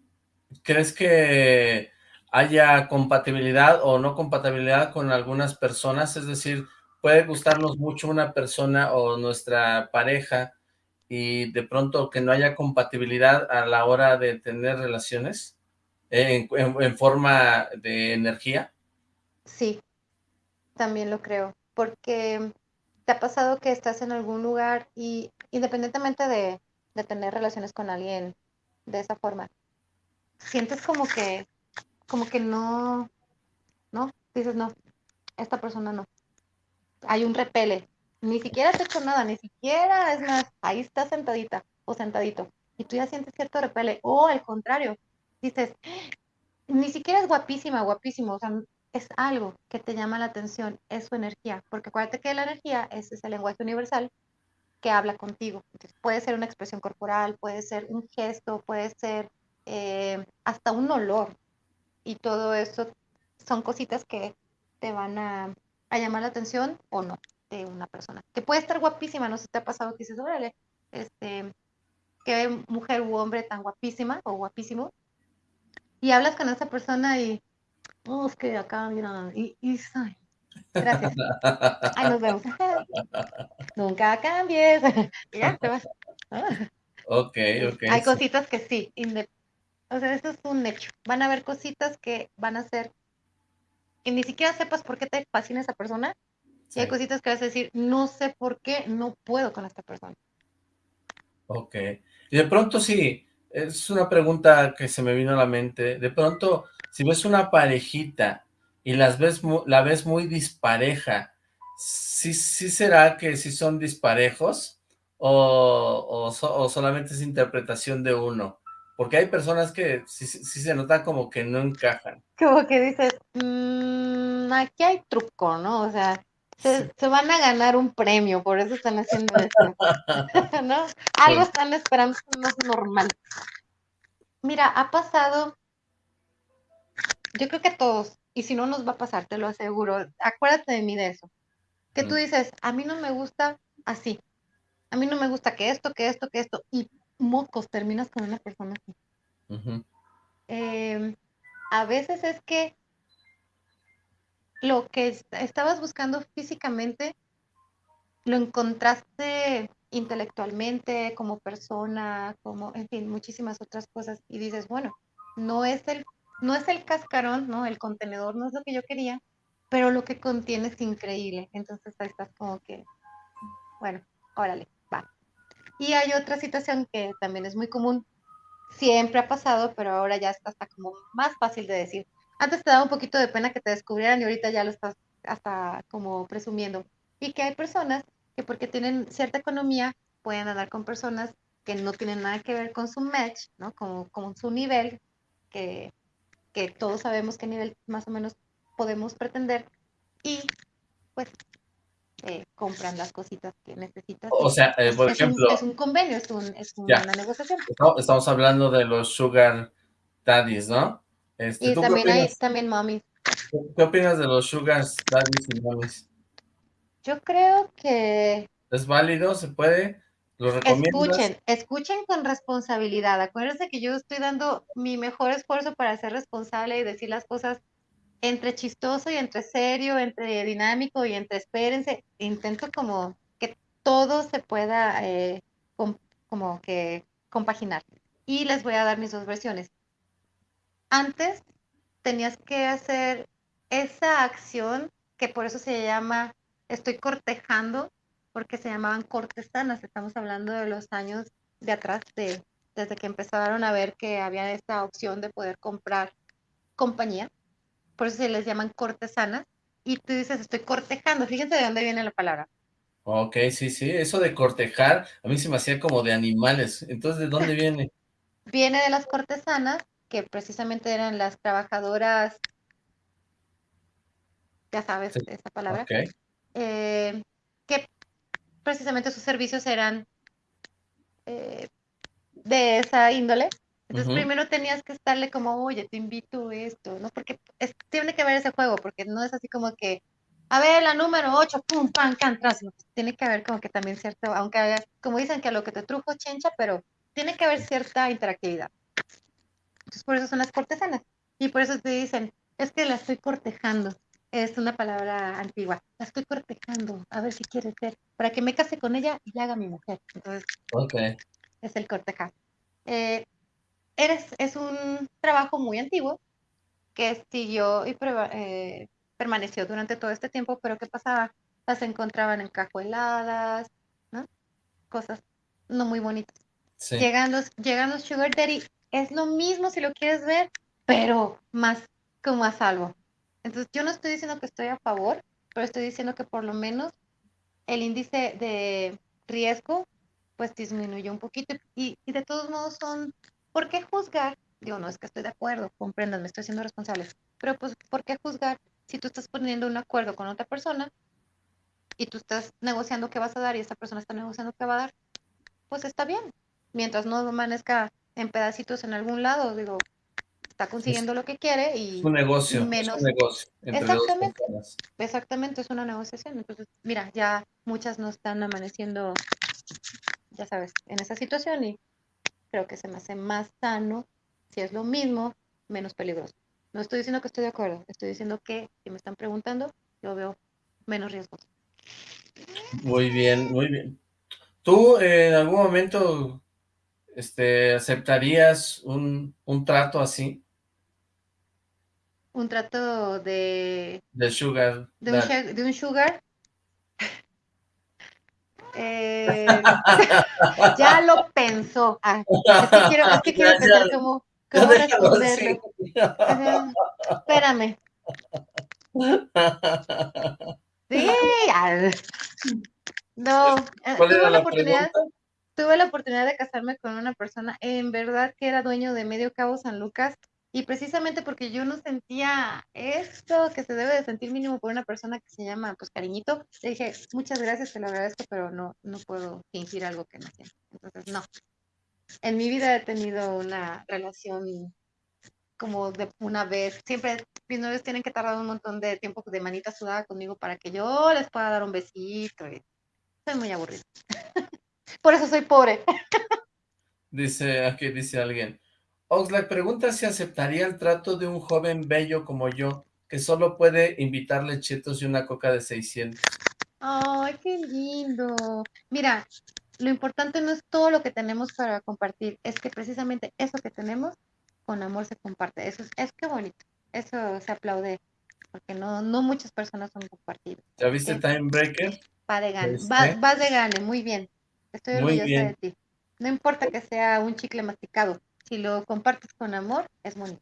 ¿Crees que haya compatibilidad o no compatibilidad con algunas personas? Es decir, puede gustarnos mucho una persona o nuestra pareja y de pronto que no haya compatibilidad a la hora de tener relaciones en, forma de energía. Sí, también lo creo, porque te ha pasado que estás en algún lugar y independientemente de, tener relaciones con alguien de esa forma, sientes como que, como que no, ¿no? Dices, no, esta persona no. Hay un repele. Ni siquiera has hecho nada, ni siquiera, es más, ahí está sentadita o sentadito. Y tú ya sientes cierto repele. O al contrario, dices, ni siquiera es guapísima, guapísimo. O sea, es algo que te llama la atención, es su energía. Porque acuérdate que la energía es ese lenguaje universal que habla contigo. puede ser una expresión corporal, puede ser un gesto, puede ser eh, hasta un olor. Y todo eso son cositas que te van a, llamar la atención o no de una persona. Que puede estar guapísima, no sé si te ha pasado que dices, órale, este, qué mujer u hombre tan guapísima o guapísimo. Y hablas con esa persona y, oh, es que acá, mira, y, y Gracias. <laughs> Ahí nos vemos. <laughs> Nunca cambies. <laughs> ya, te vas. Ok, ok. Hay cositas que sí. O sea, eso es un hecho. Van a haber cositas que van a ser que ni siquiera sepas por qué te fascina esa persona. Y hay cositas que vas a decir, no sé por qué no puedo con esta persona. Ok. Y de pronto sí, es una pregunta que se me vino a la mente. De pronto, si ves una parejita y las ves, la ves muy dispareja, sí, sí será que sí son disparejos o, o, solamente es interpretación de uno. Porque hay personas que sí, sí se nota como que no encajan. Como que dices, mmm, aquí hay truco, ¿no? O sea, se, van a ganar un premio, por eso están haciendo esto. <laughs> ¿No? Algo están esperando más normal. Mira, ha pasado, yo creo que todos, y si no nos va a pasar, te lo aseguro, acuérdate de mí de eso. Que tú dices, a mí no me gusta así, a mí no me gusta que esto, que esto, que esto, y mocos, terminas con una persona así. Em, a veces es que lo que estabas buscando físicamente lo encontraste intelectualmente, como persona, como, en fin, muchísimas otras cosas, y dices, bueno, no es el, no es el cascarón, ¿no? El contenedor no es lo que yo quería, pero lo que contiene es increíble. Entonces ahí estás como que, bueno, órale, va. Y hay otra situación que también es muy común, siempre ha pasado, pero ahora ya está hasta como más fácil de decir. Antes te daba un poquito de pena que te descubrieran y ahorita ya lo estás hasta como presumiendo. Y que hay personas que porque tienen cierta economía pueden andar con personas que no tienen nada que ver con su match, ¿no? Con, con su nivel, que, que todos sabemos qué nivel más o menos podemos pretender y pues eh, compran las cositas que necesitas. O sea, eh, por ejemplo... es un convenio, es, un, es una negociación. Estamos hablando de los sugar daddies, ¿no? Este, y también hay también mommies. ¿Qué opinas de los sugar daddies y mommies? Yo creo que... ¿Es válido? ¿Se puede? ¿Lo Escuchen, escuchen con responsabilidad. Acuérdense que yo estoy dando mi mejor esfuerzo para ser responsable y decir las cosas entre chistoso y entre serio, entre dinámico y entre espérense, intento como que todo se pueda eh, como que compaginar. Y les voy a dar mis dos versiones. Antes tenías que hacer esa acción que por eso se llama estoy cortejando, porque se llamaban cortesanas. Estamos hablando de los años de atrás, de, desde que empezaron a ver que había esta opción de poder comprar compañía por eso se les llaman cortesanas, y tú dices, estoy cortejando, fíjense de dónde viene la palabra. Ok, sí, sí, eso de cortejar, a mí se me hacía como de animales, entonces, ¿de dónde <laughs> viene? viene de las cortesanas, que precisamente eran las trabajadoras, ya sabes esa palabra, eh, que precisamente sus servicios eran eh, de esa índole, entonces primero tenías que estarle como, oye, te invito esto, ¿no? Porque tiene que ver ese juego, porque no es así como que, a ver, la número 8, pum, pam, can, tras. Tiene que haber como que también cierto, aunque como dicen que a lo que te trujo chencha, pero tiene que haber cierta interactividad. Entonces por eso son las cortesanas. Y por eso te dicen, es que la estoy cortejando. Es una palabra antigua. La estoy cortejando, a ver si quiere ser, para que me case con ella y la haga mi mujer. Entonces, okay. es el cortejar. Eh, eres, es un trabajo muy antiguo que siguió y eh, permaneció durante todo este tiempo, pero ¿qué pasaba? Las encontraban encajueladas, ¿no? Cosas no muy bonitas. Llegando, llegando Sugar Daddy, es lo mismo si lo quieres ver, pero más como a salvo. Entonces, yo no estoy diciendo que estoy a favor, pero estoy diciendo que por lo menos el índice de riesgo pues disminuyó un poquito y, de todos modos son ¿Por qué juzgar? Digo, no es que estoy de acuerdo, comprendan, me estoy haciendo responsable. Pero pues, ¿por qué juzgar si tú estás poniendo un acuerdo con otra persona y tú estás negociando qué vas a dar y esta persona está negociando qué va a dar? Pues está bien. Mientras no amanezca en pedacitos en algún lado, digo, está consiguiendo lo que quiere y un negocio, menos... es un negocio exactamente, exactamente, es una negociación. Entonces, mira, ya muchas no están amaneciendo, ya sabes, en esa situación y creo que se me hace más sano, si es lo mismo, menos peligroso. No estoy diciendo que estoy de acuerdo, estoy diciendo que si me están preguntando, yo veo menos riesgos. Muy bien, muy bien. ¿Tú en algún momento este, aceptarías un, un trato así? Un trato de... De sugar. De un, de un sugar. <laughs> Eh, <laughs> ya lo pensó. Ah, es que quiero, es que quiero pensar cómo, cómo responderlo. espérame. <laughs> Sí, Ah, no, eh, tuve la, oportunidad, tuve la oportunidad de casarme con una persona, en verdad que era dueño de Medio Cabo San Lucas, y precisamente porque yo no sentía esto que se debe de sentir mínimo por una persona que se llama, pues, cariñito, le dije, muchas gracias, te lo agradezco, pero no, no puedo fingir algo que no siento. Entonces, no. En mi vida he tenido una relación como de una vez. Siempre mis novios tienen que tardar un montón de tiempo de manita sudada conmigo para que yo les pueda dar un besito. Y soy muy aburrida. Por eso soy pobre. Dice, aquí dice alguien. Oxlack pregunta si aceptaría el trato de un joven bello como yo, que solo puede invitarle chetos y una coca de 600. Ay, qué lindo. Mira, lo importante no es todo lo que tenemos para compartir, es que precisamente eso que tenemos con amor se comparte. Eso es, es que bonito. Eso se aplaude porque no, no muchas personas son compartidas. ¿Ya viste Time Breaker? Va de gane, vas, de gane, muy bien. Estoy orgullosa de ti. No importa que sea un chicle masticado, si lo compartes con amor, es bonito.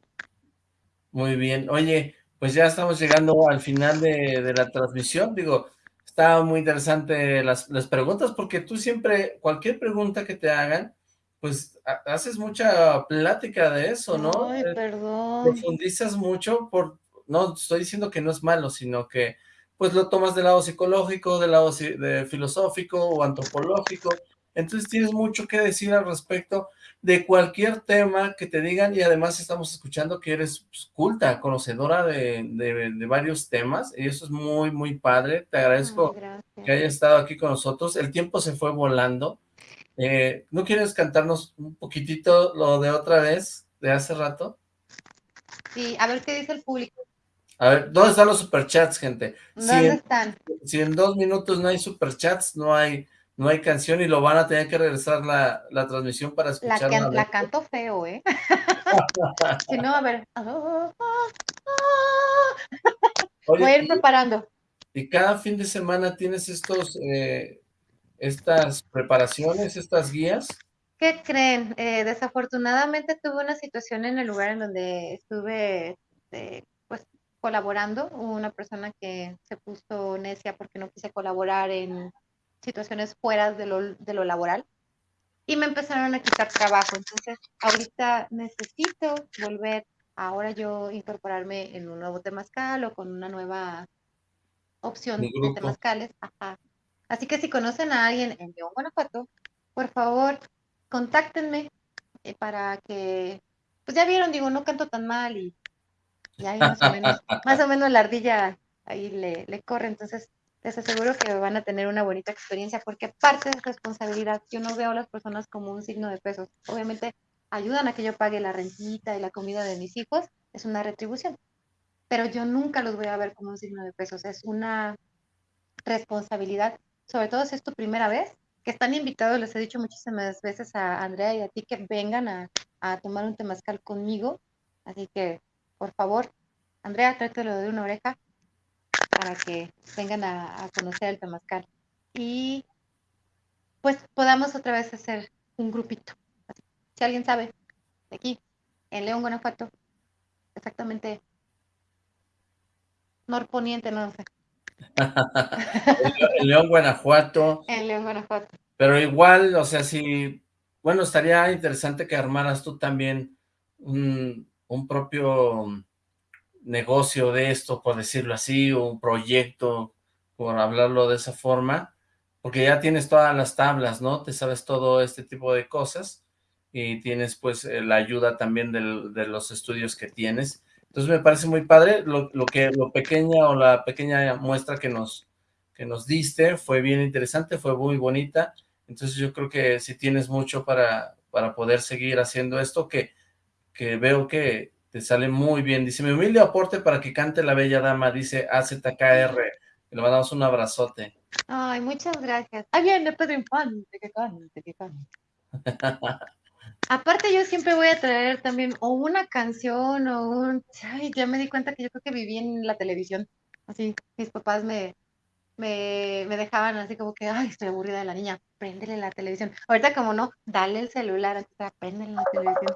Muy bien. Oye, pues ya estamos llegando al final de, de la transmisión. Digo, está muy interesante las, las preguntas porque tú siempre, cualquier pregunta que te hagan, pues haces mucha plática de eso, ¿no? Ay, eh, perdón. Profundizas mucho por, no estoy diciendo que no es malo, sino que pues lo tomas del lado psicológico, del lado de filosófico o antropológico, entonces tienes mucho que decir al respecto de cualquier tema que te digan y además estamos escuchando que eres pues, culta, conocedora de, de, varios temas y eso es muy, muy padre. Te agradezco que hayas estado aquí con nosotros. El tiempo se fue volando. Eh, ¿No quieres cantarnos un poquitito lo de otra vez, de hace rato? Sí, a ver qué dice el público. A ver, ¿dónde están los superchats, gente? ¿Dónde están? Si en dos minutos no hay superchats, no hay, no hay canción y lo van a tener que regresar la, la transmisión para escuchar. La, la canto feo, ¿eh? <laughs> si no, a ver. Voy a ir preparando. Y cada fin de semana tienes estos eh, estas preparaciones, estas guías? ¿Qué creen? Eh, desafortunadamente tuve una situación en el lugar en donde estuve pues colaborando. Hubo una persona que se puso necia porque no quise colaborar en situaciones fuera de lo, de lo laboral y me empezaron a quitar trabajo. Entonces, ahorita necesito volver, ahora yo incorporarme en un nuevo temazcal o con una nueva opción de temazcales. Ajá. Así que si conocen a alguien en León, Guanajuato, por favor, contáctenme eh, para que, pues ya vieron, digo, no canto tan mal y, ahí más o menos, más o menos la ardilla ahí le, le corre, entonces les aseguro que van a tener una bonita experiencia porque parte de responsabilidad, yo no veo a las personas como un signo de pesos, obviamente ayudan a que yo pague la rentita y la comida de mis hijos, es una retribución, pero yo nunca los voy a ver como un signo de pesos, es una responsabilidad sobre todo si es tu primera vez, que están invitados, les he dicho muchísimas veces a Andrea y a ti que vengan a, tomar un temazcal conmigo. Así que, por favor, Andrea, trátelo de una oreja para que vengan a, conocer el temazcal. Y pues podamos otra vez hacer un grupito. Si alguien sabe, de aquí, en León, Guanajuato, exactamente norponiente, no sé, <laughs> en León, Guanajuato. En León, Guanajuato. Pero igual, o sea, si, bueno, estaría interesante que armaras tú también un, propio negocio de esto, por decirlo así, un proyecto, por hablarlo de esa forma, porque ya tienes todas las tablas, ¿no? Te sabes todo este tipo de cosas y tienes pues la ayuda también de los estudios que tienes entonces me parece muy padre lo, que lo pequeña o la pequeña muestra que nos, que nos diste, fue bien interesante, fue muy bonita, entonces yo creo que si tienes mucho para, para poder seguir haciendo esto, que, que veo que te sale muy bien. Dice, mi humilde aporte para que cante la bella dama, dice AZKR, le mandamos un abrazote. Ay, muchas gracias. Ay, viene Pedro Infante, que cante, que cante. <laughs> Aparte yo siempre voy a traer también o una canción o un... Ay, ya me di cuenta que yo creo que viví en la televisión. Así, mis papás me, me, me dejaban así como que, ay, estoy aburrida de la niña, préndele la televisión. Ahorita como no, dale el celular, préndele la televisión.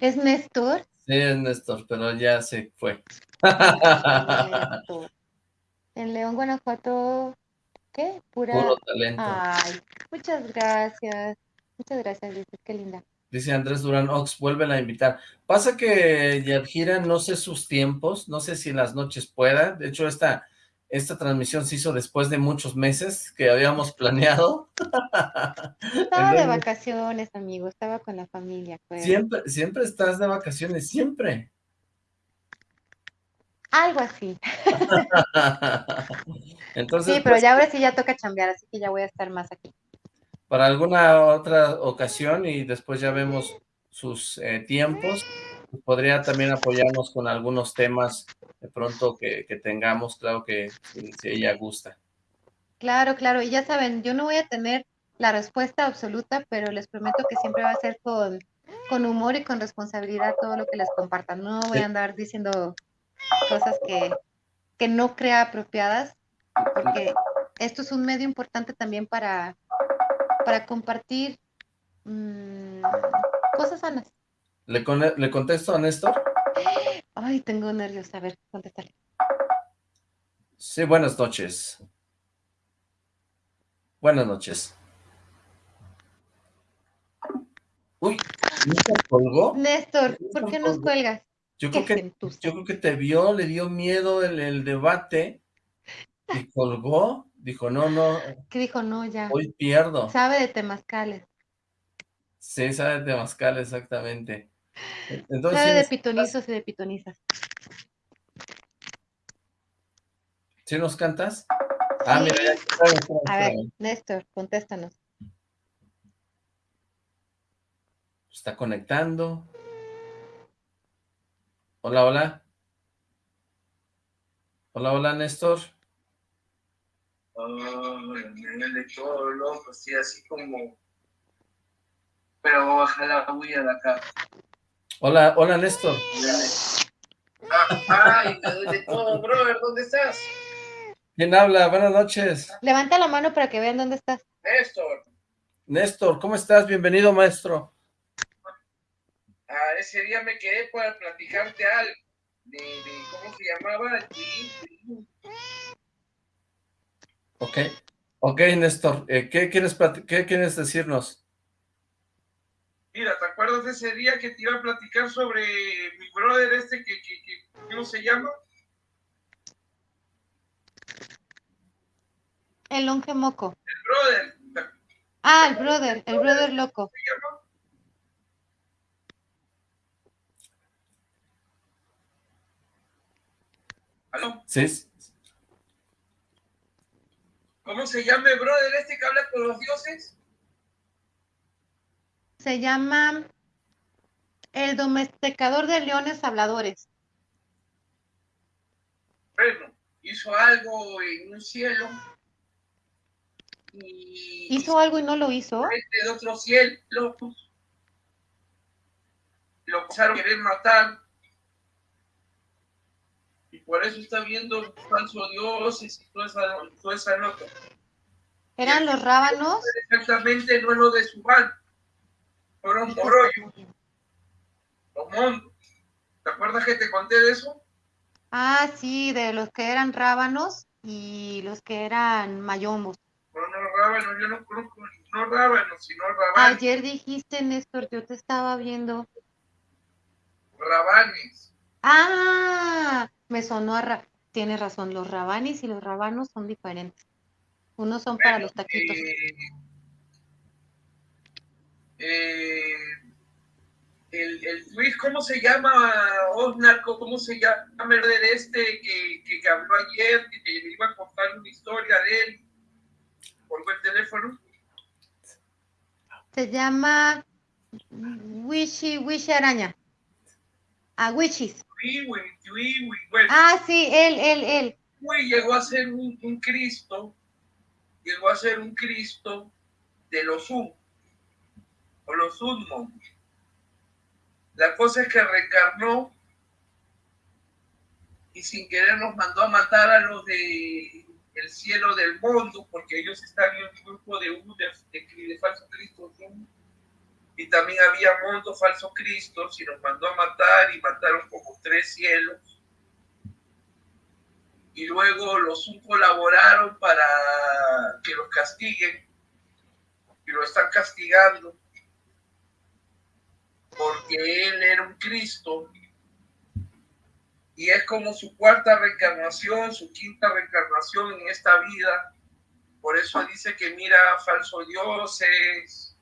¿Es Néstor? Sí, es Néstor, pero ya se fue. En León, Guanajuato, ¿qué? Pura... Puro talento. Ay, muchas gracias. Muchas gracias, dices, qué linda. Dice Andrés Durán Ox, vuelven a invitar. Pasa que Yadjira no sé sus tiempos, no sé si las noches pueda. De hecho, esta, esta transmisión se hizo después de muchos meses que habíamos planeado. <laughs> Estaba de vacaciones, amigo, estaba con la familia. Siempre, siempre estás de vacaciones, siempre. Algo así. <laughs> Entonces, sí, pero pues ya ahora sí ya toca chambear, así que ya voy a estar más aquí para alguna otra ocasión y después ya vemos sus eh, tiempos. Podría también apoyarnos con algunos temas de pronto que, tengamos, claro que si, ella gusta. Claro, claro, y ya saben, yo no voy a tener la respuesta absoluta, pero les prometo que siempre va a ser con, con humor y con responsabilidad todo lo que les compartan. No voy a andar diciendo cosas que, que no crea apropiadas, porque esto es un medio importante también para para compartir mmm, cosas sanas. ¿Le, ¿Le contesto a Néstor? Ay, tengo nervios. A ver, contéstale. Sí, buenas noches. Buenas noches. Uy, ¿Néstor colgó? Néstor, ¿por qué nos cuelgas? Yo creo, que, yo creo que te vio, le dio miedo el, el debate y colgó. Dijo, no, no. ¿Qué dijo? No, ya. Hoy pierdo. Sabe de temazcales. Sí, sabe de temazcales, exactamente. Entonces, sabe de pitonizos y de pitonizas. ¿Sí nos cantas? Ah, mira, ya. A ver, Néstor, contéstanos. Está conectando. Hola, hola. Hola, hola, Néstor de todo loco, así, así como... Pero baja la bulla de acá. Hola, hola Néstor. Ay, de todo, brother, ¿dónde estás? ¿Quién habla? Buenas noches. Levanta la mano para que vean dónde estás. Néstor. Néstor, ¿cómo estás? Bienvenido, maestro. Ah, ese día me quedé para platicarte algo. De, de ¿cómo se llamaba? Ok, ok, Néstor, eh, ¿qué, quieres ¿qué quieres decirnos? Mira, ¿te acuerdas de ese día que te iba a platicar sobre mi brother este que, ¿cómo se llama? El longe moco. El brother. Ah, el brother, el brother loco. ¿Se llama? ¿Aló? Sí, ¿Cómo se llama el brother este que habla con los dioses? Se llama el domesticador de leones habladores. Bueno, hizo algo en un cielo. ¿Hizo algo y no lo hizo? De otro cielo. Lo empezaron a querer matar por eso está viendo falso dioses y toda esa, toda esa nota. ¿Eran los rábanos? Exactamente, no es lo de su pan. Fueron morollos. Los mondos. ¿Te acuerdas que te conté de eso? Ah, sí, de los que eran rábanos y los que eran mayombos. No, no, rábanos, yo no conozco, no rábanos, sino rabanes. Ayer dijiste, Néstor, yo te estaba viendo. Rabanes. Ah, me sonó a... Tiene razón, los rabanis y los rabanos son diferentes. Unos son para los taquitos. Eh, eh, el, el ¿cómo se llama? Osnar, ¿cómo se llama el de este que, que, habló ayer, que te iba a contar una historia de él? Por el teléfono. Se llama Wishy Wishy Araña. A Wichis. Ah, sí, él, él, él. llegó a ser un, Cristo, llegó a ser un Cristo de los Un, o los Unmos. La cosa es que reencarnó y sin querer nos mandó a matar a los de el cielo del mundo, porque ellos están en un grupo de, de, de, falsos cristos y también había mundo falso Cristo, y nos mandó a matar y mataron como tres cielos. y luego los un colaboraron para que los castiguen y lo están castigando porque él era un Cristo y es como su cuarta reencarnación, su quinta reencarnación en esta vida. Por eso dice que mira falsos dioses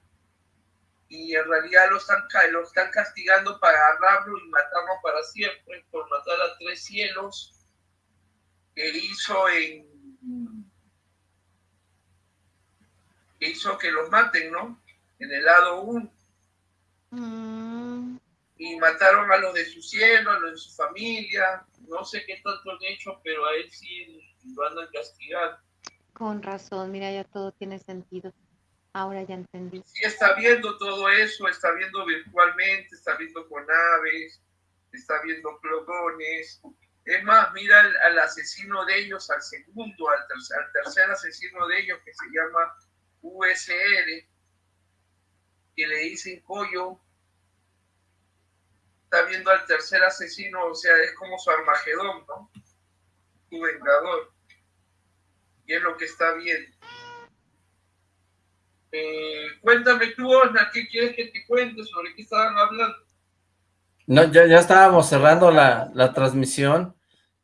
y en realidad lo están, lo están castigando para agarrarlo y matarlo para siempre, por matar a tres cielos que hizo en hizo que los maten, ¿no? En el lado 1. Mm. Y mataron a los de su cielo, a los de su familia. No sé qué tanto han hecho, pero a él sí lo andan castigando. Con razón, mira, ya todo tiene sentido. Ahora ya entendí. Sí, está viendo todo eso, está viendo virtualmente, está viendo con aves, está viendo clogones, es más, mira al, asesino de ellos, al segundo, al, tercer asesino de ellos que se llama USR, que le dicen Coyo. Está viendo al tercer asesino, o sea, es como su Armagedón, ¿no? Su vengador. Y es lo que está viendo. Eh, cuéntame tú, Osna, ¿qué quieres que te cuente sobre qué estaban hablando? No, ya, ya estábamos cerrando la, la transmisión.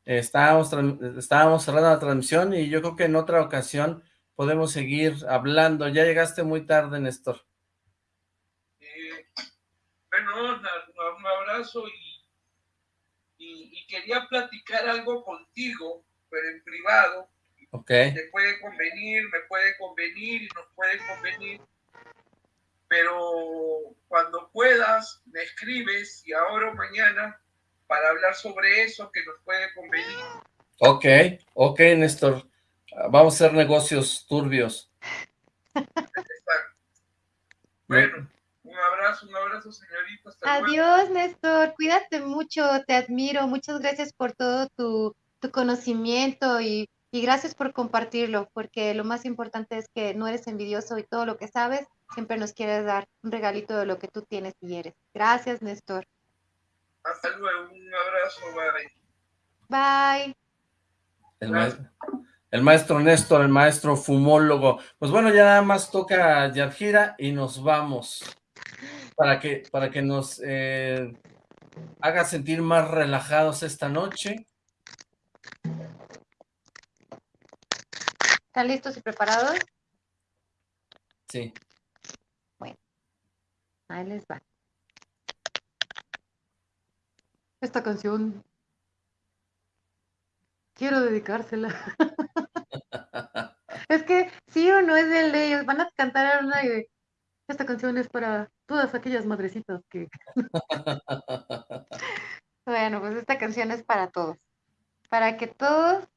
Estábamos, estábamos cerrando la transmisión y yo creo que en otra ocasión podemos seguir hablando. Ya llegaste muy tarde, Néstor. Eh, bueno, un abrazo y, y, quería platicar algo contigo, pero en privado. Ok. Te puede convenir, me puede convenir y nos puede convenir. Pero cuando puedas, me escribes y ahora o mañana para hablar sobre eso que nos puede convenir. Ok, ok, Néstor. Vamos a hacer negocios turbios. Bueno, un abrazo, un abrazo, señorita. Adiós, Néstor. Cuídate mucho, te admiro. Muchas gracias por todo tu, conocimiento y, y gracias por compartirlo, porque lo más importante es que no eres envidioso y todo lo que sabes siempre nos quieres dar un regalito de lo que tú tienes y eres. Gracias, Néstor. Hasta luego, un abrazo, bye. Bye. El maestro, Néstor, el maestro fumólogo. Pues bueno, ya nada más toca Yadjira y nos vamos. Para que, para que nos eh, haga sentir más relajados esta noche. ¿Están listos y preparados? Sí. Bueno, ahí les va. Esta canción quiero dedicársela. <laughs> es que sí o no es de ellos, van a cantar una y esta canción es para todas aquellas madrecitas que... <laughs> bueno, pues esta canción es para todos, para que todos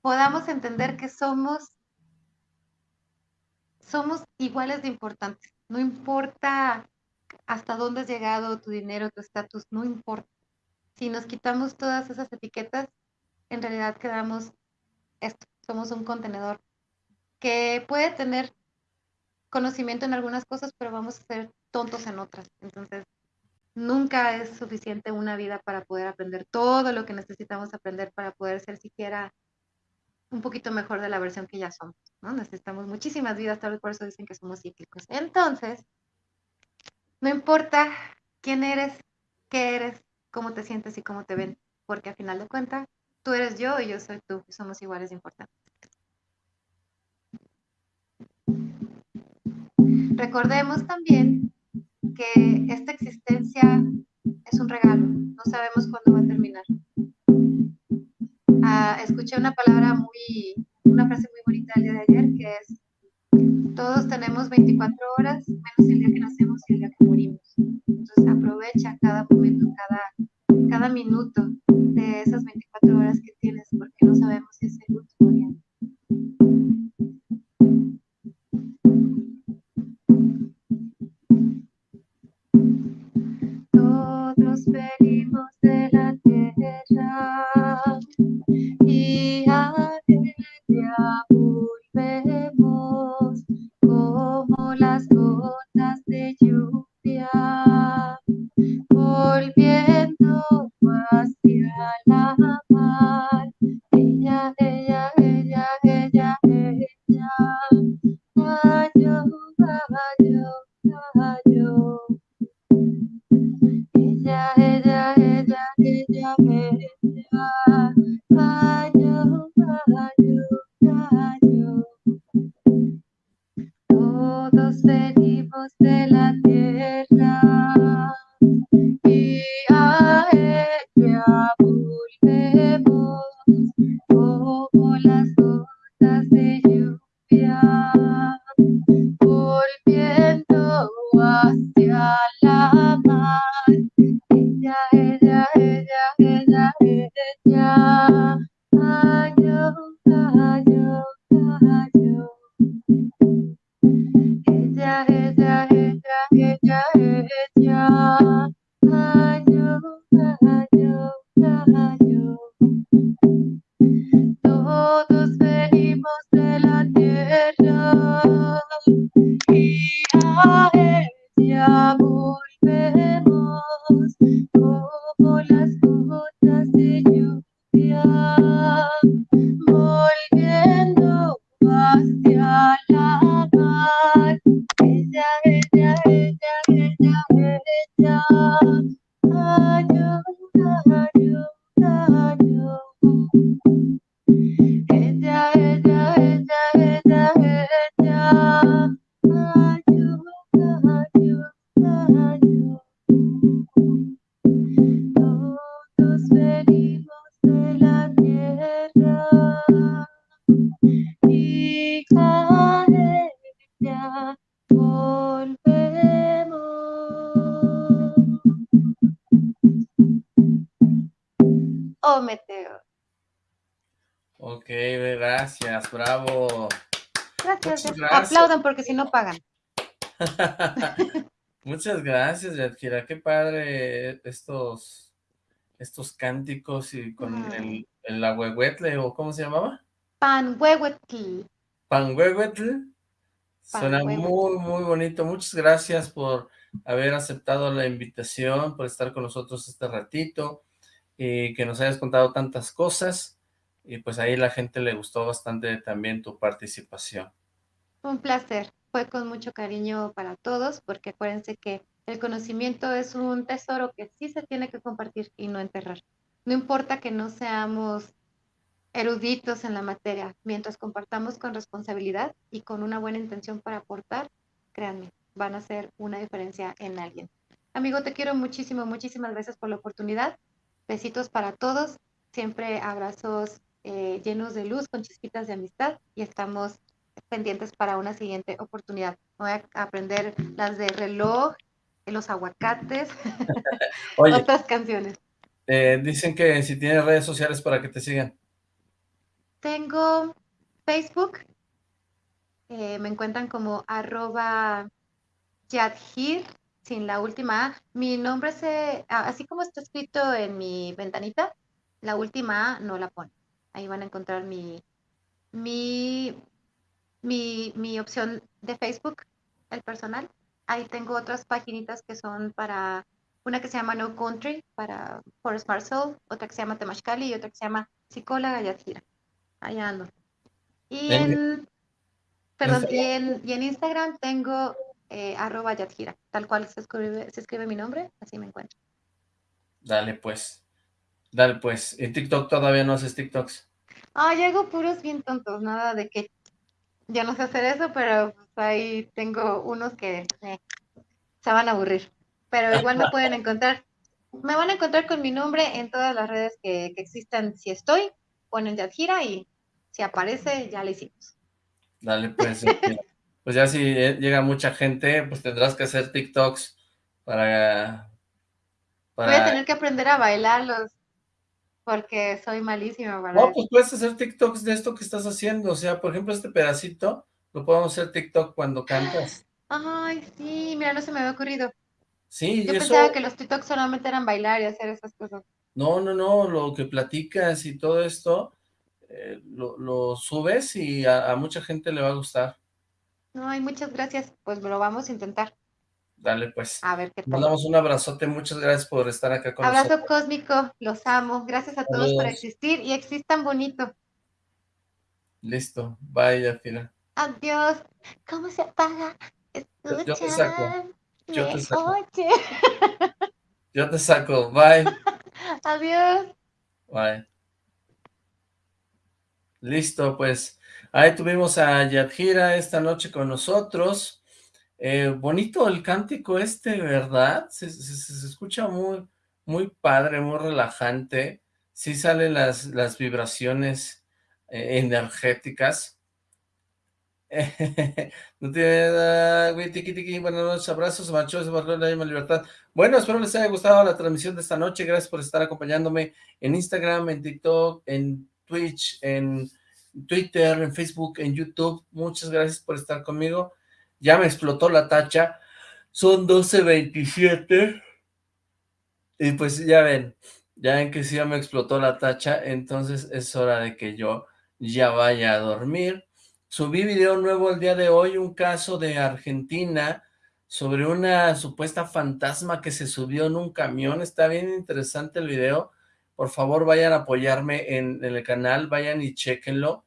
podamos entender que somos somos iguales de importantes. No importa hasta dónde has llegado, tu dinero, tu estatus, no importa. Si nos quitamos todas esas etiquetas, en realidad quedamos esto, somos un contenedor que puede tener conocimiento en algunas cosas, pero vamos a ser tontos en otras. Entonces, nunca es suficiente una vida para poder aprender todo lo que necesitamos aprender para poder ser siquiera un poquito mejor de la versión que ya somos, ¿no? Necesitamos muchísimas vidas, tal vez por eso dicen que somos cíclicos. Entonces, no importa quién eres, qué eres, cómo te sientes y cómo te ven, porque al final de cuentas, tú eres yo y yo soy tú, somos iguales de importantes. Recordemos también que esta existencia es un regalo, no sabemos cuándo va a terminar. Ah, escuché una palabra muy, una frase muy bonita el día de ayer que es todos tenemos 24 horas, menos el día que nacemos y el día que morimos. Entonces aprovecha cada momento, cada, cada minuto de esas 24 horas que tienes, porque no sabemos si es el último día. Todos venimos de la tierra y a ella volvemos como las gotas de lluvia, gracias, bravo. Gracias, eh. gracias. Aplaudan porque si no pagan. <laughs> Muchas gracias, Yadkira, qué padre estos, estos cánticos y con el, el o ¿cómo se llamaba? Panhuehuetl. Panhuehuetl. Suena muy, muy bonito. Muchas gracias por haber aceptado la invitación, por estar con nosotros este ratito y que nos hayas contado tantas cosas. Y pues ahí la gente le gustó bastante también tu participación. Un placer. Fue con mucho cariño para todos, porque acuérdense que el conocimiento es un tesoro que sí se tiene que compartir y no enterrar. No importa que no seamos eruditos en la materia, mientras compartamos con responsabilidad y con una buena intención para aportar, créanme, van a hacer una diferencia en alguien. Amigo, te quiero muchísimo, muchísimas gracias por la oportunidad. Besitos para todos, siempre abrazos eh, llenos de luz, con chispitas de amistad y estamos pendientes para una siguiente oportunidad. Voy a aprender las de reloj, los aguacates, <laughs> Oye, otras canciones. eh, dicen que si tienes redes sociales para que te sigan. Tengo Facebook, eh, me encuentran como arroba Yadhir, sin la última A. Mi nombre se, así como está escrito en mi ventanita, la última A no la pone. Ahí van a encontrar mi, mi, mi, mi opción de Facebook, el personal. Ahí tengo otras paginitas que son para, una que se llama No Country, para for Smart Soul, otra que se llama Temashkali y otra que se llama Psicóloga Yadhira. Ahí ando. Y En- en, perdón, en- y en, y en Instagram tengo eh, arroba Yadhira, tal cual se escribe, se escribe mi nombre, así me encuentro. Dale pues, dale pues. ¿En TikTok todavía no haces TikToks? Ah, yo hago puros bien tontos, nada de que ya no sé hacer eso, pero pues, ahí tengo unos que eh, se van a aburrir. Pero igual me pueden <laughs> encontrar. Me van a encontrar con mi nombre en todas las redes que, que existan. Si estoy, ponen Yadhira y si aparece, ya lo hicimos. Dale pues. Pues ya si eh, llega mucha gente, pues tendrás que hacer TikToks para... Voy a para... tener que aprender a bailarlos porque soy malísima para No, pues puedes hacer TikToks de esto que estás haciendo. O sea, por ejemplo, este pedacito lo podemos hacer TikTok cuando cantas. Ay, sí, mira, no se me había ocurrido. Sí, Yo eso... pensaba que los TikToks solamente eran bailar y hacer esas cosas. No, no, no, lo que platicas y todo esto, eh, lo, lo subes y a, a mucha gente le va a gustar. Ay, muchas gracias. Pues lo vamos a intentar. Dale, pues. A ver qué tal. Mandamos un abrazote, muchas gracias por estar acá con Abrazo nosotros. cósmico, los amo. Gracias a todos por existir y existan bonito. Listo, bye, Yafira. Adiós. ¿Cómo se apaga? Yo- yo te saco. Yo te saco. oye. <laughs> Yo te saco, bye, <laughs> Adiós. bye. Listo, pues ahí tuvimos a Yadhira esta noche con nosotros. Eh, bonito el cántico este, ¿verdad? Se, escucha muy, muy padre, muy relajante. Sí salen las, las vibraciones eh, energéticas. <laughs> no tiene nada, güey, tiqui, tiqui, buenas noches, abrazos, machos, marcó la libertad. Bueno, espero les haya gustado la transmisión de esta noche, gracias por estar acompañándome en Instagram, en TikTok, en Twitch, en Twitter, en Facebook, en YouTube, muchas gracias por estar conmigo, ya me explotó la tacha, son 12.27, y pues ya ven, ya ven que sí ya me explotó la tacha, entonces es hora de que yo ya vaya a dormir, Subí video nuevo el día de hoy, un caso de Argentina sobre una supuesta fantasma que se subió en un camión. Está bien interesante el video. Por favor vayan a apoyarme en, el canal, vayan y chequenlo.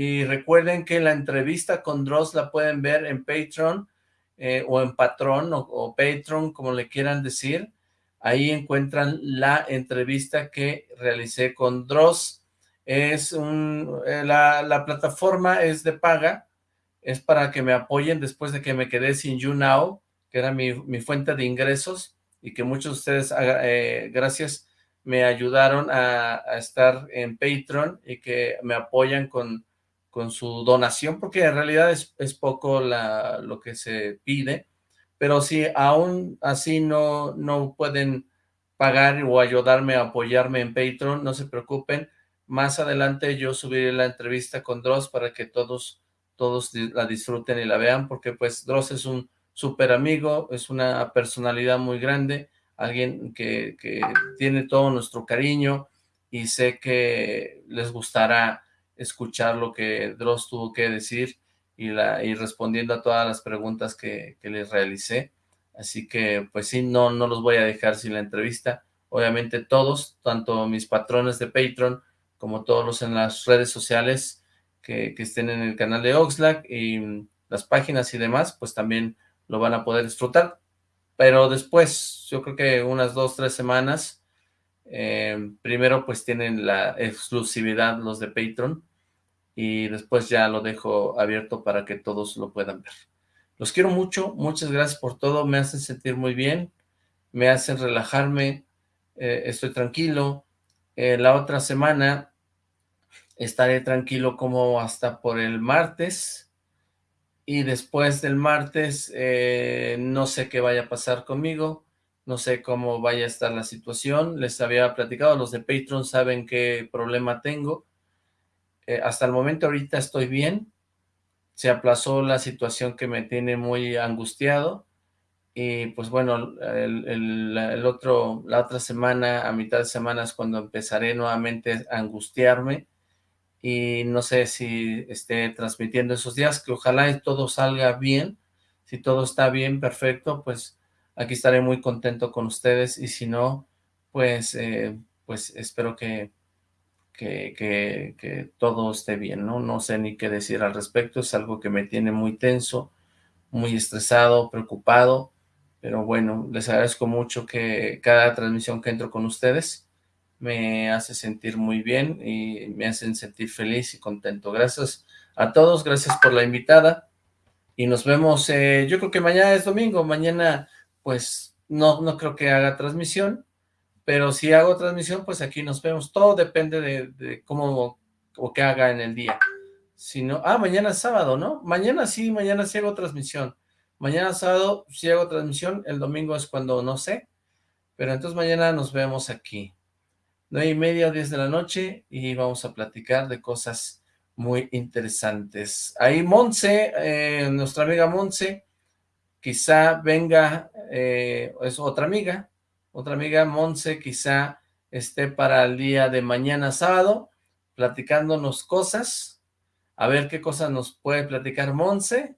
Y recuerden que la entrevista con Dross la pueden ver en Patreon eh, o en Patrón o, Patreon, como le quieran decir. Ahí encuentran la entrevista que realicé con Dross. Es un, eh, la, la, plataforma es de paga, es para que me apoyen después de que me quedé sin YouNow, que era mi, mi fuente de ingresos, y que muchos de ustedes, eh, gracias me ayudaron a, estar en Patreon y que me apoyan con, con su donación, porque en realidad es, poco la, lo que se pide, pero si aún así no, no pueden pagar o ayudarme a apoyarme en Patreon, no se preocupen, más adelante yo subiré la entrevista con Dross para que todos, todos la disfruten y la vean, porque pues Dross es un súper amigo, es una personalidad muy grande, alguien que, tiene todo nuestro cariño y sé que les gustará escuchar lo que Dross tuvo que decir y, la, y respondiendo a todas las preguntas que, les realicé. Así que, pues sí, no, no los voy a dejar sin la entrevista. Obviamente todos, tanto mis patrones de Patreon como todos los en las redes sociales que, que estén en el canal de Oxlack y las páginas y demás, pues también lo van a poder disfrutar pero después, yo creo que unas dos, tres semanas, eh, primero pues tienen la exclusividad los de Patreon, y después ya lo dejo abierto para que todos lo puedan ver. Los quiero mucho, muchas gracias por todo, me hacen sentir muy bien, me hacen relajarme, eh, estoy tranquilo. Eh, la otra semana estaré tranquilo como hasta por el martes, y después del martes eh, no sé qué vaya a pasar conmigo, no sé cómo vaya a estar la situación, les había platicado, los de Patreon saben qué problema tengo, eh, hasta el momento ahorita estoy bien, se aplazó la situación que me tiene muy angustiado, y pues bueno, el, otro, la otra semana, a mitad de semana es cuando empezaré nuevamente a angustiarme, y no sé si esté transmitiendo esos días, que ojalá todo salga bien, si todo está bien, perfecto, pues aquí estaré muy contento con ustedes, y si no, pues, eh, pues espero que, que, que, todo esté bien, ¿no? No sé ni qué decir al respecto, es algo que me tiene muy tenso, muy estresado, preocupado, pero bueno, les agradezco mucho que cada transmisión que entro con ustedes, me hace sentir muy bien y me hacen sentir feliz y contento. Gracias a todos, gracias por la invitada y nos vemos, eh, yo creo que mañana es domingo, mañana pues no, no creo que haga transmisión, pero si hago transmisión pues aquí nos vemos, todo depende de, cómo o qué haga en el día. Si no, ah, mañana es sábado, ¿no? Mañana sí, mañana sí hago transmisión. Mañana sábado sí hago transmisión, el domingo es cuando no sé, pero entonces mañana nos vemos aquí. 9 y media o 10 de la noche y vamos a platicar de cosas muy interesantes. Ahí Monse, eh, nuestra amiga Monse, quizá venga, eh, es otra amiga, otra amiga Monse quizá esté para el día de mañana sábado, platicándonos cosas, a ver qué cosas nos puede platicar Monse,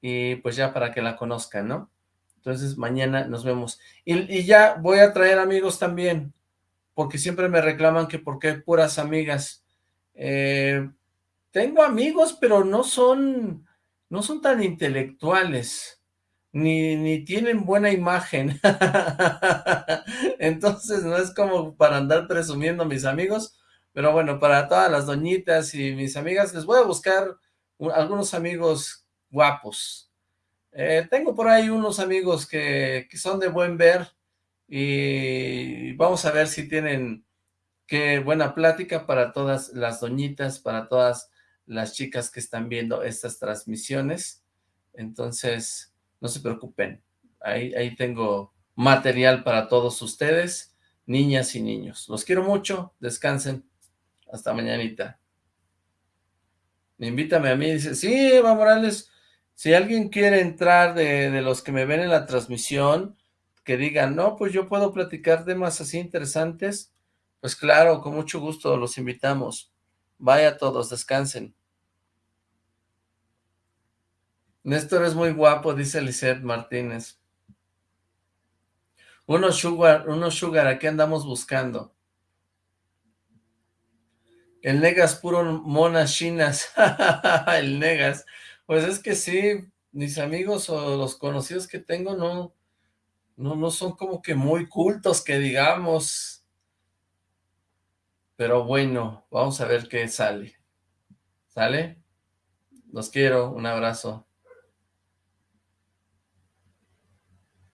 y pues ya para que la conozcan, ¿no? Entonces mañana nos vemos. Y, ya voy a traer amigos también, porque siempre me reclaman que por qué puras amigas. Eh, tengo amigos, pero no son, no son tan intelectuales, ni, ni tienen buena imagen. <laughs> Entonces no es como para andar presumiendo mis amigos, pero bueno, para todas las doñitas y mis amigas, les voy a buscar algunos amigos guapos. Eh, tengo por ahí unos amigos que, que son de buen ver, y vamos a ver si tienen qué buena plática para todas las doñitas, para todas las chicas que están viendo estas transmisiones. Entonces, no se preocupen, ahí, ahí tengo material para todos ustedes, niñas y niños. Los quiero mucho, descansen, hasta mañanita. Invítame a mí, dice, sí, Eva Morales, si alguien quiere entrar de, de los que me ven en la transmisión, que digan, no, pues yo puedo platicar temas así interesantes, pues claro, con mucho gusto los invitamos. Vaya todos, descansen. Néstor es muy guapo, dice Lisette Martínez. Unos sugar, unos sugar, aquí andamos buscando. El Negas puro monas chinas. <laughs> el Negas. Pues es que sí, mis amigos o los conocidos que tengo no, no, no son como que muy cultos que digamos. Pero bueno, vamos a ver qué sale. ¿Sale? Los quiero, un abrazo.